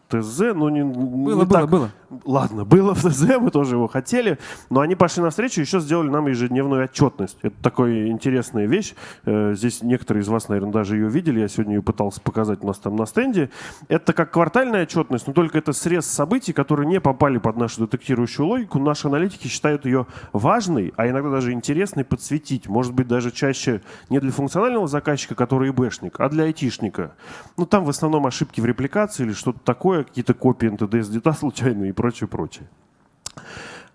ТЗ, но не, было, не было, так. было. Ладно, было в ТЗ, мы тоже его хотели, но они пошли навстречу, еще сделали нам ежедневную отчетность. Это такая интересная вещь. Э, здесь некоторые из вас, наверное, даже ее видели, я сегодня ее пытался показать у нас там на стенде. Это как квартальная отчетность, но только это срез событий, которые не попали под нашу детектирующую логику. Наши аналитики считают ее важной, а иногда даже интересной подсветить. Может быть, даже чаще не для функциональности, функционального заказчика, который ИБшник, а для айтишника. Ну, там в основном ошибки в репликации или что-то такое, какие-то копии NTDS дита случайные и прочее, прочее.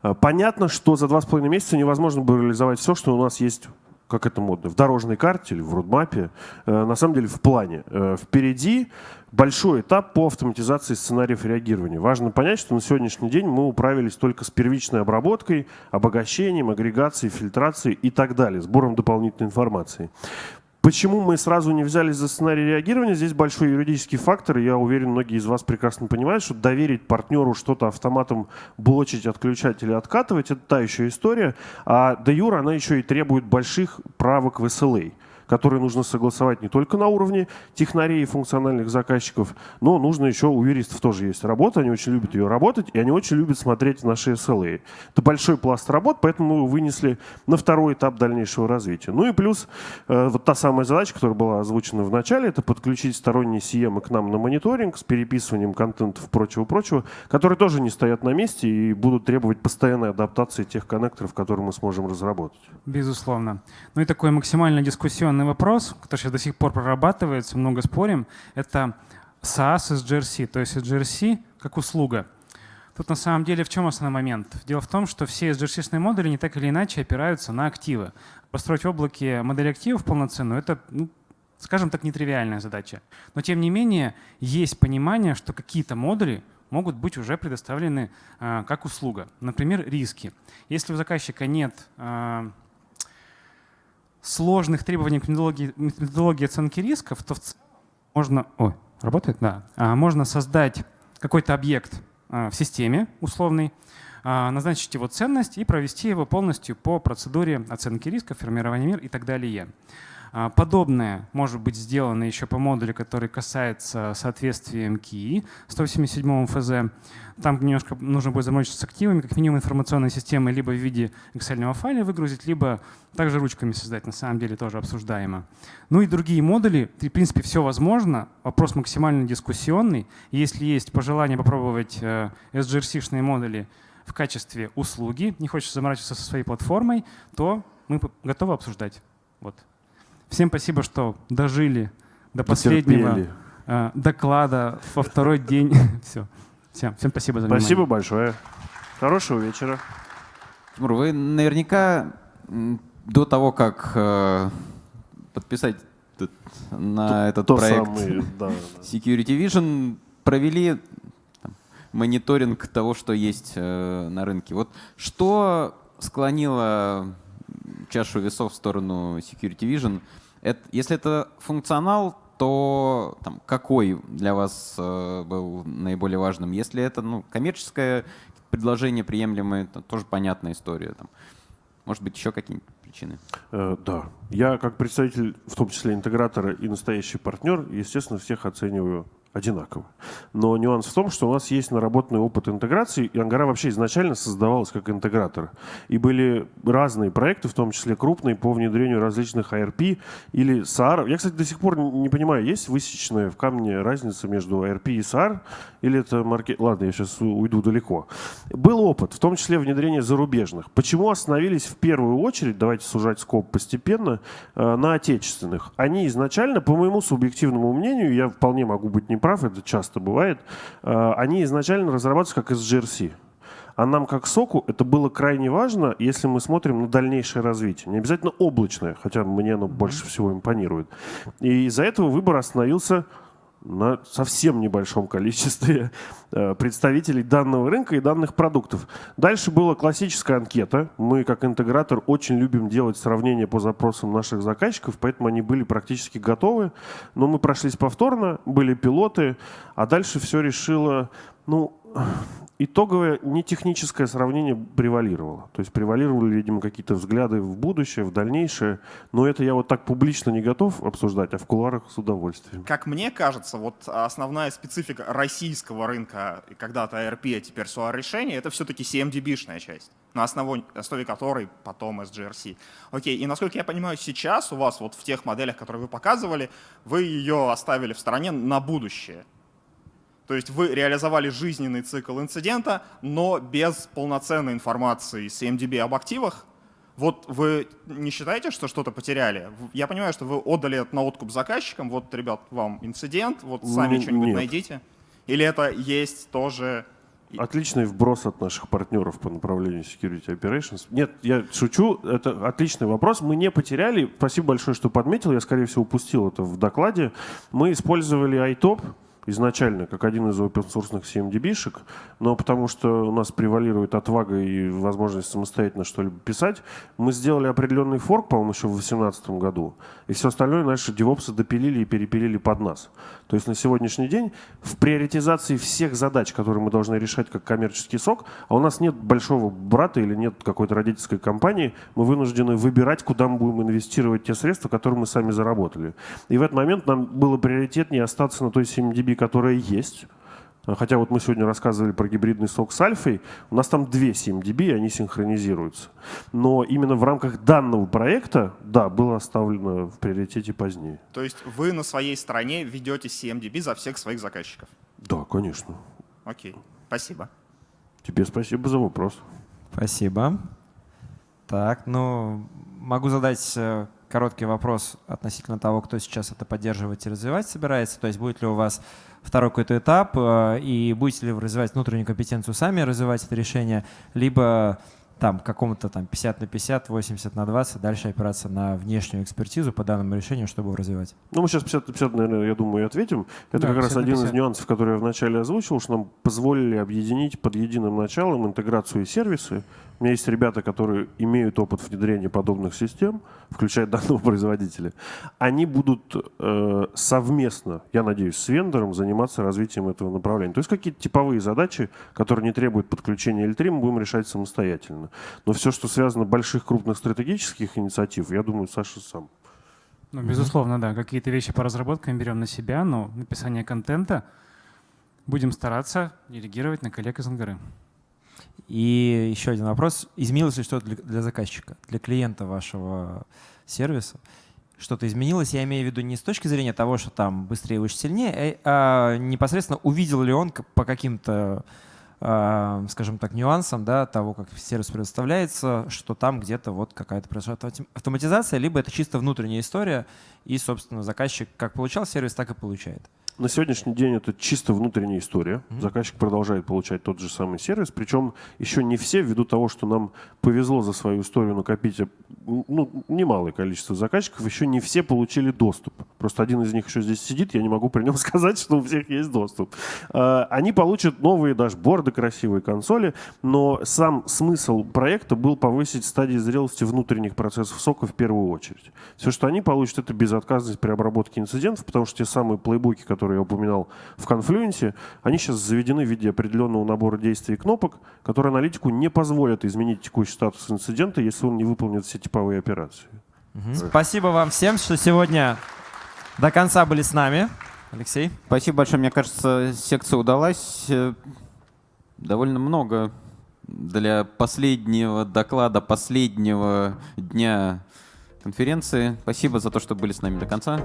А, понятно, что за два с половиной месяца невозможно было реализовать все, что у нас есть как это модно, в дорожной карте или в родмапе, э, на самом деле в плане. Э, впереди большой этап по автоматизации сценариев реагирования. Важно понять, что на сегодняшний день мы управились только с первичной обработкой, обогащением, агрегацией, фильтрацией и так далее, сбором дополнительной информации. Почему мы сразу не взялись за сценарий реагирования? Здесь большой юридический фактор. Я уверен, многие из вас прекрасно понимают, что доверить партнеру что-то автоматом блочить, отключать или откатывать – это та еще история. А де юра она еще и требует больших правок в SLA которые нужно согласовать не только на уровне технарей и функциональных заказчиков, но нужно еще, у юристов тоже есть работа, они очень любят ее работать, и они очень любят смотреть наши SLA. Это большой пласт работ, поэтому мы вынесли на второй этап дальнейшего развития. Ну и плюс э, вот та самая задача, которая была озвучена в начале, это подключить сторонние CM к нам на мониторинг с переписыванием контентов прочего-прочего, которые тоже не стоят на месте и будут требовать постоянной адаптации тех коннекторов, которые мы сможем разработать. Безусловно. Ну и такой максимально дискуссионный дискуссионный вопрос, который сейчас до сих пор прорабатывается, много спорим, это SaaS из GRC, то есть GRC как услуга. Тут на самом деле в чем основной момент? Дело в том, что все SGRC-шные модули не так или иначе опираются на активы. Построить в облаке модель активов полноценную — это, ну, скажем так, нетривиальная задача. Но тем не менее есть понимание, что какие-то модули могут быть уже предоставлены э, как услуга. Например, риски. Если у заказчика нет э, сложных требований к методологии, методологии оценки рисков, то можно, ой, работает, да, а, можно создать какой-то объект а, в системе условный, а, назначить его ценность и провести его полностью по процедуре оценки риска, формирования мер и так далее. А, подобное может быть сделано еще по модулю, который касается соответствия МКИ 187 ФЗ. Там немножко нужно будет заморочиться с активами, как минимум информационной системы либо в виде Excel файла выгрузить, либо также ручками создать, на самом деле тоже обсуждаемо. Ну и другие модули, в принципе, все возможно. Вопрос максимально дискуссионный. Если есть пожелание попробовать э, SGRC-шные модули в качестве услуги, не хочешь заморачиваться со своей платформой, то мы готовы обсуждать. Вот. Всем спасибо, что дожили до последнего э, доклада во второй день. Все. Всем, всем спасибо за внимание. Спасибо большое. Хорошего вечера. Тимур, вы наверняка до того, как э, подписать на то, этот то проект самый, да, Security Vision, провели там, мониторинг того, что есть э, на рынке. Вот что склонило чашу весов в сторону Security Vision – это, если это функционал, то там, какой для вас э, был наиболее важным? Если это ну, коммерческое предложение приемлемое, то тоже понятная история. Там, может быть, еще какие-нибудь причины? Э, да. Я как представитель, в том числе интегратора и настоящий партнер, естественно, всех оцениваю одинаково. Но нюанс в том, что у нас есть наработанный опыт интеграции, и Ангара вообще изначально создавалась как интегратор. И были разные проекты, в том числе крупные, по внедрению различных ARP или SAR. Я, кстати, до сих пор не понимаю, есть высеченная в камне разница между ARP и SAR, или это маркет... Ладно, я сейчас уйду далеко. Был опыт, в том числе внедрение зарубежных. Почему остановились в первую очередь, давайте сужать скоп постепенно, э, на отечественных? Они изначально, по моему субъективному мнению, я вполне могу быть не прав, это часто бывает, э, они изначально разрабатываются как SGRC. А нам, как соку, это было крайне важно, если мы смотрим на дальнейшее развитие. Не обязательно облачное, хотя мне оно больше всего импонирует. И из-за этого выбор остановился на совсем небольшом количестве э, представителей данного рынка и данных продуктов. Дальше была классическая анкета. Мы, как интегратор, очень любим делать сравнения по запросам наших заказчиков, поэтому они были практически готовы. Но мы прошлись повторно, были пилоты, а дальше все решило, ну, итоговое нетехническое сравнение превалировало. То есть превалировали, видимо, какие-то взгляды в будущее, в дальнейшее. Но это я вот так публично не готов обсуждать, а в кулуарах с удовольствием. Как мне кажется, вот основная специфика российского рынка, когда-то ARP, а теперь SOA решение, это все-таки CMDB-шная часть, на основе, основе которой потом SGRC. Окей, и насколько я понимаю, сейчас у вас вот в тех моделях, которые вы показывали, вы ее оставили в стороне на будущее. То есть вы реализовали жизненный цикл инцидента, но без полноценной информации с MDB об активах. Вот вы не считаете, что что-то потеряли? Я понимаю, что вы отдали это на откуп заказчикам. Вот, ребят, вам инцидент, вот сами что-нибудь Нет. найдите. Или это есть тоже... Отличный вброс от наших партнеров по направлению Security Operations. Нет, я шучу, это отличный вопрос. Мы не потеряли, спасибо большое, что подметил, я, скорее всего, упустил это в докладе. Мы использовали iTop, изначально как один из open-source CMDB-шек, но потому что у нас превалирует отвага и возможность самостоятельно что-либо писать, мы сделали определенный форк, по-моему, еще в 2018 году, и все остальное наши девопсы допилили и перепилили под нас. То есть на сегодняшний день в приоритизации всех задач, которые мы должны решать как коммерческий сок, а у нас нет большого брата или нет какой-то родительской компании, мы вынуждены выбирать, куда мы будем инвестировать те средства, которые мы сами заработали. И в этот момент нам было приоритетнее остаться на той CMDB, которая есть. Хотя вот мы сегодня рассказывали про гибридный сок с альфой, у нас там две CMDB, и они синхронизируются. Но именно в рамках данного проекта, да, было оставлено в приоритете позднее. То есть вы на своей стороне ведете CMDB за всех своих заказчиков? Да, конечно. Окей, спасибо. Тебе спасибо за вопрос. Спасибо. Так, ну, могу задать э, короткий вопрос относительно того, кто сейчас это поддерживать и развивать собирается. То есть будет ли у вас второй какой-то этап, э, и будете ли вы развивать внутреннюю компетенцию сами, развивать это решение, либо там какому-то там 50 на 50, 80 на 20, дальше опираться на внешнюю экспертизу по данному решению, чтобы его развивать. Ну, мы сейчас 50 на 50, наверное, я думаю, и ответим. Это Да, как раз 50 на один из 50. нюансов, который я вначале озвучил, что нам позволили объединить под единым началом интеграцию и сервисы. У меня есть ребята, которые имеют опыт внедрения подобных систем, включая данного производителя. Они будут э, совместно, я надеюсь, с вендором заниматься развитием этого направления. То есть какие-то типовые задачи, которые не требуют подключения L3, мы будем решать самостоятельно. Но все, что связано больших крупных стратегических инициатив, я думаю, Саша сам. Ну, безусловно, да. Какие-то вещи по разработкам берем на себя, но написание контента будем стараться делегировать на коллег из Ангары. И еще один вопрос. Изменилось ли что-то для, заказчика, для клиента вашего сервиса? Что-то изменилось, я имею в виду не с точки зрения того, что там быстрее, выше, сильнее, э, а непосредственно увидел ли он по каким-то, а, скажем так, нюансам да, того, как сервис предоставляется, что там где-то вот какая-то произошла автомати- автоматизация, либо это чисто внутренняя история, и, собственно, заказчик как получал сервис, так и получает. На сегодняшний день это чисто внутренняя история. Заказчик продолжает получать тот же самый сервис. Причем еще не все, ввиду того, что нам повезло за свою историю накопить э, ну, немалое количество заказчиков, еще не все получили доступ. Просто один из них еще здесь сидит, я не могу при нем сказать, что у всех есть доступ. А, Они получат новые дашборды, красивые консоли, но сам смысл проекта был повысить стадии зрелости внутренних процессов сока в первую очередь. Все, что они получат, это безотказность при обработке инцидентов, потому что те самые плейбуки, которые которые я упоминал в Confluence, они сейчас заведены в виде определенного набора действий и кнопок, которые аналитику не позволят изменить текущий статус инцидента, если он не выполнит все типовые операции. Спасибо вам всем, что сегодня до конца были с нами. Алексей? Спасибо большое. Мне кажется, секция удалась. Э, довольно много для последнего доклада, последнего дня конференции. Спасибо за то, что были с нами до конца.